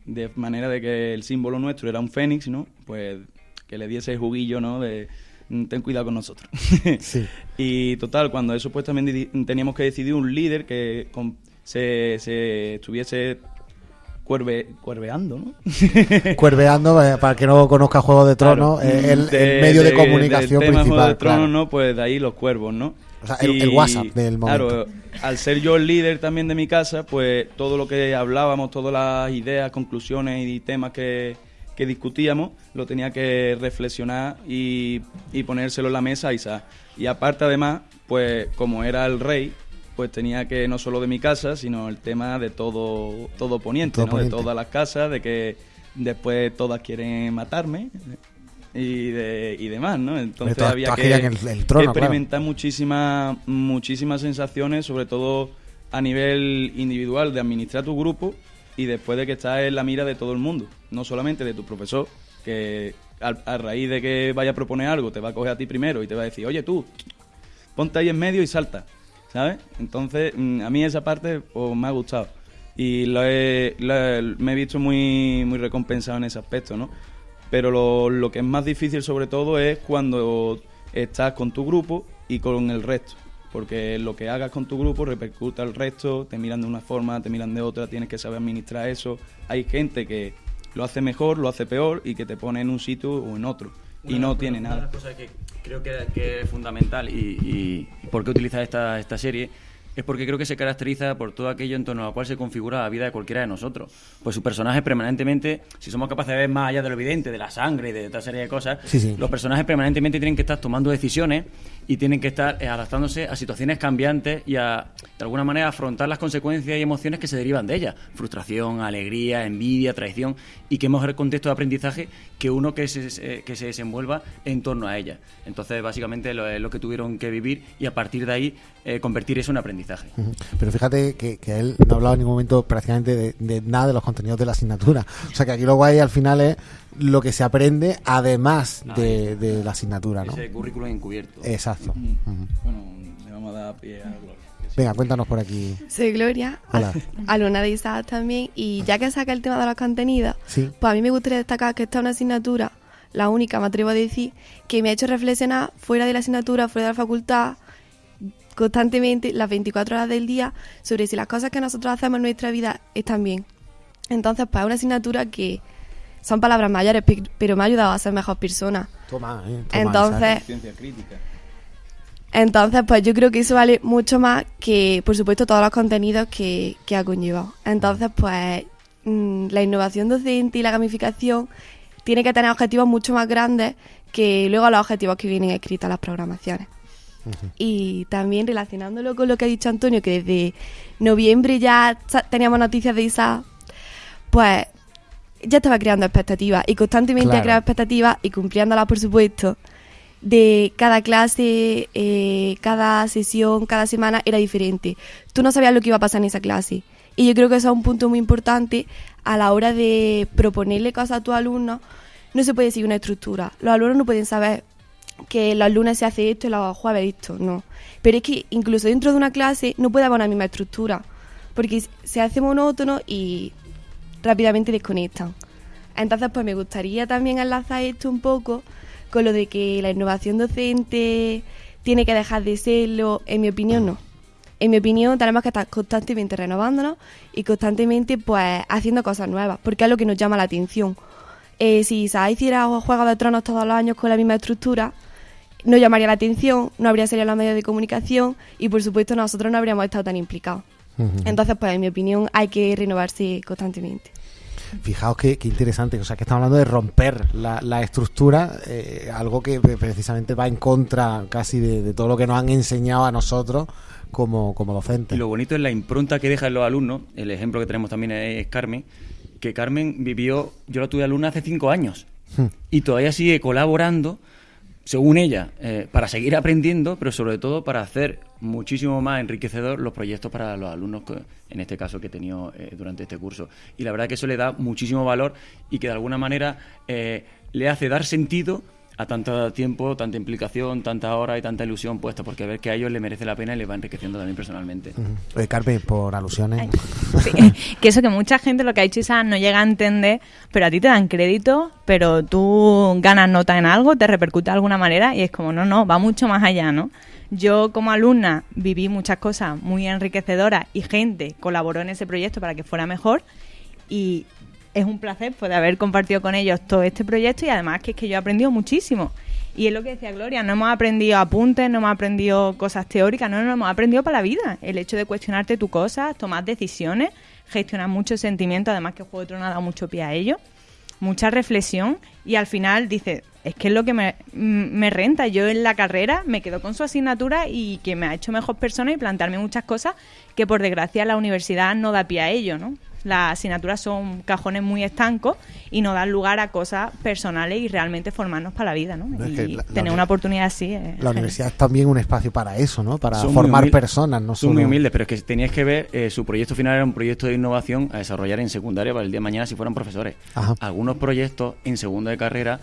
S13: De manera de que el símbolo nuestro era un fénix, ¿no? Pues que le diese el juguillo, ¿no? De "Mm, ten cuidado con nosotros.
S1: Sí.
S13: Y total, cuando eso pues también teníamos que decidir un líder que con- se, se estuviese cuerve, cuerveando, ¿no?
S1: Cuerveando, eh, para el que no conozca Juego de Tronos,
S13: Claro.
S1: eh, el, el
S13: De-
S1: medio de,
S13: de-
S1: comunicación
S13: tema Juego
S1: principal.
S13: de Tronos,
S1: claro.
S13: ¿no? Pues de ahí los cuervos, ¿no?
S1: O sea, el- el WhatsApp del momento.
S13: Claro, al ser yo el líder también de mi casa, pues todo lo que hablábamos, todas las ideas, conclusiones y temas que, que discutíamos, lo tenía que reflexionar y, y ponérselo en la mesa a Isa. Y aparte, además, pues como era el rey, pues tenía que no solo de mi casa, sino el tema de todo, todo Poniente,
S1: Todo
S13: ¿no?
S1: Poniente.
S13: de todas las casas, de que después todas quieren matarme y, de, y demás, ¿no? Entonces había que,
S1: querían el- el trono,
S13: que experimentar muchísimas, muchísimas sensaciones, sobre todo a nivel individual, de administrar tu grupo y después de que estás en la mira de todo el mundo, no solamente de tu profesor, que a, raíz de que vaya a proponer algo, te va a coger a ti primero y te va a decir, oye tú, ponte ahí en medio y salta, ¿sabes? Entonces, mm, a mí esa parte pues, me ha gustado y lo he- lo he- me he visto muy, muy recompensado en ese aspecto, ¿no? Pero lo, lo que es más difícil sobre todo es cuando estás con tu grupo y con el resto. Porque lo que hagas con tu grupo repercute al resto, te miran de una forma, te miran de otra, tienes que saber administrar eso. Hay gente que lo hace mejor, lo hace peor y que te pone en un sitio o en otro. Y no tiene
S11: Una de
S13: nada.
S11: las cosas que creo que, que es fundamental y, y- y por qué utilizar esta, esta serie es porque creo que se caracteriza por todo aquello en torno a lo cual se configura la vida de cualquiera de nosotros. Pues su personaje permanentemente, si somos capaces de ver más allá de lo evidente, de la sangre y de otra serie de cosas,
S1: Sí, sí.
S11: los personajes permanentemente tienen que estar tomando decisiones y tienen que estar eh, adaptándose a situaciones cambiantes y a, de alguna manera, afrontar las consecuencias y emociones que se derivan de ellas. Frustración, alegría, envidia, traición y qué mejor contexto de aprendizaje que uno que se, eh, que se desenvuelva en torno a ellas. Entonces, básicamente, lo, es lo que tuvieron que vivir y a partir de ahí eh, convertir eso en aprendizaje.
S1: Pero fíjate que, que él no ha hablado en ningún momento prácticamente de, de nada de los contenidos de la asignatura. O sea que aquí lo guay al final es lo que se aprende además de, de la asignatura, ¿no?
S11: Ese currículum encubierto.
S1: Exacto.
S13: Mm. Bueno, le vamos a dar pie a Gloria.
S1: Venga, cuéntanos por aquí.
S14: Soy Gloria,
S1: Hola.
S14: alumna de ISAD también, y ya que saca el tema de los contenidos,
S1: Sí.
S14: pues a mí me gustaría destacar que esta es una asignatura, la única, me atrevo a decir, que me ha hecho reflexionar fuera de la asignatura, fuera de la facultad, constantemente, las 24 horas del día, sobre si las cosas que nosotros hacemos en nuestra vida están bien. Entonces, pues es una asignatura que son palabras mayores, pe- pero me ha ayudado a ser mejor persona.
S1: Toma, eh, toma,
S14: Entonces,
S13: crítica.
S14: entonces, pues yo creo que eso vale mucho más que, por supuesto, todos los contenidos que, que ha conllevado. Entonces, pues mm, la innovación docente y la gamificación tiene que tener objetivos mucho más grandes que luego los objetivos que vienen escritos en las programaciones. Y también relacionándolo con lo que ha dicho Antonio, que desde noviembre ya teníamos noticias de ISA, pues ya estaba creando expectativas y constantemente
S15: Claro.
S14: ha creado expectativas y cumpliéndolas, por supuesto, de cada clase, eh, cada sesión, cada semana era diferente. Tú no sabías lo que iba a pasar en esa clase. Y yo creo que eso es un punto muy importante a la hora de proponerle cosas a tus alumnos. No se puede seguir una estructura. Los alumnos no pueden saber que los lunes se hace esto y los jueves esto, no. Pero es que incluso dentro de una clase no puede haber una misma estructura, porque se hace monótono y rápidamente desconectan. Entonces, pues me gustaría también enlazar esto un poco con lo de que la innovación docente tiene que dejar de serlo, en mi opinión no. En mi opinión tenemos que estar constantemente renovándonos y constantemente pues haciendo cosas nuevas, porque es lo que nos llama la atención. Eh, si se hiciera Juegos de Tronos todos los años con la misma estructura, no llamaría la atención, no habría salido en los medios de comunicación y por supuesto nosotros no habríamos estado tan implicados. Entonces, pues en mi opinión hay que renovarse constantemente.
S1: Fijaos qué, qué interesante, o sea que estamos hablando de romper la, la estructura, eh, algo que pre- precisamente va en contra casi de, de todo lo que nos han enseñado a nosotros como, como
S11: Y
S1: docentes.
S11: lo bonito es la impronta que deja en los alumnos. El ejemplo que tenemos también es Carmen, que Carmen vivió, yo la tuve alumna hace cinco años
S1: Hmm.
S11: y todavía sigue colaborando, según ella, eh, para seguir aprendiendo, pero sobre todo para hacer muchísimo más enriquecedor los proyectos para los alumnos, que- en este caso que he tenido eh, durante este curso. Y la verdad que eso le da muchísimo valor y que de alguna manera eh, le hace dar sentido a tanto tiempo, tanta implicación, tanta hora y tanta ilusión puesta, porque ver que a ellos les merece la pena y les va enriqueciendo también personalmente.
S1: Oye, Carmen, por alusiones.
S16: que eso que mucha gente lo que ha dicho Isa no llega a entender, pero a ti te dan crédito, pero tú ganas nota en algo, te repercute de alguna manera y es como, no, no, va mucho más allá, ¿no? Yo como alumna viví muchas cosas muy enriquecedoras y gente colaboró en ese proyecto para que fuera mejor y es un placer poder haber compartido con ellos todo este proyecto y además que es que yo he aprendido muchísimo. Y es lo que decía Gloria, no hemos aprendido apuntes, no hemos aprendido cosas teóricas, no, no, hemos aprendido para la vida. El hecho de cuestionarte tu cosas, tomar decisiones, gestionar muchos sentimientos, además que Juego de Tronos ha dado mucho pie a ello, mucha reflexión y al final dices, es que es lo que me, me renta. Yo en la carrera me quedo con su asignatura y que me ha hecho mejor persona y plantearme muchas cosas que por desgracia la universidad no da pie a ello, ¿no? Las asignaturas son cajones muy estancos y no dan lugar a cosas personales y realmente formarnos para la vida, ¿no?
S1: No, es
S16: y
S1: que la- la
S16: tener una oportunidad así. es
S1: La universidad es también un espacio para eso, ¿no? Para
S11: Son
S1: formar personas, no
S11: Son
S1: solo...
S11: muy humildes, pero es que teníais que ver, eh, su proyecto final era un proyecto de innovación a desarrollar en secundaria para el día de mañana si fueran profesores.
S1: Ajá.
S11: Algunos proyectos en segunda de carrera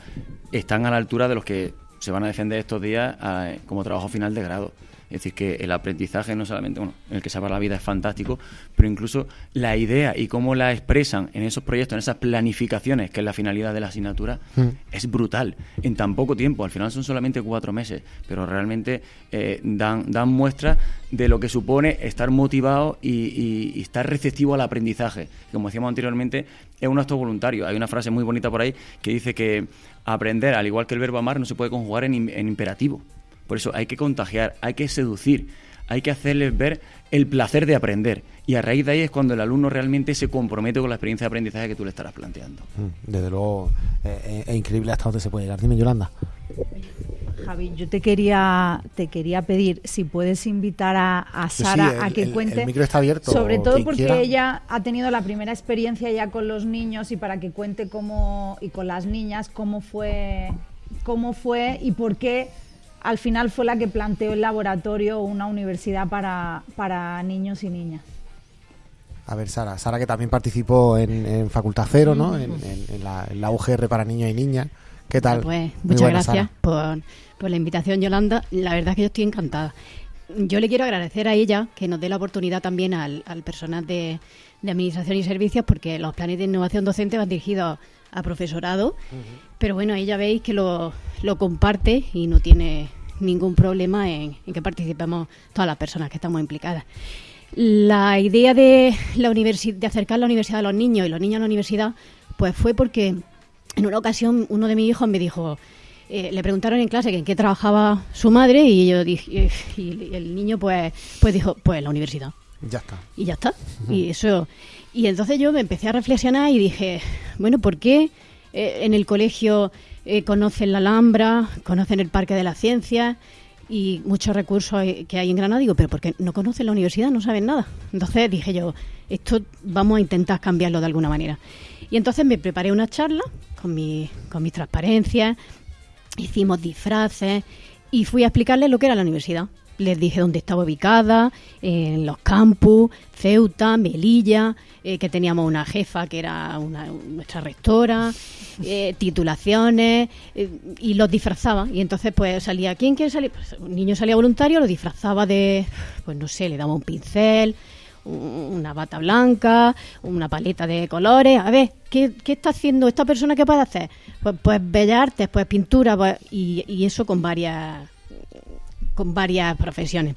S11: están a la altura de los que se van a defender estos días eh, como trabajo final de grado. Es decir, que el aprendizaje no solamente, bueno, el que salva la vida es fantástico, pero incluso la idea y cómo la expresan en esos proyectos, en esas planificaciones, que es la finalidad de la asignatura,
S1: Mm.
S11: es brutal. En tan poco tiempo, al final son solamente cuatro meses, pero realmente eh, dan, dan muestra de lo que supone estar motivado y, y- y estar receptivo al aprendizaje. Como decíamos anteriormente, es un acto voluntario. Hay una frase muy bonita por ahí que dice que aprender, al igual que el verbo amar, no se puede conjugar en imperativo. Por eso hay que contagiar, hay que seducir, hay que hacerles ver el placer de aprender. Y a raíz de ahí es cuando el alumno realmente se compromete con la experiencia de aprendizaje que tú le estarás planteando.
S1: Mm, Desde luego, eh, es increíble hasta dónde se puede llegar. Dime, Yolanda.
S8: Javi, yo te quería, te quería pedir si puedes invitar a, a
S1: Sí,
S8: Sara
S1: el-
S8: a que
S1: el-
S8: cuente.
S1: el micro está abierto,
S8: Sobre todo porque
S1: quiera.
S8: ella ha tenido la primera experiencia ya con los niños y para que cuente cómo y con las niñas cómo fue, cómo fue y por qué al final fue la que planteó el laboratorio una universidad para, para niños y niñas.
S1: A ver, Sara. Sara que también participó en, en Facultad Cero, ¿no? En, en- en la, en la UGR para niños y niñas. ¿Qué tal?
S15: Pues
S1: Muy
S15: muchas
S1: buena,
S15: gracias por, por la invitación, Yolanda. La verdad es que yo estoy encantada. Yo le quiero agradecer a ella que nos dé la oportunidad también al, al personal de, de Administración y Servicios, porque los planes de innovación docente van dirigidos a profesorado, pero bueno, ella veis que lo, lo comparte y no tiene ningún problema en, en que participemos todas las personas que estamos implicadas. La idea de, la de acercar la universidad a los niños y los niños a la universidad, pues fue porque en una ocasión uno de mis hijos me dijo, eh, le preguntaron en clase que en qué trabajaba su madre y yo dije, y el niño pues, pues dijo, pues en la universidad.
S1: Ya está.
S15: Y ya está. Y eso. Y entonces yo me empecé a reflexionar y dije, bueno, ¿por qué eh, en el colegio eh, conocen la Alhambra, conocen el Parque de las Ciencias? y muchos recursos que hay en Granada. Digo, pero porque no conocen la universidad, no saben nada. Entonces dije yo, esto vamos a intentar cambiarlo de alguna manera. Y entonces me preparé una charla con, mi, con mis transparencias, hicimos disfraces y fui a explicarles lo que era la universidad. Les dije dónde estaba ubicada, en los campus, Ceuta, Melilla, eh, que teníamos una jefa que era una, nuestra rectora, eh, titulaciones, eh, y los disfrazaba. Y entonces pues salía, ¿quién quiere salir? Pues, un niño salía voluntario, lo disfrazaba de, pues no sé, le daba un pincel, un- una bata blanca, una paleta de colores. A ver, ¿qué, qué está haciendo esta persona? ¿Qué puede hacer? Pues, pues bellas artes, pues pintura, pues, y, y eso con varias con varias profesiones.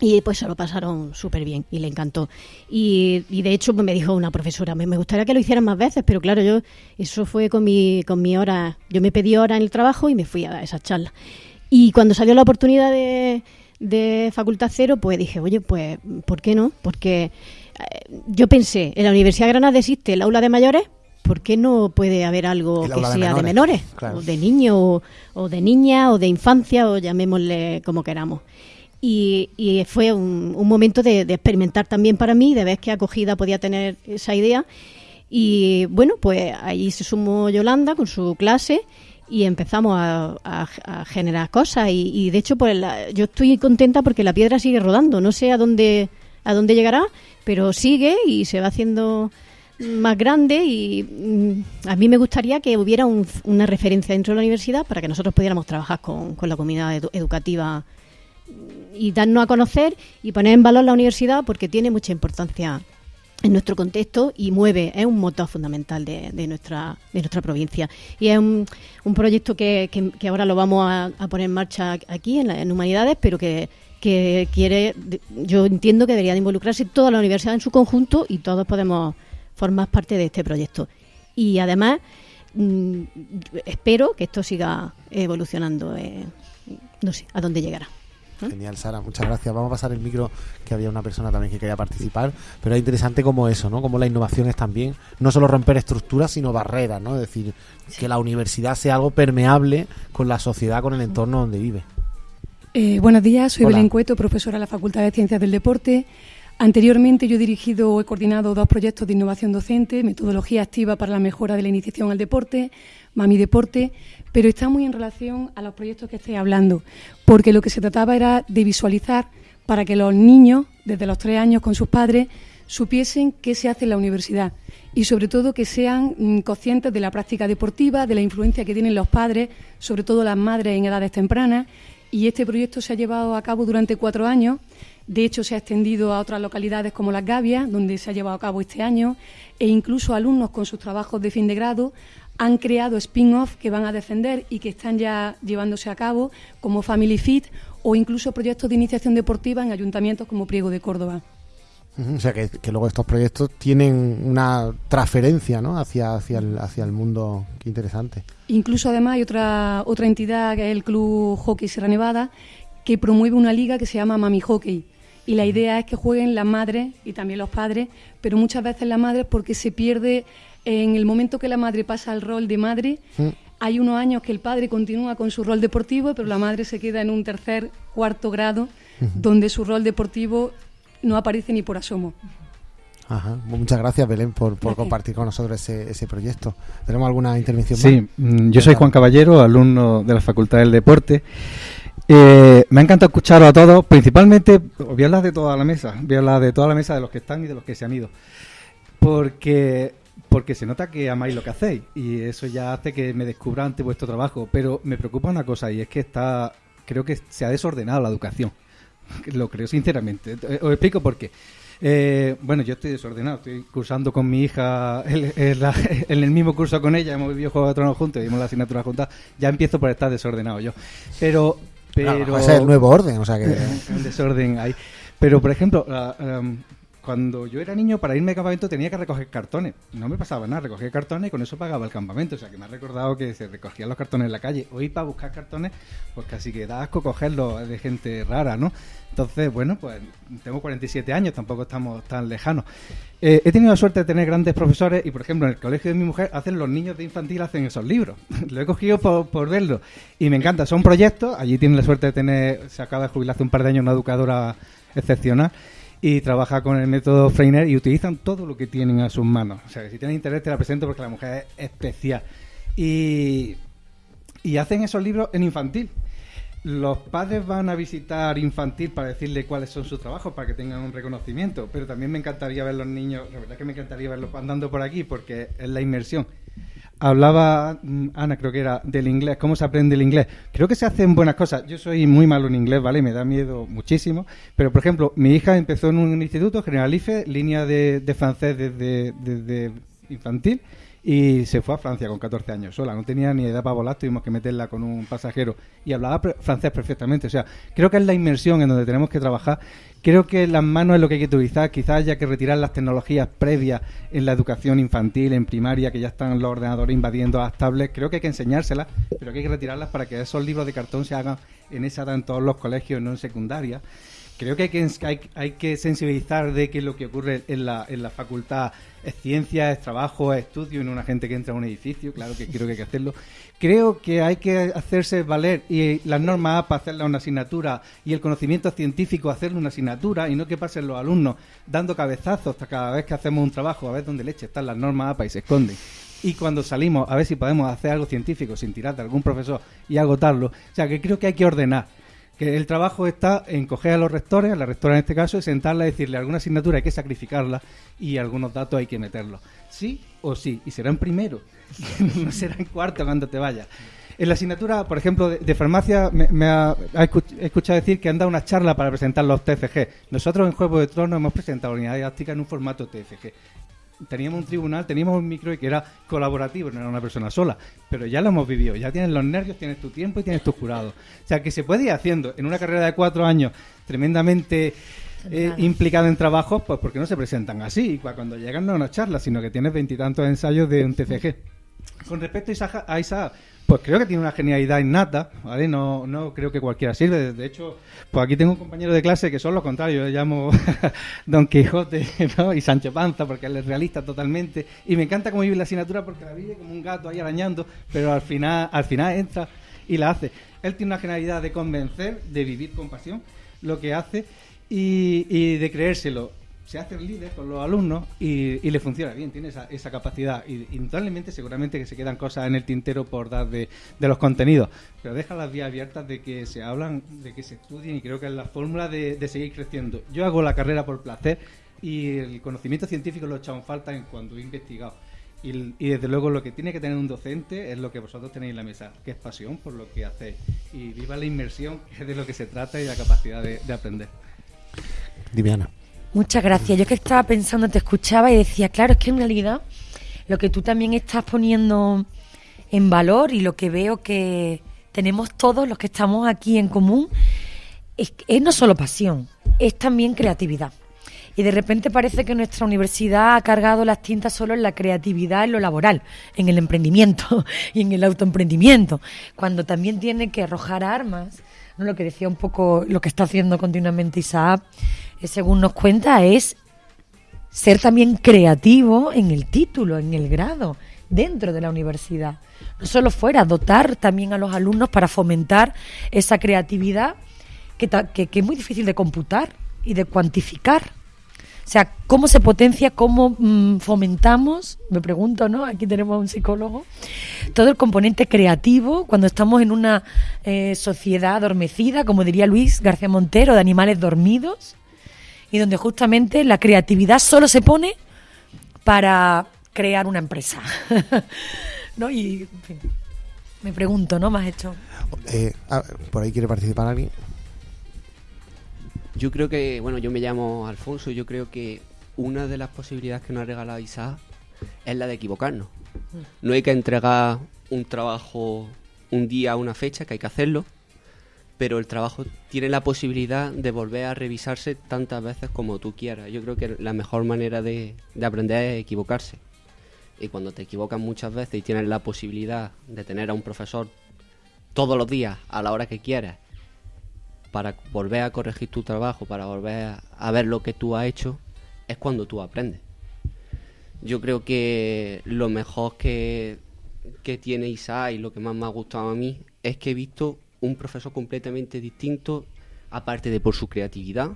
S15: Y pues se lo pasaron súper bien y le encantó. Y, y de hecho pues, me dijo una profesora, me, me gustaría que lo hicieran más veces, pero claro, yo eso fue con mi, con mi hora, yo me pedí hora en el trabajo y me fui a dar esa charla. Y cuando salió la oportunidad de, de Facultad Cero, pues dije, oye, pues, ¿por qué no? Porque eh, yo pensé, en la Universidad de Granada existe el aula de mayores, ¿por qué no puede haber algo que
S1: de
S15: sea de
S1: menores,
S15: menores?
S1: claro.
S15: O de niños, o, o de niña, o de infancia, o llamémosle como queramos. Y, y fue un, un momento de, de experimentar también para mí, de ver qué acogida podía tener esa idea. Y bueno, pues ahí se sumó Yolanda con su clase y empezamos a, a- a generar cosas. Y, y de hecho, pues la- yo estoy contenta porque la piedra sigue rodando. No sé a dónde, a dónde llegará, pero sigue y se va haciendo más grande y mm, a mí me gustaría que hubiera un- una referencia dentro de la universidad para que nosotros pudiéramos trabajar con, con la comunidad edu- educativa y darnos a conocer y poner en valor la universidad porque tiene mucha importancia en nuestro contexto y mueve, es un motor fundamental de, de nuestra de nuestra provincia. Y es un, un proyecto que, que- ahora lo vamos a, poner en marcha aquí en, la- en Humanidades, pero que, que quiere, yo entiendo que debería de involucrarse toda la universidad en su conjunto y todos podemos formar parte de este proyecto. Y además, mm, espero que esto siga evolucionando, eh, no sé, a dónde llegará.
S1: Genial, Sara, muchas gracias. Vamos a pasar el micro, que había una persona también que quería participar, pero es interesante como eso, ¿no? Como la innovación es también, no solo romper estructuras, sino barreras, ¿no? Es decir, que la universidad sea algo permeable con la sociedad, con el entorno donde vive.
S17: Eh, buenos días, soy
S1: Hola.
S17: Belén Cueto, profesora de la Facultad de Ciencias del Deporte. Anteriormente yo he dirigido o he coordinado dos proyectos de innovación docente, metodología activa para la mejora de la iniciación al deporte, Mami Deporte, pero está muy en relación a los proyectos que estoy hablando, porque lo que se trataba era de visualizar para que los niños, desde los tres años con sus padres, supiesen qué se hace en la universidad y sobre todo que sean mm, conscientes de la práctica deportiva, de la influencia que tienen los padres, sobre todo las madres en edades tempranas. Y este proyecto se ha llevado a cabo durante cuatro años. De hecho, se ha extendido a otras localidades como Las Gavias, donde se ha llevado a cabo este año, e incluso alumnos con sus trabajos de fin de grado han creado spin-off que van a defender y que están ya llevándose a cabo, como Family Fit o incluso proyectos de iniciación deportiva en ayuntamientos como Priego de Córdoba.
S1: O sea, que, que luego estos proyectos tienen una transferencia, ¿no? Hacia, hacia, el, hacia el mundo. Qué interesante.
S17: Incluso además hay otra, otra entidad que es el Club Hockey Sierra Nevada que promueve una liga que se llama Mami Hockey. Y la idea es que jueguen las madres y también los padres, pero muchas veces las madres porque se pierde en el momento que la madre pasa al rol de madre. Hay unos años que el padre continúa con su rol deportivo, pero la madre se queda en un tercer, cuarto grado, donde su rol deportivo no aparece ni por asomo.
S1: Ajá. Muchas gracias, Belén, por, por compartir con nosotros ese, ese proyecto. ¿Tenemos alguna intervención
S18: Sí,
S1: más?
S18: mm, yo soy Juan Caballero, alumno de la Facultad del Deporte. Eh, me ha encantado escucharos a todos, principalmente, voy a hablar de toda la mesa, voy a hablar de toda la mesa, de los que están y de los que se han ido. Porque, porque se nota que amáis lo que hacéis y eso ya hace que me descubra ante vuestro trabajo. Pero me preocupa una cosa y es que está, creo que se ha desordenado la educación. Lo creo sinceramente. Eh, Os explico por qué. Eh, bueno, yo estoy desordenado, estoy cursando con mi hija en, el mismo curso con ella, hemos vivido Juego de Tronos juntos, vimos la asignatura juntas, ya empiezo por estar desordenado yo. Pero, pero
S1: Claro, es el nuevo orden, o sea que-
S18: un desorden ahí. Pero, por ejemplo, la- um, cuando yo era niño, para irme de campamento tenía que recoger cartones. No me pasaba nada, recogía cartones y con eso pagaba el campamento. O sea, que me ha recordado que se recogían los cartones en la calle. Hoy para buscar cartones, pues casi que da asco cogerlos de gente rara, ¿no? Entonces, bueno, pues tengo 47 años, tampoco estamos tan lejanos. Eh, he tenido la suerte de tener grandes profesores y, por ejemplo, en el colegio de mi mujer hacen los niños de infantil, hacen esos libros. Lo he cogido por, por verlo y me encanta. Son proyectos, allí tienen la suerte de tener, se acaba de jubilar hace un par de años una educadora excepcional y trabaja con el método Freiner y utilizan todo lo que tienen a sus manos. O sea, que si tienen interés te la presento porque la mujer es especial. Y, y hacen esos libros en infantil. Los padres van a visitar infantil para decirle cuáles son sus trabajos, para que tengan un reconocimiento, pero también me encantaría ver los niños, la verdad que me encantaría verlos andando por aquí porque es la inmersión. Hablaba mm, Ana, creo que era, del inglés, cómo se aprende el inglés. Creo que se hacen buenas cosas. Yo soy muy malo en inglés, ¿vale? Me da miedo muchísimo. Pero, por ejemplo, mi hija empezó en un instituto, Generalife, línea de, francés desde, desde infantil, y se fue a Francia con 14 años sola. No tenía ni edad para volar, tuvimos que meterla con un pasajero. Y hablaba francés perfectamente. O sea, creo que es la inmersión en donde tenemos que trabajar. Creo que las manos es lo que hay que utilizar. Quizás haya que retirar las tecnologías previas en la educación infantil, en primaria, que ya están los ordenadores invadiendo las tablets. Creo que hay que enseñárselas, pero que hay que retirarlas para que esos libros de cartón se hagan en esa edad en todos los colegios, no en secundaria. Creo que hay que, sensibilizar de que lo que ocurre en la, facultad es ciencia, es trabajo, es estudio, y no una gente que entra a un edificio. Claro que creo que hay que hacerlo. Creo que hay que hacerse valer y las normas APA hacerla una asignatura y el conocimiento científico hacerlo una asignatura y no que pasen los alumnos dando cabezazos hasta cada vez que hacemos un trabajo a ver dónde leche están las normas APA y se esconden. Y cuando salimos a ver si podemos hacer algo científico sin tirar de algún profesor y agotarlo. O sea, que creo que hay que ordenar que el trabajo está en coger a los rectores, a la rectora en este caso, y sentarla y decirle alguna asignatura hay que sacrificarla y algunos datos hay que meterlos. Sí o sí, y será en primero, no será en cuarto cuando te vayas. En la asignatura, por ejemplo, de, farmacia, me, ha, escuchado decir que han dado una charla para presentar los TFG. Nosotros en Juego de Tronos hemos presentado unidad didáctica en un formato TFG teníamos un tribunal, teníamos un micro y que era colaborativo, no era una persona sola. Pero ya lo hemos vivido, ya tienes los nervios, tienes tu tiempo y tienes tus jurados. O sea, que se puede ir haciendo en una carrera de cuatro años tremendamente eh, implicado en trabajos, pues porque no se presentan así. Cuando llegan no es una charla, sino que tienes veintitantos ensayos de un TFG. Con respecto a Isaac, pues creo que tiene una genialidad innata, ¿vale? No, no creo que cualquiera sirve. De hecho, pues aquí tengo un compañero de clase que son lo contrario. Yo llamo Don Quijote ¿no? y Sancho Panza porque él es realista totalmente. Y me encanta cómo vive la asignatura porque la vive como un gato ahí arañando, pero al final, al final entra y la hace. Él tiene una genialidad de convencer, de vivir con pasión lo que hace y de creérselo se hace el líder con los alumnos y, y le funciona bien, tiene esa, esa capacidad. Y indudablemente, seguramente que se quedan cosas en el tintero por dar de, de los contenidos, pero deja las vías abiertas de que se hablan, de que se estudien y creo que es la fórmula de, de seguir creciendo. Yo hago la carrera por placer y el conocimiento científico lo he echado en falta en cuando he investigado. Y, y desde luego lo que tiene que tener un docente es lo que vosotros tenéis en la mesa, que es pasión por lo que hacéis. Y viva la inmersión, que es de lo que se trata y la capacidad de, de aprender.
S1: Diviana.
S9: Muchas gracias. Yo que estaba pensando, te escuchaba y decía, claro, es que en realidad lo que tú también estás poniendo en valor y lo que veo que tenemos todos los que estamos aquí en común es, es no solo pasión, es también creatividad. Y de repente parece que nuestra universidad ha cargado las tintas solo en la creatividad, en lo laboral, en el emprendimiento y en el autoemprendimiento, cuando también tiene que arrojar armas. ¿no? Lo que decía un poco, lo que está haciendo continuamente Isaac, según nos cuenta, es ser también creativo en el título, en el grado, dentro de la universidad. No solo fuera, dotar también a los alumnos para fomentar esa creatividad que, que es muy difícil de computar y de cuantificar. O sea, ¿cómo se potencia, cómo mm, fomentamos? Me pregunto, ¿no? Aquí tenemos a un psicólogo. Todo el componente creativo cuando estamos en una eh, sociedad adormecida, como diría Luis García Montero, de animales dormidos, y donde justamente la creatividad solo se pone para crear una empresa. ¿No? Y, en fin, me pregunto, ¿no? Me has hecho...
S1: Eh, ah, por ahí quiere participar alguien.
S19: Yo creo que, bueno, yo me llamo Alfonso, yo creo que una de las posibilidades que nos ha regalado Isaac es la de equivocarnos. No hay que entregar un trabajo un día a una fecha, que hay que hacerlo, pero el trabajo tiene la posibilidad de volver a revisarse tantas veces como tú quieras. Yo creo que la mejor manera de, de aprender es equivocarse. Y cuando te equivocas muchas veces y tienes la posibilidad de tener a un profesor todos los días a la hora que quieras para volver a corregir tu trabajo, para volver a, ver lo que tú has hecho, es cuando tú aprendes. Yo creo que lo mejor que, que tiene Isaac y lo que más me ha gustado a mí es que he visto un profesor completamente distinto, aparte de por su creatividad,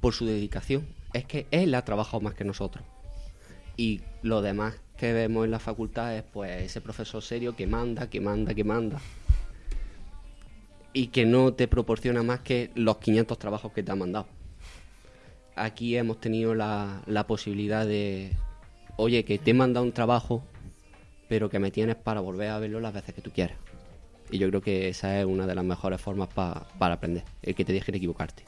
S19: por su dedicación. Es que él ha trabajado más que nosotros. Y lo demás que vemos en la facultad es pues ese profesor serio que manda, que manda, que manda. Y que no te proporciona más que los 500 trabajos que te ha mandado. Aquí hemos tenido la, la posibilidad de, oye, que te he mandado un trabajo, pero que me tienes para volver a verlo las veces que tú quieras. Y yo creo que esa es una de las mejores formas pa- para aprender, el que te dejen equivocarte.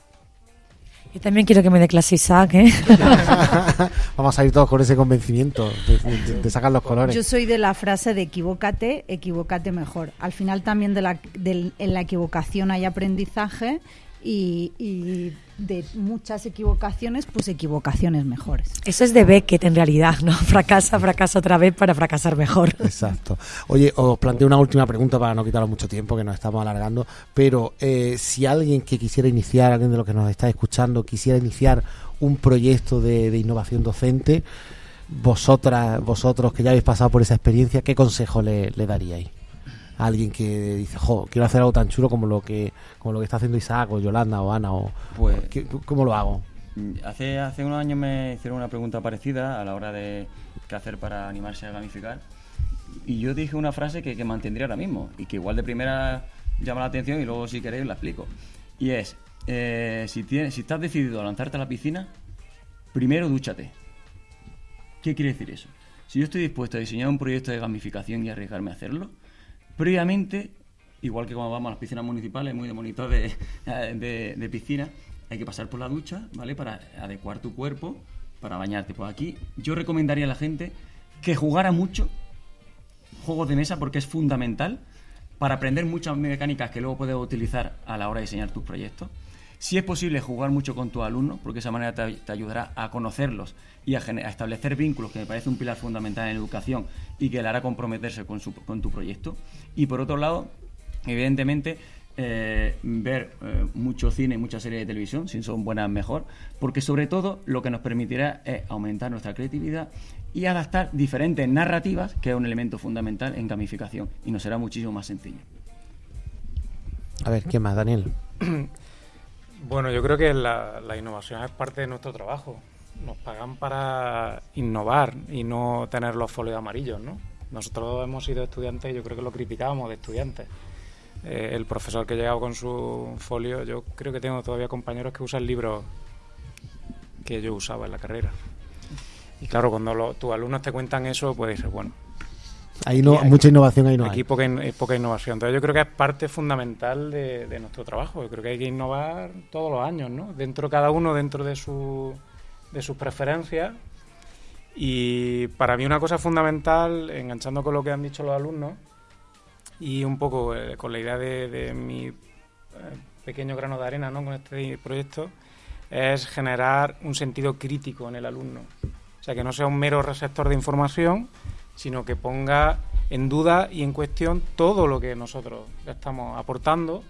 S9: Yo también quiero que me dé clase Isaac, ¿eh?
S1: Vamos a ir todos con ese convencimiento de, de- de sacar los colores.
S8: Yo soy de la frase de equivócate, equivócate mejor. Al final también de la, del- en la equivocación hay aprendizaje y, y de muchas equivocaciones, pues equivocaciones mejores.
S9: Eso es de Beckett en realidad, ¿no? Fracasa, fracasa otra vez para fracasar mejor.
S1: Exacto. Oye, os planteo una última pregunta para no quitaros mucho tiempo, que nos estamos alargando. Pero eh, si alguien que quisiera iniciar, alguien de los que nos está escuchando, quisiera iniciar un proyecto de, de innovación docente, vosotras, vosotros que ya habéis pasado por esa experiencia, ¿qué consejo le, le daríais? Alguien que dice, jo, quiero hacer algo tan chulo como lo que como lo que está haciendo Isaac o Yolanda o Ana o
S11: Pues-
S1: ¿qué- ¿cómo lo hago?
S11: Hace, hace unos años me hicieron una pregunta parecida a la hora de qué hacer para animarse a gamificar. Y yo dije una frase que, que mantendría ahora mismo y que igual de primera llama la atención y luego si queréis la explico. Y es, eh, si, tienes, si estás decidido a lanzarte a la piscina, primero dúchate. ¿Qué quiere decir eso? Si yo estoy dispuesto a diseñar un proyecto de gamificación y arriesgarme a hacerlo, previamente, igual que cuando vamos a las piscinas municipales, muy de monitor de, de, piscina, hay que pasar por la ducha, ¿vale? Para adecuar tu cuerpo, para bañarte. Pues aquí yo recomendaría a la gente que jugara mucho juegos de mesa porque es fundamental para aprender muchas mecánicas que luego puedes utilizar a la hora de diseñar tus proyectos. Si es posible jugar mucho con tus alumnos, porque esa manera te, ayudará a conocerlos y a, a establecer vínculos, que me parece un pilar fundamental en educación y que le hará comprometerse con, su- con tu proyecto. Y por otro lado, evidentemente, eh, ver eh, mucho cine y muchas series de televisión, si son buenas mejor, porque sobre todo lo que nos permitirá es aumentar nuestra creatividad y adaptar diferentes narrativas, que es un elemento fundamental en gamificación, y nos será muchísimo más sencillo.
S1: A ver, ¿qué más, Daniel?
S10: Bueno, yo creo que la, la innovación es parte de nuestro trabajo. Nos pagan para innovar y no tener los folios amarillos, ¿no? Nosotros hemos sido estudiantes y yo creo que lo criticábamos de estudiantes. Eh, el profesor que llegaba con su folio, yo creo que tengo todavía compañeros que usan libros que yo usaba en la carrera. Y claro, cuando lo- tus alumnos te cuentan eso, pues dices, bueno,
S1: Ahí no,
S10: aquí-
S1: mucha innovación ahí no
S10: Aquí
S1: hay.
S10: poca, in- poca innovación. Entonces yo creo que es parte fundamental de, de nuestro trabajo. Yo creo que hay que innovar todos los años, ¿no? Dentro cada uno, dentro de, su, de sus preferencias. Y para mí una cosa fundamental, enganchando con lo que han dicho los alumnos, y un poco eh, con la idea de, mi eh, pequeño grano de arena ¿no? con este proyecto, es generar un sentido crítico en el alumno. O sea, que no sea un mero receptor de información, sino que ponga en duda y en cuestión todo lo que nosotros estamos aportando,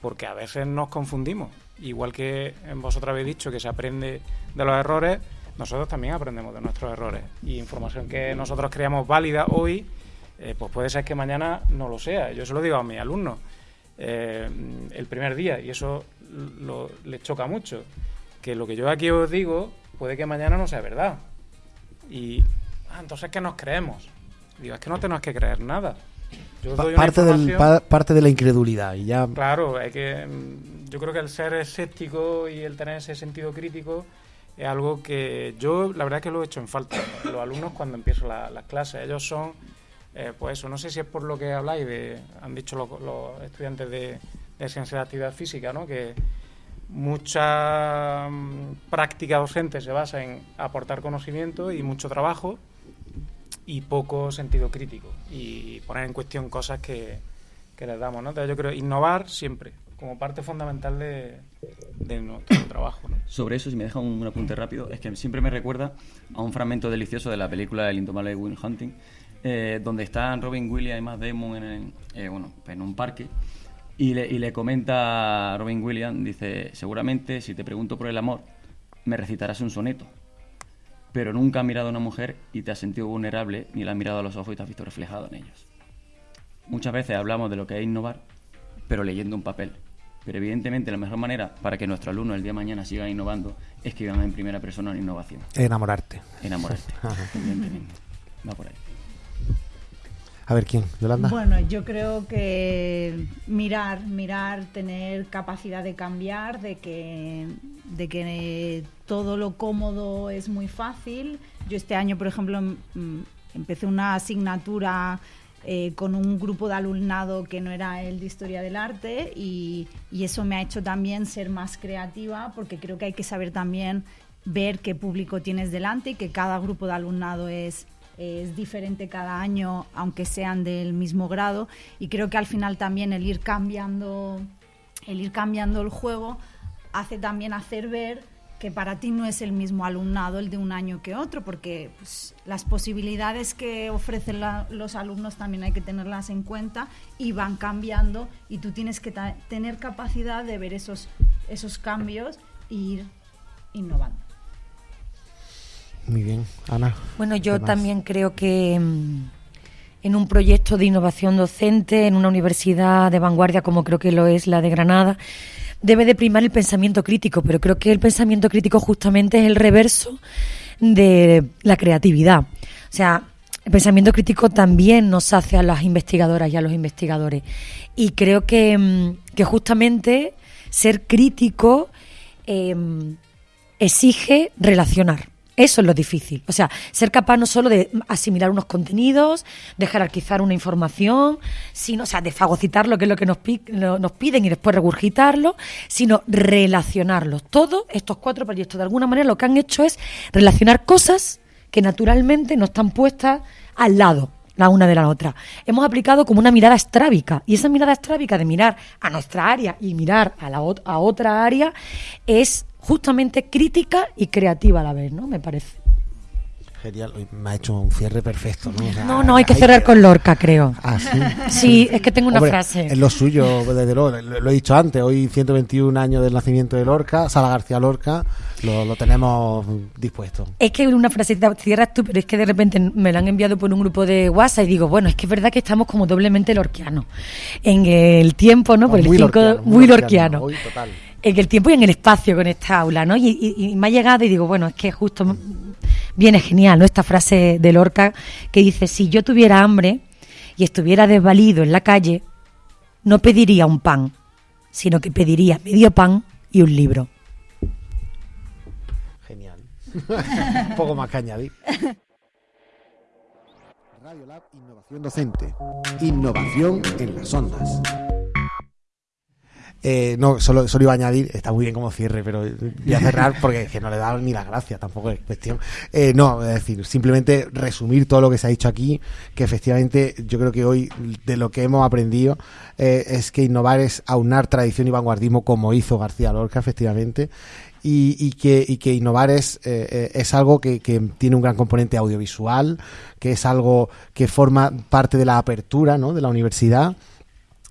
S10: porque a veces nos confundimos. Igual que vosotros habéis dicho que se aprende de los errores, nosotros también aprendemos de nuestros errores. Y información que nosotros creamos válida hoy, eh, pues puede ser que mañana no lo sea. Yo se lo digo a mis alumnos eh, el primer día, y eso lo, les choca mucho, que lo que yo aquí os digo puede que mañana no sea verdad. Y ah, entonces, ¿qué nos creemos? Digo, es que no tenemos que creer nada. Yo doy
S1: parte, del, pa- parte de la incredulidad y ya
S10: Claro, hay que, mm, yo creo que el ser escéptico y el tener ese sentido crítico es algo que yo, la verdad es que lo he hecho en falta. Los alumnos cuando empiezo la- las clases, ellos son, eh, pues eso, no sé si es por lo que habláis, de, han dicho los, los estudiantes de, de ciencia de actividad física, ¿no? que mucha mm, práctica docente se basa en aportar conocimiento y mucho trabajo y poco sentido crítico y poner en cuestión cosas que, que les damos. ¿no? Entonces yo creo innovar siempre, como parte fundamental de, nuestro trabajo. ¿no?
S11: Sobre eso, si me deja un, un apunte rápido, es que siempre me recuerda a un fragmento delicioso de la película El indomable Will Hunting, eh, donde están Robin Williams y Matt Damon en, eh, bueno, en un parque y le, y le comenta a Robin Williams, dice, seguramente si te pregunto por el amor, me recitarás un soneto, pero nunca has mirado a una mujer y te has sentido vulnerable, ni la has mirado a los ojos y te has visto reflejado en ellos. Muchas veces hablamos de lo que es innovar, pero leyendo un papel. Pero evidentemente la mejor manera para que nuestros alumnos el día de mañana sigan innovando es que vivan en primera persona en innovación.
S1: Enamorarte.
S11: Enamorarte. Evidentemente. Va por ahí.
S1: A ver quién, Yolanda.
S8: Bueno, yo creo que mirar, mirar, tener capacidad de cambiar, de que, de que todo lo cómodo es muy fácil. Yo este año, por ejemplo, mm, empecé una asignatura eh, con un grupo de alumnado que no era el de historia del arte y, y eso me ha hecho también ser más creativa porque creo que hay que saber también ver qué público tienes delante y que cada grupo de alumnado es, es diferente cada año, aunque sean del mismo grado. Y creo que al final también el ir cambiando, el ir cambiando el juego hace también hacer ver que para ti no es el mismo alumnado el de un año que otro, porque pues, las posibilidades que ofrecen la- los alumnos también hay que tenerlas en cuenta y van cambiando y tú tienes que ta- tener capacidad de ver esos, esos cambios e ir innovando.
S1: Muy bien, Ana.
S9: Bueno, yo también creo que mm, en un proyecto de innovación docente, en una universidad de vanguardia como creo que lo es la de Granada, debe de primar el pensamiento crítico, pero creo que el pensamiento crítico justamente es el reverso de la creatividad. O sea, el pensamiento crítico también nos hace a las investigadoras y a los investigadores. Y creo que, mm, que justamente ser crítico em, exige relacionar. Eso es lo difícil. O sea, ser capaz no solo de asimilar unos contenidos, de jerarquizar una información, sino, o sea, de fagocitar lo que es lo que nos, nos piden y después regurgitarlo, sino relacionarlos. Todos estos cuatro proyectos, de alguna manera, lo que han hecho es relacionar cosas que naturalmente no están puestas al lado la una de la otra. Hemos aplicado como una mirada estrábica y esa mirada estrábica de mirar a nuestra área y mirar a, la a otra área es justamente crítica y creativa a la vez, ¿no? Me parece.
S1: Genial, me ha hecho un cierre perfecto. No, O sea,
S9: No, no, hay que cerrar con Lorca, creo.
S1: Ah, sí.
S9: Sí, es que tengo una
S1: Hombre,
S9: frase.
S1: Es lo suyo, desde luego. Lo, lo he dicho antes. Hoy, 121 años del nacimiento de Lorca, Sala García Lorca, lo, lo tenemos dispuesto.
S9: Es que una frasecita cierras tú, pero es que de repente me la han enviado por un grupo de WhatsApp y digo, bueno, es que es verdad que estamos como doblemente lorquianos. En el tiempo, ¿no? Por el
S1: muy
S9: cinco-
S1: lorquiano,
S9: muy lorquiano.
S1: Hoy, total.
S9: En el tiempo y en el espacio con esta aula, ¿no? Y, y- y me ha llegado y digo, bueno, es que justo viene genial, ¿no? Esta frase de Lorca que dice, si yo tuviera hambre y estuviera desvalido en la calle, no pediría un pan, sino que pediría medio pan y un libro.
S1: Genial. un poco más que añadir. Radio Lab Innovación Docente. Innovación en las ondas. Eh, no, solo, solo iba a añadir, está muy bien como cierre, pero voy a cerrar porque no le da ni la gracia, tampoco es cuestión. Eh, no, es decir, simplemente resumir todo lo que se ha dicho aquí, que efectivamente yo creo que hoy de lo que hemos aprendido eh, es que innovar es aunar tradición y vanguardismo como hizo García Lorca, efectivamente, y, y que, y que innovar es, eh, eh, es algo que, que tiene un gran componente audiovisual, que es algo que forma parte de la apertura ¿no? de la universidad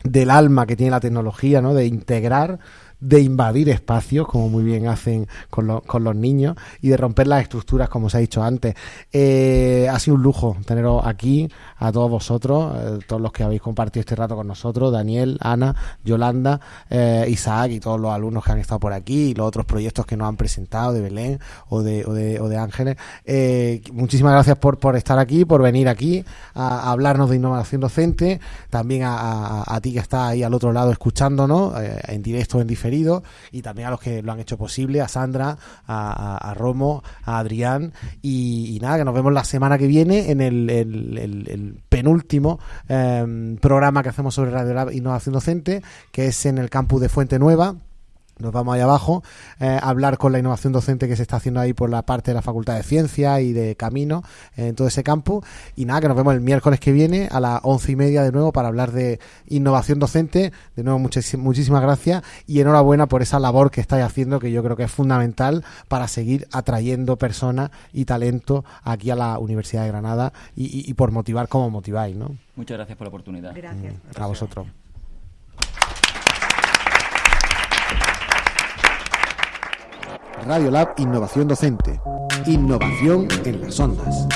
S1: del alma que tiene la tecnología, ¿no? De integrar, de invadir espacios, como muy bien hacen con, con los niños, y de romper las estructuras, como se ha dicho antes. Eh, ha sido un lujo teneros aquí, a todos vosotros, eh, todos los que habéis compartido este rato con nosotros, Daniel, Ana, Yolanda, eh, Isaac y todos los alumnos que han estado por aquí, y los otros proyectos que nos han presentado de Belén o de, o de, o de Ángeles. Eh, muchísimas gracias por, por estar aquí, por venir aquí a, hablarnos de innovación docente, también a, a- ti que estás ahí al otro lado escuchándonos, eh, en directo o en diferido, y también a los que lo han hecho posible, a Sandra, a, Romo, a Adrián, y, nada, que nos vemos la semana que viene en el- el- el penúltimo eh, programa que hacemos sobre Radio Lab Innovación Docente, que es en el campus de Fuente Nueva nos vamos allá abajo eh, a hablar con la innovación docente que se está haciendo ahí por la parte de la Facultad de Ciencias y de Camino en todo ese campo. Y nada, que nos vemos el miércoles que viene a las once y media de nuevo para hablar de innovación docente. De nuevo, muchis- muchísimas gracias y enhorabuena por esa labor que estáis haciendo que yo creo que es fundamental para seguir atrayendo personas y talento aquí a la Universidad de Granada y, y- y por motivar como motiváis, ¿no?
S11: Muchas gracias por la oportunidad.
S8: Gracias.
S1: A vosotros. Radio Lab Innovación Docente. Innovación en las ondas.